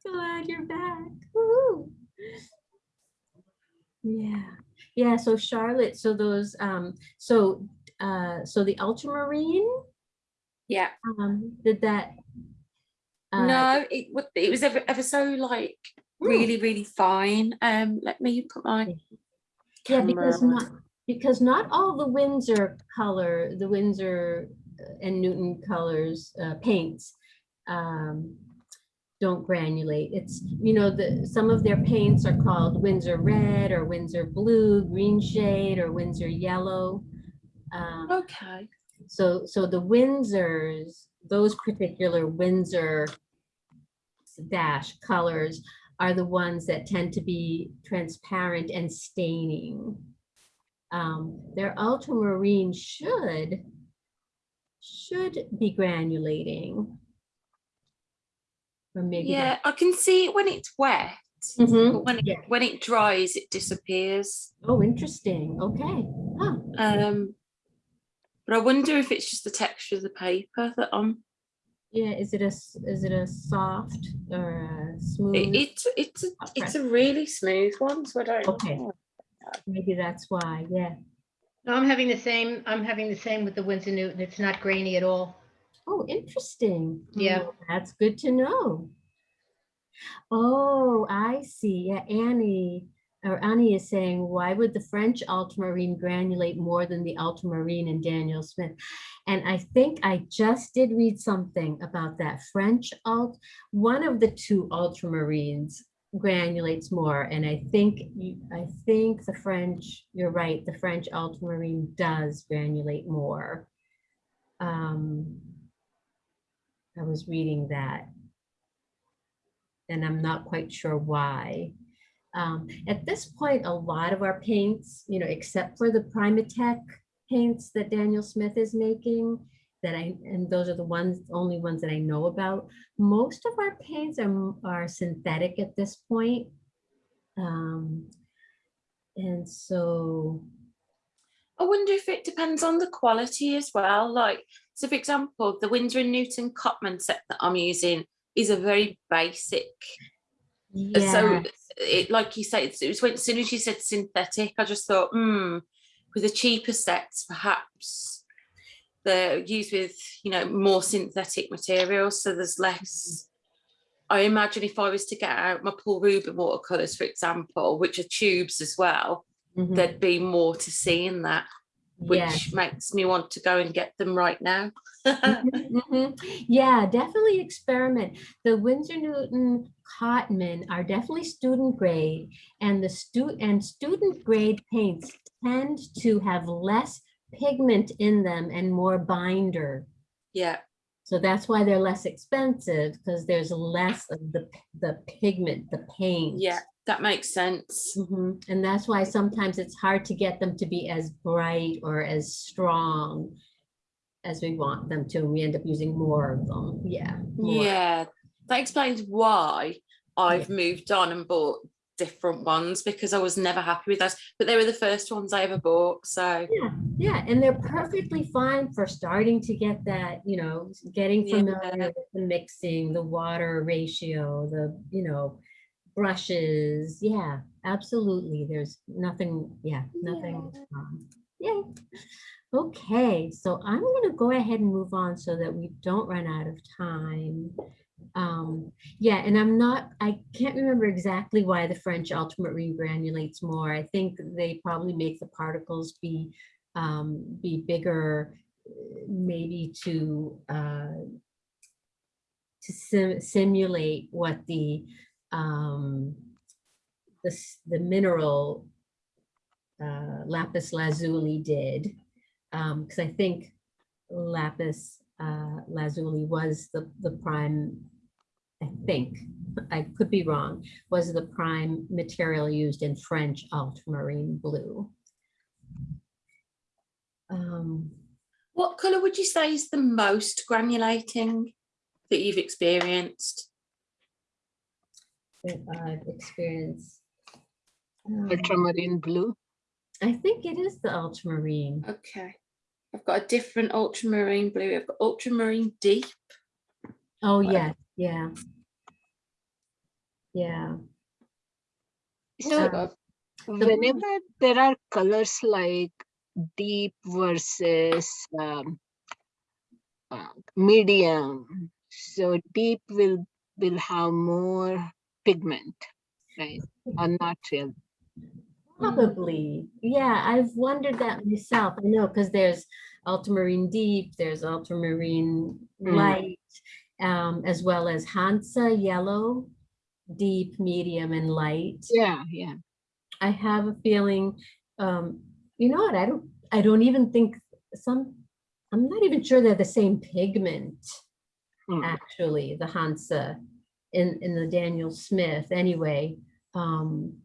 Glad you're back. Woo. Yeah, yeah, so Charlotte, so those, um, so, uh, so the ultramarine, Yeah. um, did that? uh, no, it it was ever ever so like Hmm. really, really fine. Um let me put my Yeah, because not, because not all the Winsor color, the Winsor uh, and Newton colors, uh, paints, um, don't granulate. It's, you know, the, some of their paints are called Winsor red or Winsor blue, green shade or Winsor yellow. Um, Okay. so, so the Winsors, those particular Winsor dash colors are the ones that tend to be transparent and staining. Um, their ultramarine should, should be granulating. Or maybe. Yeah, I can see it when it's wet. Mhm, But when it, yeah. when it dries, it disappears. Oh, interesting. Okay. Huh. Um, but I wonder if it's just the texture of the paper that I'm. Yeah, is it a is it a soft or a smooth? It, it's it's a, it's a really smooth one, so I don't. Okay. know. Maybe that's why, yeah. No, I'm having the same, I'm having the same with the Winsor Newton. It's not grainy at all. Oh, interesting. Yeah. Oh, That's good to know. Oh, I see. Yeah, Annie, or Annie is saying, why would the French ultramarine granulate more than the ultramarine in Daniel Smith? And I think I just did read something about that French alt, one of the two ultramarines granulates more. And I think, I think the French, you're right, the French ultramarine does granulate more. Um, I was reading that. And I'm not quite sure why. Um, at this point, a lot of our paints, you know, except for the PrimaTek paints that Daniel Smith is making, that I, and those are the ones, only ones that I know about. Most of our paints are, are synthetic at this point. Um, and so, I wonder if it depends on the quality as well. Like, so for example, the Winsor and Newton Cotman set that I'm using is a very basic. So yeah, it, like you said, it was when, as soon as you said synthetic, I just thought, hmm, with the cheaper sets, perhaps they're used with, you know, more synthetic materials. So there's less. I imagine if I was to get out my Paul Rubens watercolors, for example, which are tubes as well, mhm, there'd be more to see in that, which makes me want to go and get them right now. Mhm, mhm. Yeah, definitely experiment. The Winsor Newton Cotman are definitely student grade and the stu and student grade paints tend to have less pigment in them and more binder. yeah, So that's why they're less expensive because there's less of the, the pigment, the paint. yeah, that makes sense. Mhm. And that's why sometimes it's hard to get them to be as bright or as strong as we want them to. And We end up using more of them. Yeah. more. Yeah, that explains why I've moved on and bought different ones because I was never happy with those. But they were the first ones I ever bought. So Yeah, yeah, and they're perfectly fine for starting to get that, you know, getting Yeah. familiar with the mixing, the water ratio, the, you know, brushes. Yeah, absolutely. There's nothing, yeah, nothing. wrong. Yay. Okay, so I'm gonna go ahead and move on so that we don't run out of time. Um, yeah, and I'm not, I can't remember exactly why the French ultramarine granulates more. I think they probably make the particles be, um, be bigger, maybe to, uh, to sim- simulate what the, um, the, the mineral uh, lapis lazuli did. Um, because I think lapis uh, lazuli was the, the prime, I think, I could be wrong, was the prime material used in French ultramarine blue. Um, what colour would you say is the most granulating that you've experienced? that I've experienced. um, Ultramarine blue. I think it is the ultramarine. Okay. I've got a different ultramarine blue. I've got ultramarine deep. Oh, What? yeah, yeah. Yeah. So Uh, whenever there are colors like deep versus um, uh, medium, so deep will will have more pigment, right? Or not real. Probably, yeah, I've wondered that myself. I know, because there's ultramarine deep, there's ultramarine Mm. light, um, as well as Hansa yellow, deep, medium, and light. Yeah, yeah. I have a feeling, um, you know what, I don't, I don't even think some, I'm not even sure they're the same pigment, Hmm. actually, the Hansa in, in the Daniel Smith anyway. Um,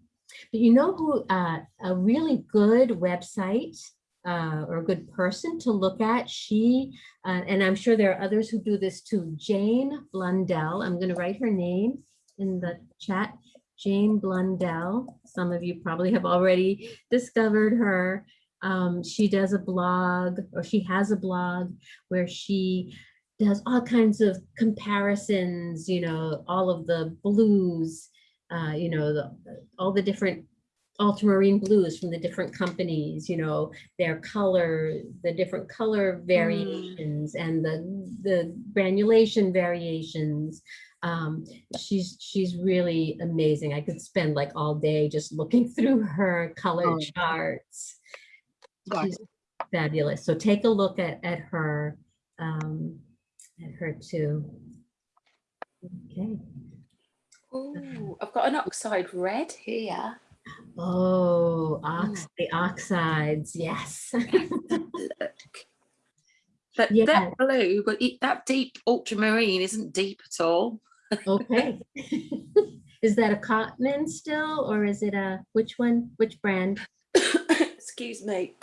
but you know who, uh, a really good website uh, or a good person to look at, she, uh, and I'm sure there are others who do this too, Jane Blundell, I'm gonna write her name in the chat. Jane Blundell. Some of you probably have already discovered her. Um, she does a blog or she has a blog where she does all kinds of comparisons, you know, all of the blues, uh, you know, the, all the different ultramarine blues from the different companies, you know, their color, the different color variations and the, the granulation variations. Um, she's, she's really amazing. I could spend like all day just looking through her color Oh. charts. Got She's fabulous. So take a look at, at her, um, at her too. Okay. Ooh, um, I've got an oxide red here. Oh, ox, hmm. the oxides, yes. Look. But Yeah. that blue, but that deep ultramarine isn't deep at all. Okay. Is that a Cotman still, or is it a, which one, which brand? Excuse me.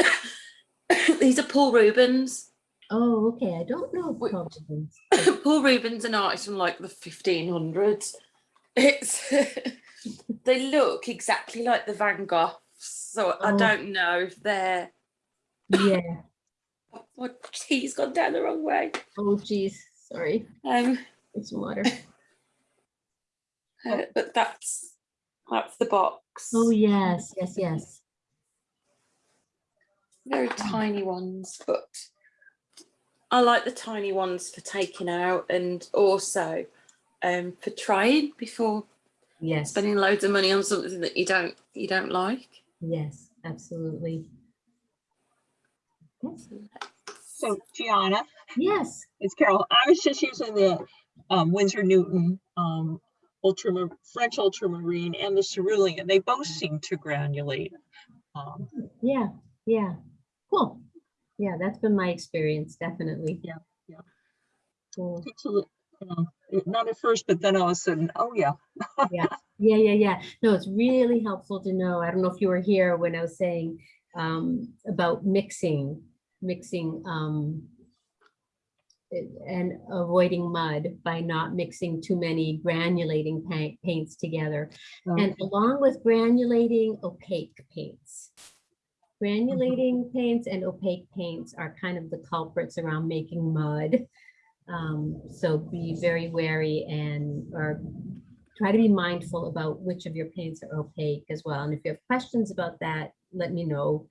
These are Paul Rubens. Oh, okay, I don't know. Cotmans. Paul Rubens an artist from like the 1500s. It's they look exactly like the Van Goghs, so I Oh. don't know if they're. Yeah, What he's gone down the wrong way. oh geez, sorry, Um, it's water. uh, but that's that's the box. Oh, yes, yes, yes. very tiny ones, but I like the tiny ones for taking out and also um, for trying before Yes, spending loads of money on something that you don't you don't like. yes, absolutely. Yes, So Gianna, Yes, it's Carol. I was just using the um, Winsor Newton um, ultramar French ultramarine and the cerulean. They both seem to granulate. Um, yeah, yeah, cool. Yeah, that's been my experience, definitely. Yeah, yeah. Cool. takes a li- you know, it- not at first, but then all of a sudden, oh yeah. Yeah, yeah, yeah, yeah. No, it's really helpful to know. I don't know if you were here when I was saying um, about mixing, mixing um, and avoiding mud by not mixing too many granulating paint, paints together. And along with granulating opaque paints. Granulating paints and opaque paints are kind of the culprits around making mud. Um, so be very wary and or try to be mindful about which of your paints are opaque as well. And if you have questions about that, let me know.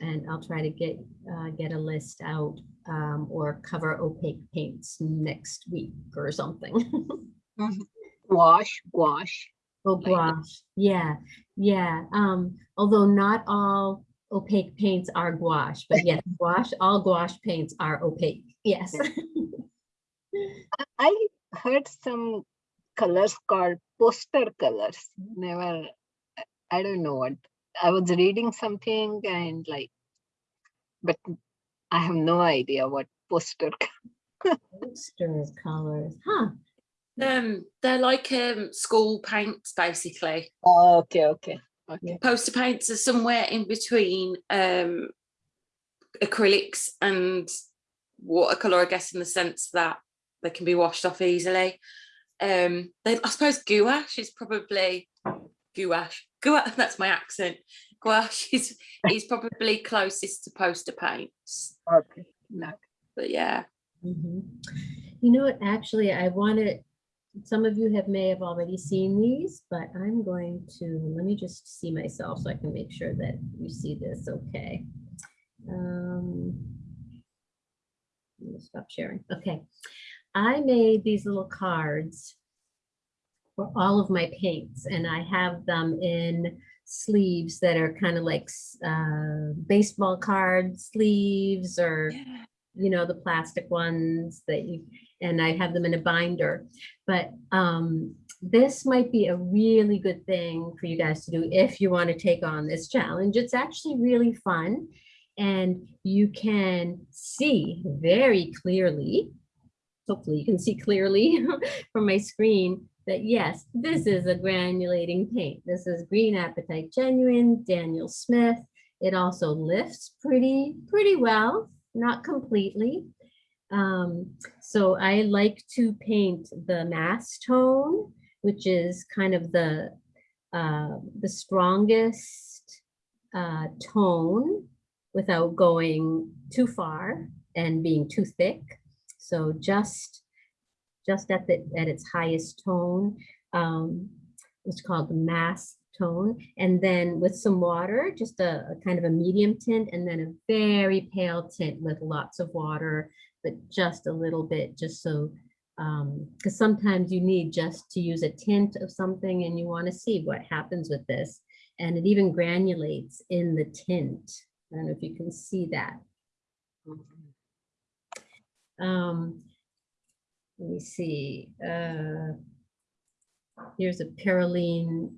And I'll try to get uh, get a list out um, or cover opaque paints next week or something. Wash, gouache. Oh, gouache. Yeah, yeah. Um, although not all opaque paints are gouache, but yes, gouache, all gouache paints are opaque. Yes. I heard some colors called poster colors. Never, I- I don't know what. I was reading something and like, but I have no idea what poster. Poster colors, huh? Um, they're like um school paints basically. Oh, okay, okay, okay. Poster paints are somewhere in between um acrylics and watercolor, I guess, in the sense that they can be washed off easily. Um, they, I suppose gouache is probably gouache. Gouache, that's my accent. Gouache is is probably closest to poster paints. Okay, no. But yeah. Mhm. You know what, actually, I wanted, some of you have may have already seen these, but I'm going to, let me just see myself so I can make sure that you see this, okay. Um, Stop sharing, okay. I made these little cards for all of my paints and I have them in sleeves that are kind of like uh, baseball card sleeves or, you know, the plastic ones that you, and I have them in a binder. But um, this might be a really good thing for you guys to do if you want to take on this challenge. It's actually really fun and you can see very clearly, hopefully you can see clearly from my screen that yes, this is a granulating paint. This is Green Apatite Genuine, Daniel Smith. It also lifts pretty, pretty well, not completely. Um, so I like to paint the mass tone, which is kind of the, uh, the strongest uh, tone without going too far and being too thick. So just, just at the, at its highest tone, um, it's called the mass tone. And then with some water, just a, a kind of a medium tint and then a very pale tint with lots of water, but just a little bit, just so, um, because sometimes you need just to use a tint of something and you want to see what happens with this. And it even granulates in the tint. I don't know if you can see that. Um, let me see. Uh, here's a Perylene,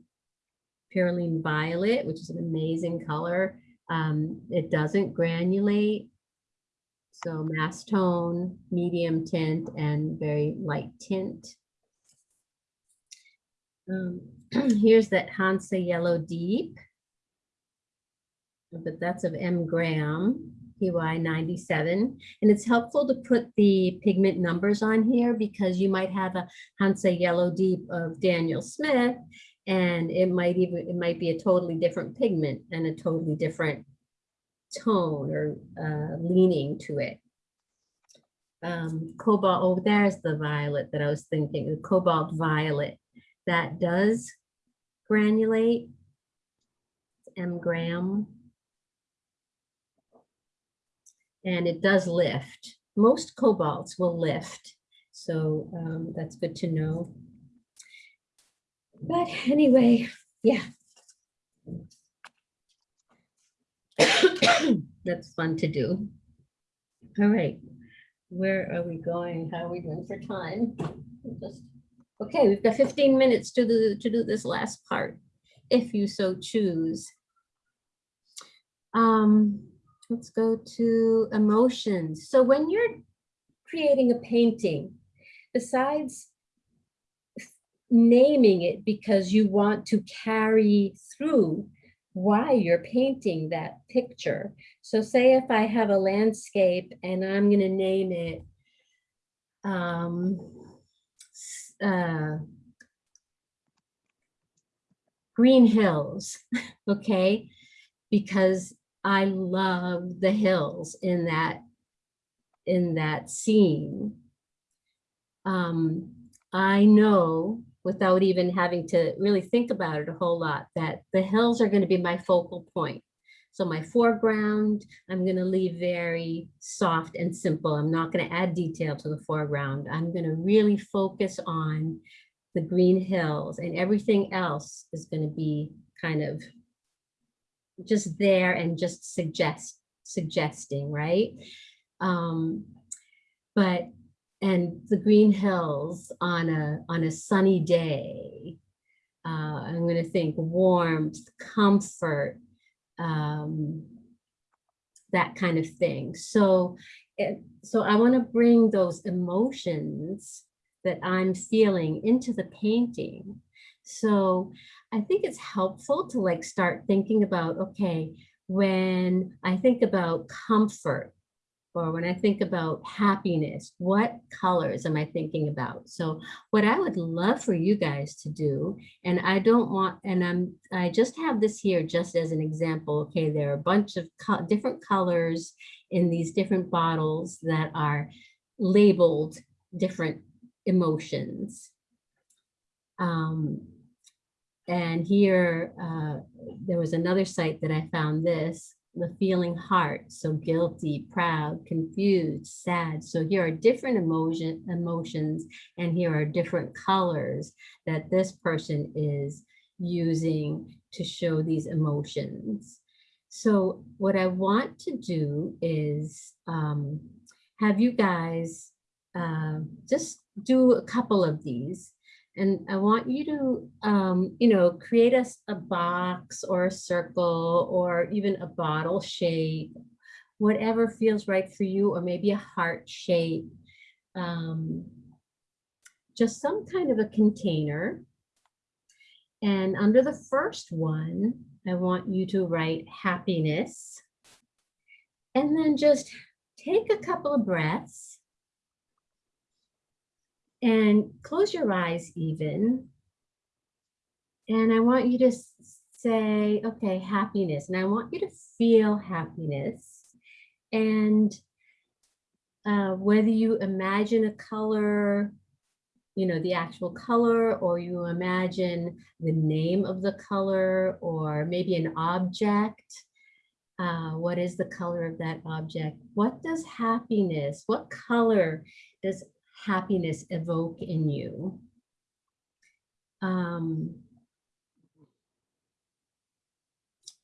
Perylene Violet, which is an amazing color. Um, it doesn't granulate. So mass tone, medium tint, and very light tint. Um, here's that Hansa Yellow Deep. But that's of M Graham, PY 97. And it's helpful to put the pigment numbers on here because you might have a Hansa Yellow Deep of Daniel Smith and it might even, it might be a totally different pigment and a totally different tone or uh, leaning to it. Um, cobalt, oh, there's the violet that I was thinking, the cobalt violet. That does granulate. it's M Graham. And it does lift. Most cobalts will lift. So um, that's good to know. But anyway, yeah. That's fun to do. All right, where are we going? How are we doing for time? Just- Okay, we've got 15 minutes to do, to do this last part, if you so choose. Um, let's go to emotions. So when you're creating a painting, besides naming it because you want to carry through why you're painting that picture. So say if I have a landscape and I'm going to name it um, uh, Green Hills, okay? Because I love the hills in that in that scene. Um, I know without even having to really think about it a whole lot that the hills are going to be my focal point. So my foreground, I'm going to leave very soft and simple. I'm not going to add detail to the foreground. I'm going to really focus on the green hills and everything else is going to be kind of just there and just suggest suggesting, right? Um, but and the green hills on a on a sunny day. Uh, I'm going to think warmth, comfort, um, that kind of thing. So, it, so I want to bring those emotions that I'm feeling into the painting. So I think it's helpful to like start thinking about, okay, when I think about comfort, or when I think about happiness, what colors am I thinking about? So what I would love for you guys to do, and I don't want, and I'm, I just have this here just as an example. Okay, there are a bunch of co different colors in these different bottles that are labeled different emotions. Um, and here, uh, there was another site that I found this, the feeling heart, so guilty, proud, confused, sad. So here are different emotion emotions, and here are different colors that this person is using to show these emotions. So what I want to do is um, have you guys uh, just do a couple of these. And I want you to, um, you know, create us a box or a circle or even a bottle shape, whatever feels right for you, or maybe a heart shape. Um, just some kind of a container. And under the first one, I want you to write happiness. And then just take a couple of breaths and close your eyes even. And I want you to say, okay, happiness. And I want you to feel happiness. And uh, whether you imagine a color, you know, the actual color, or you imagine the name of the color, or maybe an object. Uh, what is the color of that object? What does happiness, what color does happiness evoke in you? Um,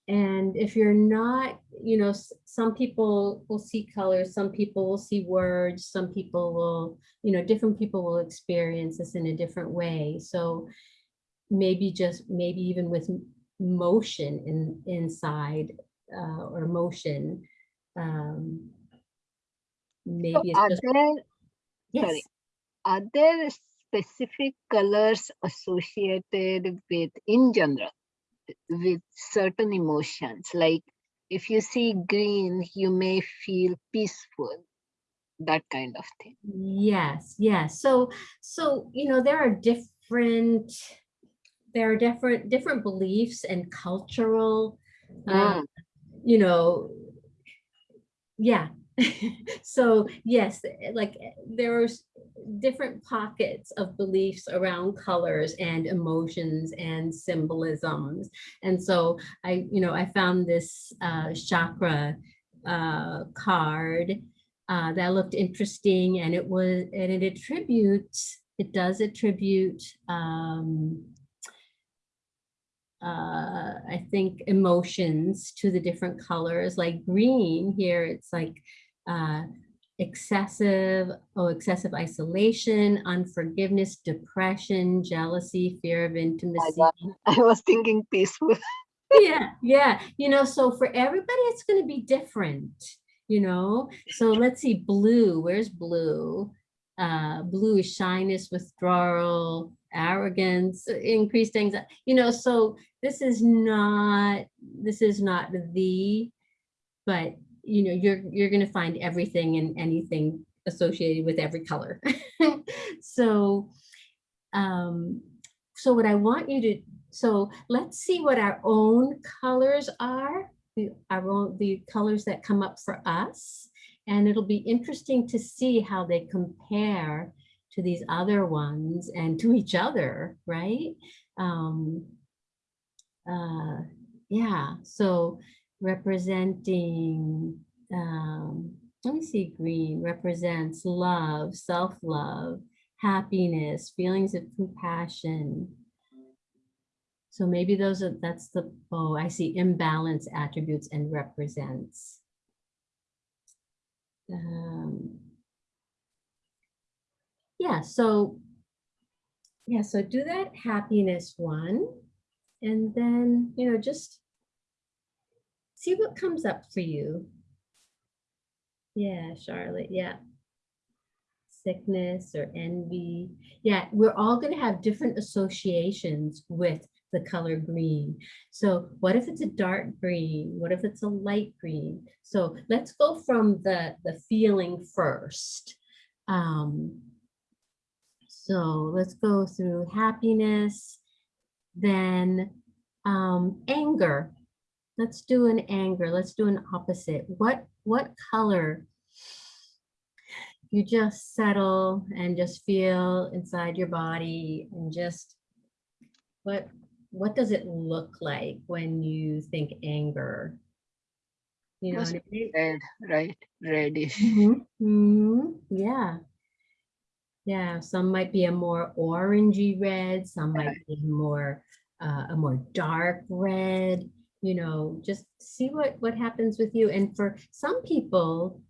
and if you're not, you know, some people will see colors, some people will see words, some people will, you know, different people will experience this in a different way. So maybe just, maybe even with motion in inside uh, or motion. Um, So maybe it's are just, yes. sorry, are there specific colors associated with, in general, with certain emotions? Like if you see green, you may feel peaceful, that kind of thing. Yes, yes. So, so, you know, there are different, there are different, different beliefs and cultural, Mm. you know, yeah. So yes, like eh, there's different pockets of beliefs around colors and emotions and symbolisms. And so I, you know, I found this uh, chakra uh, card uh, that looked interesting and it was, and it attributes, it does attribute um, uh, I think emotions to the different colors, like green here, it's like uh, excessive, oh, excessive isolation, unforgiveness, depression, jealousy, fear of intimacy. I was thinking peaceful. Yeah, yeah, you know, so for everybody, it's going to be different, you know? So let's see, blue, where's blue? Uh, blue is shyness, withdrawal, arrogance, increased anxiety, you know, so this is not, this is not the, but you know, you're, you're going to find everything and anything associated with every color. So, um, so what I want you to, so let's see what our own colors are, the, our own, the colors that come up for us. And it'll be interesting to see how they compare to these other ones and to each other, right? Um, uh, yeah, so representing, um, let me see, green represents love, self-love, happiness, feelings of compassion. So maybe those are, that's the, oh, I see imbalance attributes and represents. Um, yeah, so, yeah, so do that happiness one. And then, you know, just see what comes up for you. Yeah, Charlotte, yeah. Sickness or envy. Yeah, we're all going to have different associations with the color green. So what if it's a dark green? What if it's a light green? So let's go from the, the feeling first. Um, so let's go through happiness, then um, anger. Let's do an anger. Let's do an opposite. What what color? You just settle and just feel inside your body and just what what does it look like when you think anger? You know, Must and be red, right? Reddish. Mhm, mhm, Yeah. Yeah, some might be a more orangey red, some might be more uh, a more dark red, you know, just see what, what happens with you. And for some people,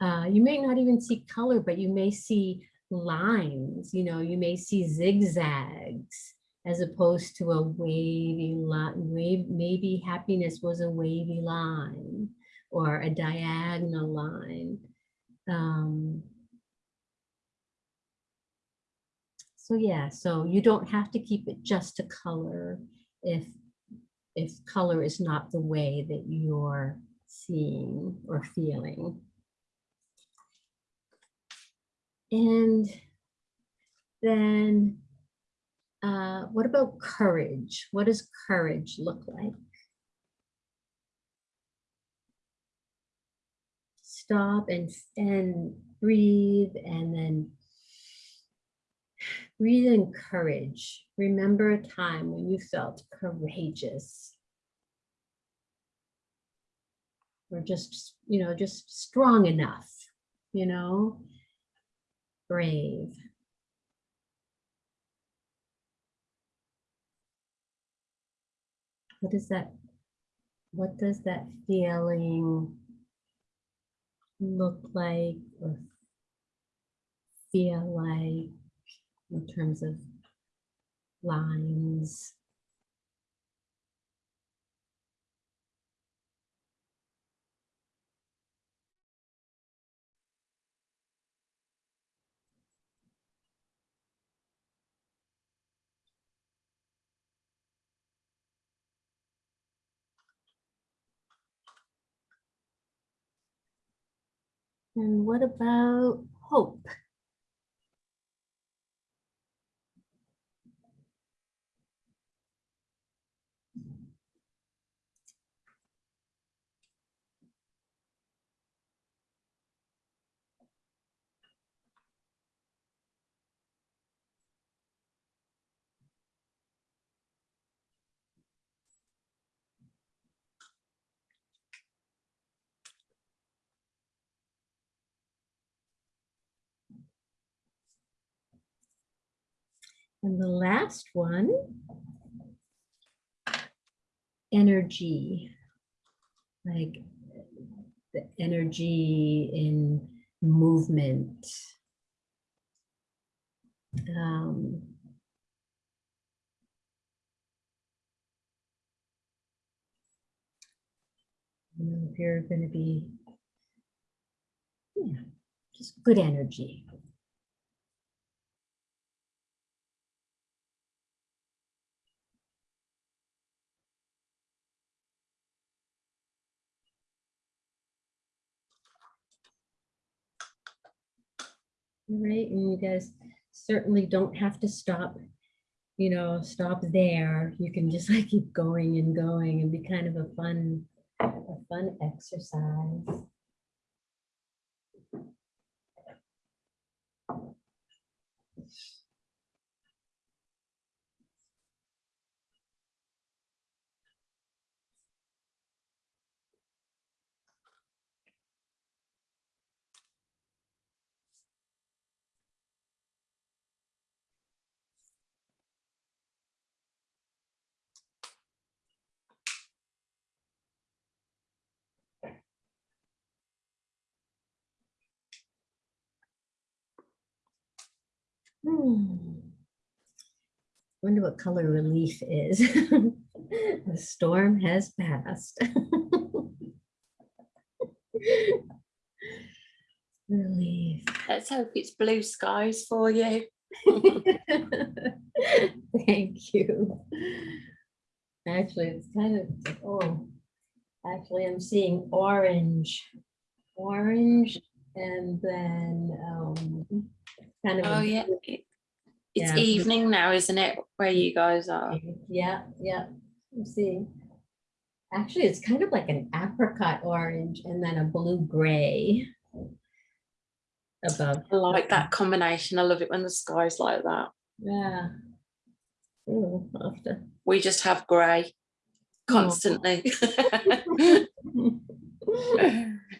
uh, you may not even see color, but you may see lines, you know, you may see zigzags as opposed to a wavy line. Wave, maybe happiness was a wavy line or a diagonal line. Um, so yeah, so you don't have to keep it just a color if if color is not the way that you're seeing or feeling. And then uh, what about courage? What does courage look like? Stop and, and breathe and then breathe in courage. Remember a time when you felt courageous. Or just, you know, just strong enough, you know, brave. What is that? What does that feeling look like or feel like in terms of lines? And what about hope? And the last one, energy, like the energy in movement. Um, if you're going to be, yeah, just good energy. Right? And you guys certainly don't have to stop, you know, stop there. You can just like keep going and going and be kind of a fun, a fun exercise. Hmm. Wonder what color relief is. the storm has passed. relief. Let's hope it's blue skies for you. Thank you. Actually, it's kind of, oh, actually, I'm seeing orange, orange, and then um, kind of. Oh yeah, it's Yeah. evening now, isn't it, where you guys are? Yeah, yeah, I'm seeing. Actually, it's kind of like an apricot orange and then a blue gray above. I like that combination. I love it when the sky's like that. Yeah. Ooh, to- We just have grey constantly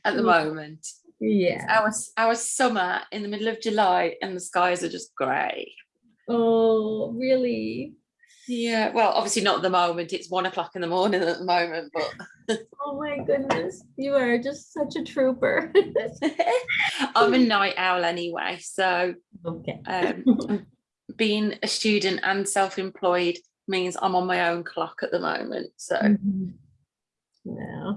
at the moment. Yeah. Our, our summer in the middle of July and the skies are just grey. Oh, really? Yeah, well, obviously not at the moment. It's one o'clock in the morning at the moment, but Oh my goodness, you are just such a trooper. I'm a night owl anyway. So Okay. um, being a student and self-employed means I'm on my own clock at the moment. So Mhm. Yeah.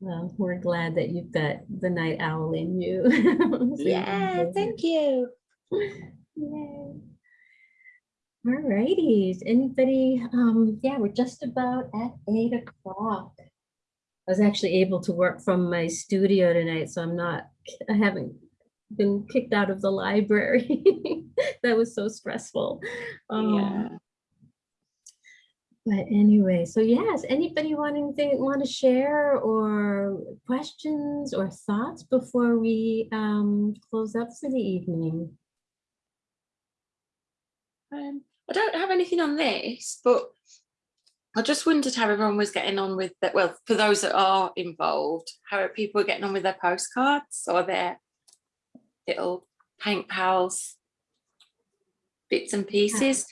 Well, we're glad that you've got the night owl in you. So yeah, thank you. Yay. All righties, anybody, um, yeah, we're just about at eight o'clock. I was actually able to work from my studio tonight, so I'm not, I haven't been kicked out of the library. That was so stressful. Um, Yeah. But anyway, so yes, anybody want anything, want to share or questions or thoughts before we um, close up for the evening? Um, I don't have anything on this, but I just wondered how everyone was getting on with that. Well, for those that are involved, how are people getting on with their postcards or their little paint pals, bits and pieces.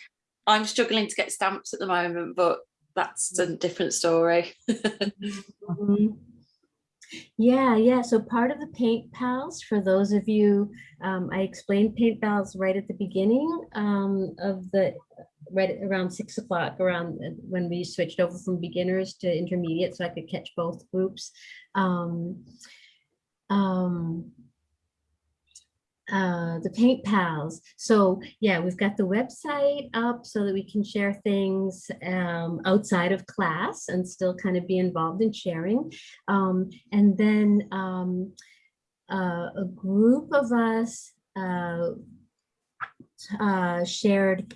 I'm struggling to get stamps at the moment, but that's a different story. Mhm. Yeah, yeah. So part of the Paint Pals, for those of you, um, I explained Paint Pals right at the beginning um, of the, right around six o'clock, around uh, when we switched over from beginners to intermediate, so I could catch both groups. Um, um, uh, the Paint Pals. So yeah, we've got the website up so that we can share things um, outside of class and still kind of be involved in sharing. Um, and then um, uh, a group of us uh, uh, shared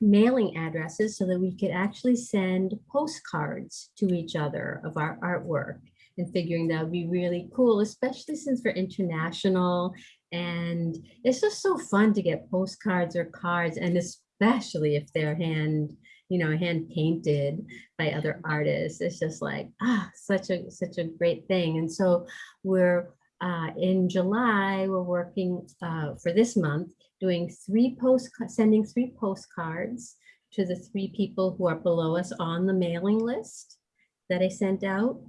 mailing addresses so that we could actually send postcards to each other of our artwork and figuring that would be really cool, especially since we're international and it's just so fun to get postcards or cards and especially if they're hand, you know, hand painted by other artists. It's just like, ah, such a, such a great thing. And so we're uh, in July, we're working uh, for this month, doing three post, sending three postcards to the three people who are below us on the mailing list that I sent out.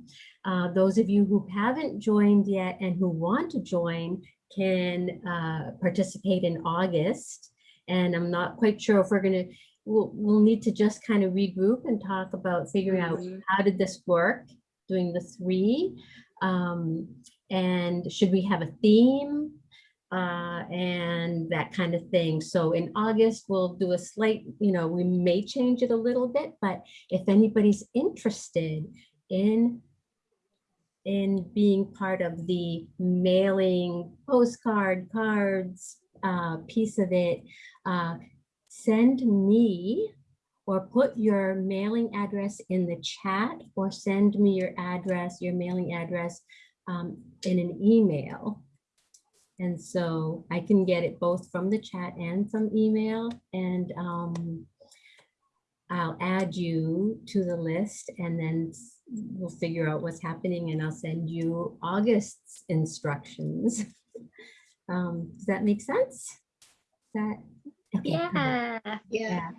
Uh, those of you who haven't joined yet and who want to join can uh, participate in August. And I'm not quite sure if we're gonna, we'll, we'll need to just kind of regroup and talk about figuring out Mhm. how did this work, doing the three. Um, and should we have a theme? Uh, and that kind of thing. So in August, we'll do a slight, you know, we may change it a little bit, but if anybody's interested in in being part of the mailing postcard cards uh, piece of it, uh, send me or put your mailing address in the chat or send me your address, your mailing address um, in an email. And so I can get it both from the chat and from email and um, I'll add you to the list and then we'll figure out what's happening and I'll send you August's instructions. Um, does that make sense? That, okay, good. Yeah. yeah,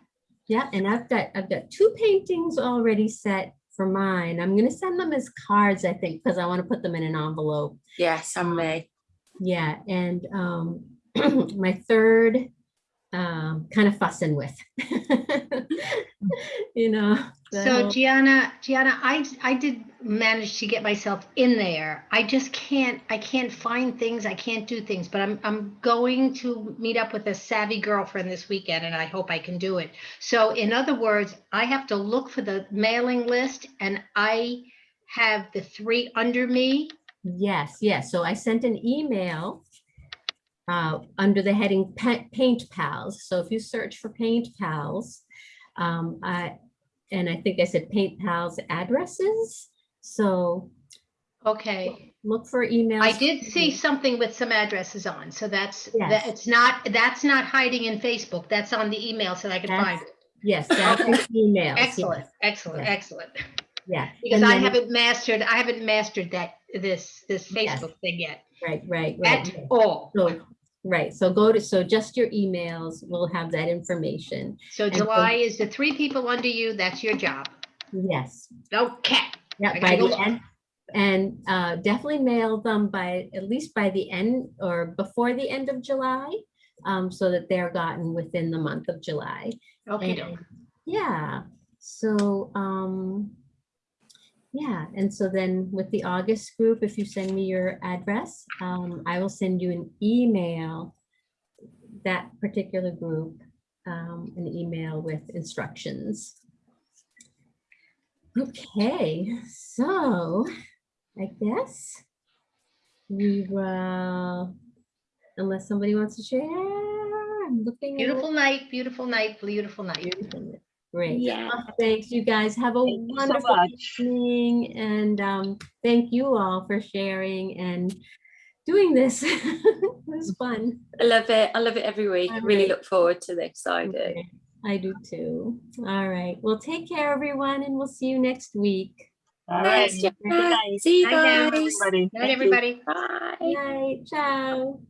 yeah, and I've got, I've got two paintings already set for mine. I'm gonna send them as cards, I think, because I want to put them in an envelope. Yes, and me. Yeah, and um, my third, um, kind of fussing with. You know. the So Gianna, Gianna, I, I did manage to get myself in there. I just can't, I can't find things. I can't do things, but I'm, I'm going to meet up with a savvy girlfriend this weekend and I hope I can do it. So in other words, I have to look for the mailing list and I have the three under me. Yes, yes. So I sent an email uh, under the heading Pa- Paint Pals. So if you search for Paint Pals, um, I, and I think I said Paint Pals addresses. So Okay. look for emails. I did see something with some addresses on, so that's, that, it's not, that's not hiding in Facebook. That's on the email so I can find it. Yes, that's in emails. yes, Excellent, excellent, excellent. Yeah. Because and I haven't mastered, I haven't mastered that, this, this Yes. Facebook thing yet, Right, right, right. at right. all. So Right, so go to, so just your emails will have that information. So And so- July is the three people under you, that's your job. Yes. Okay. Yeah, by the end, and uh, definitely mail them by, at least by the end or before the end of July, um, so that they're gotten within the month of July. Okay. And, Yeah, so, um, yeah, and so then with the August group, if you send me your address, um, I will send you an email, that particular group, um, an email with instructions. Okay, so I guess we will, unless somebody wants to share, I'm looking. at it. Beautiful night, beautiful night, beautiful night. Great. Yeah. Well, Thanks, you guys. Have a Thank you so wonderful much. evening and um, thank you all for sharing and doing this. It was fun. I love it. I love it every week. I really Alright. look forward to this. I do. I do too. All right. Well, take care, everyone, and we'll see you next week. All Thanks, right. Jenna. See you Night now. guys. Everybody. Night, everybody. Bye. Night. Ciao.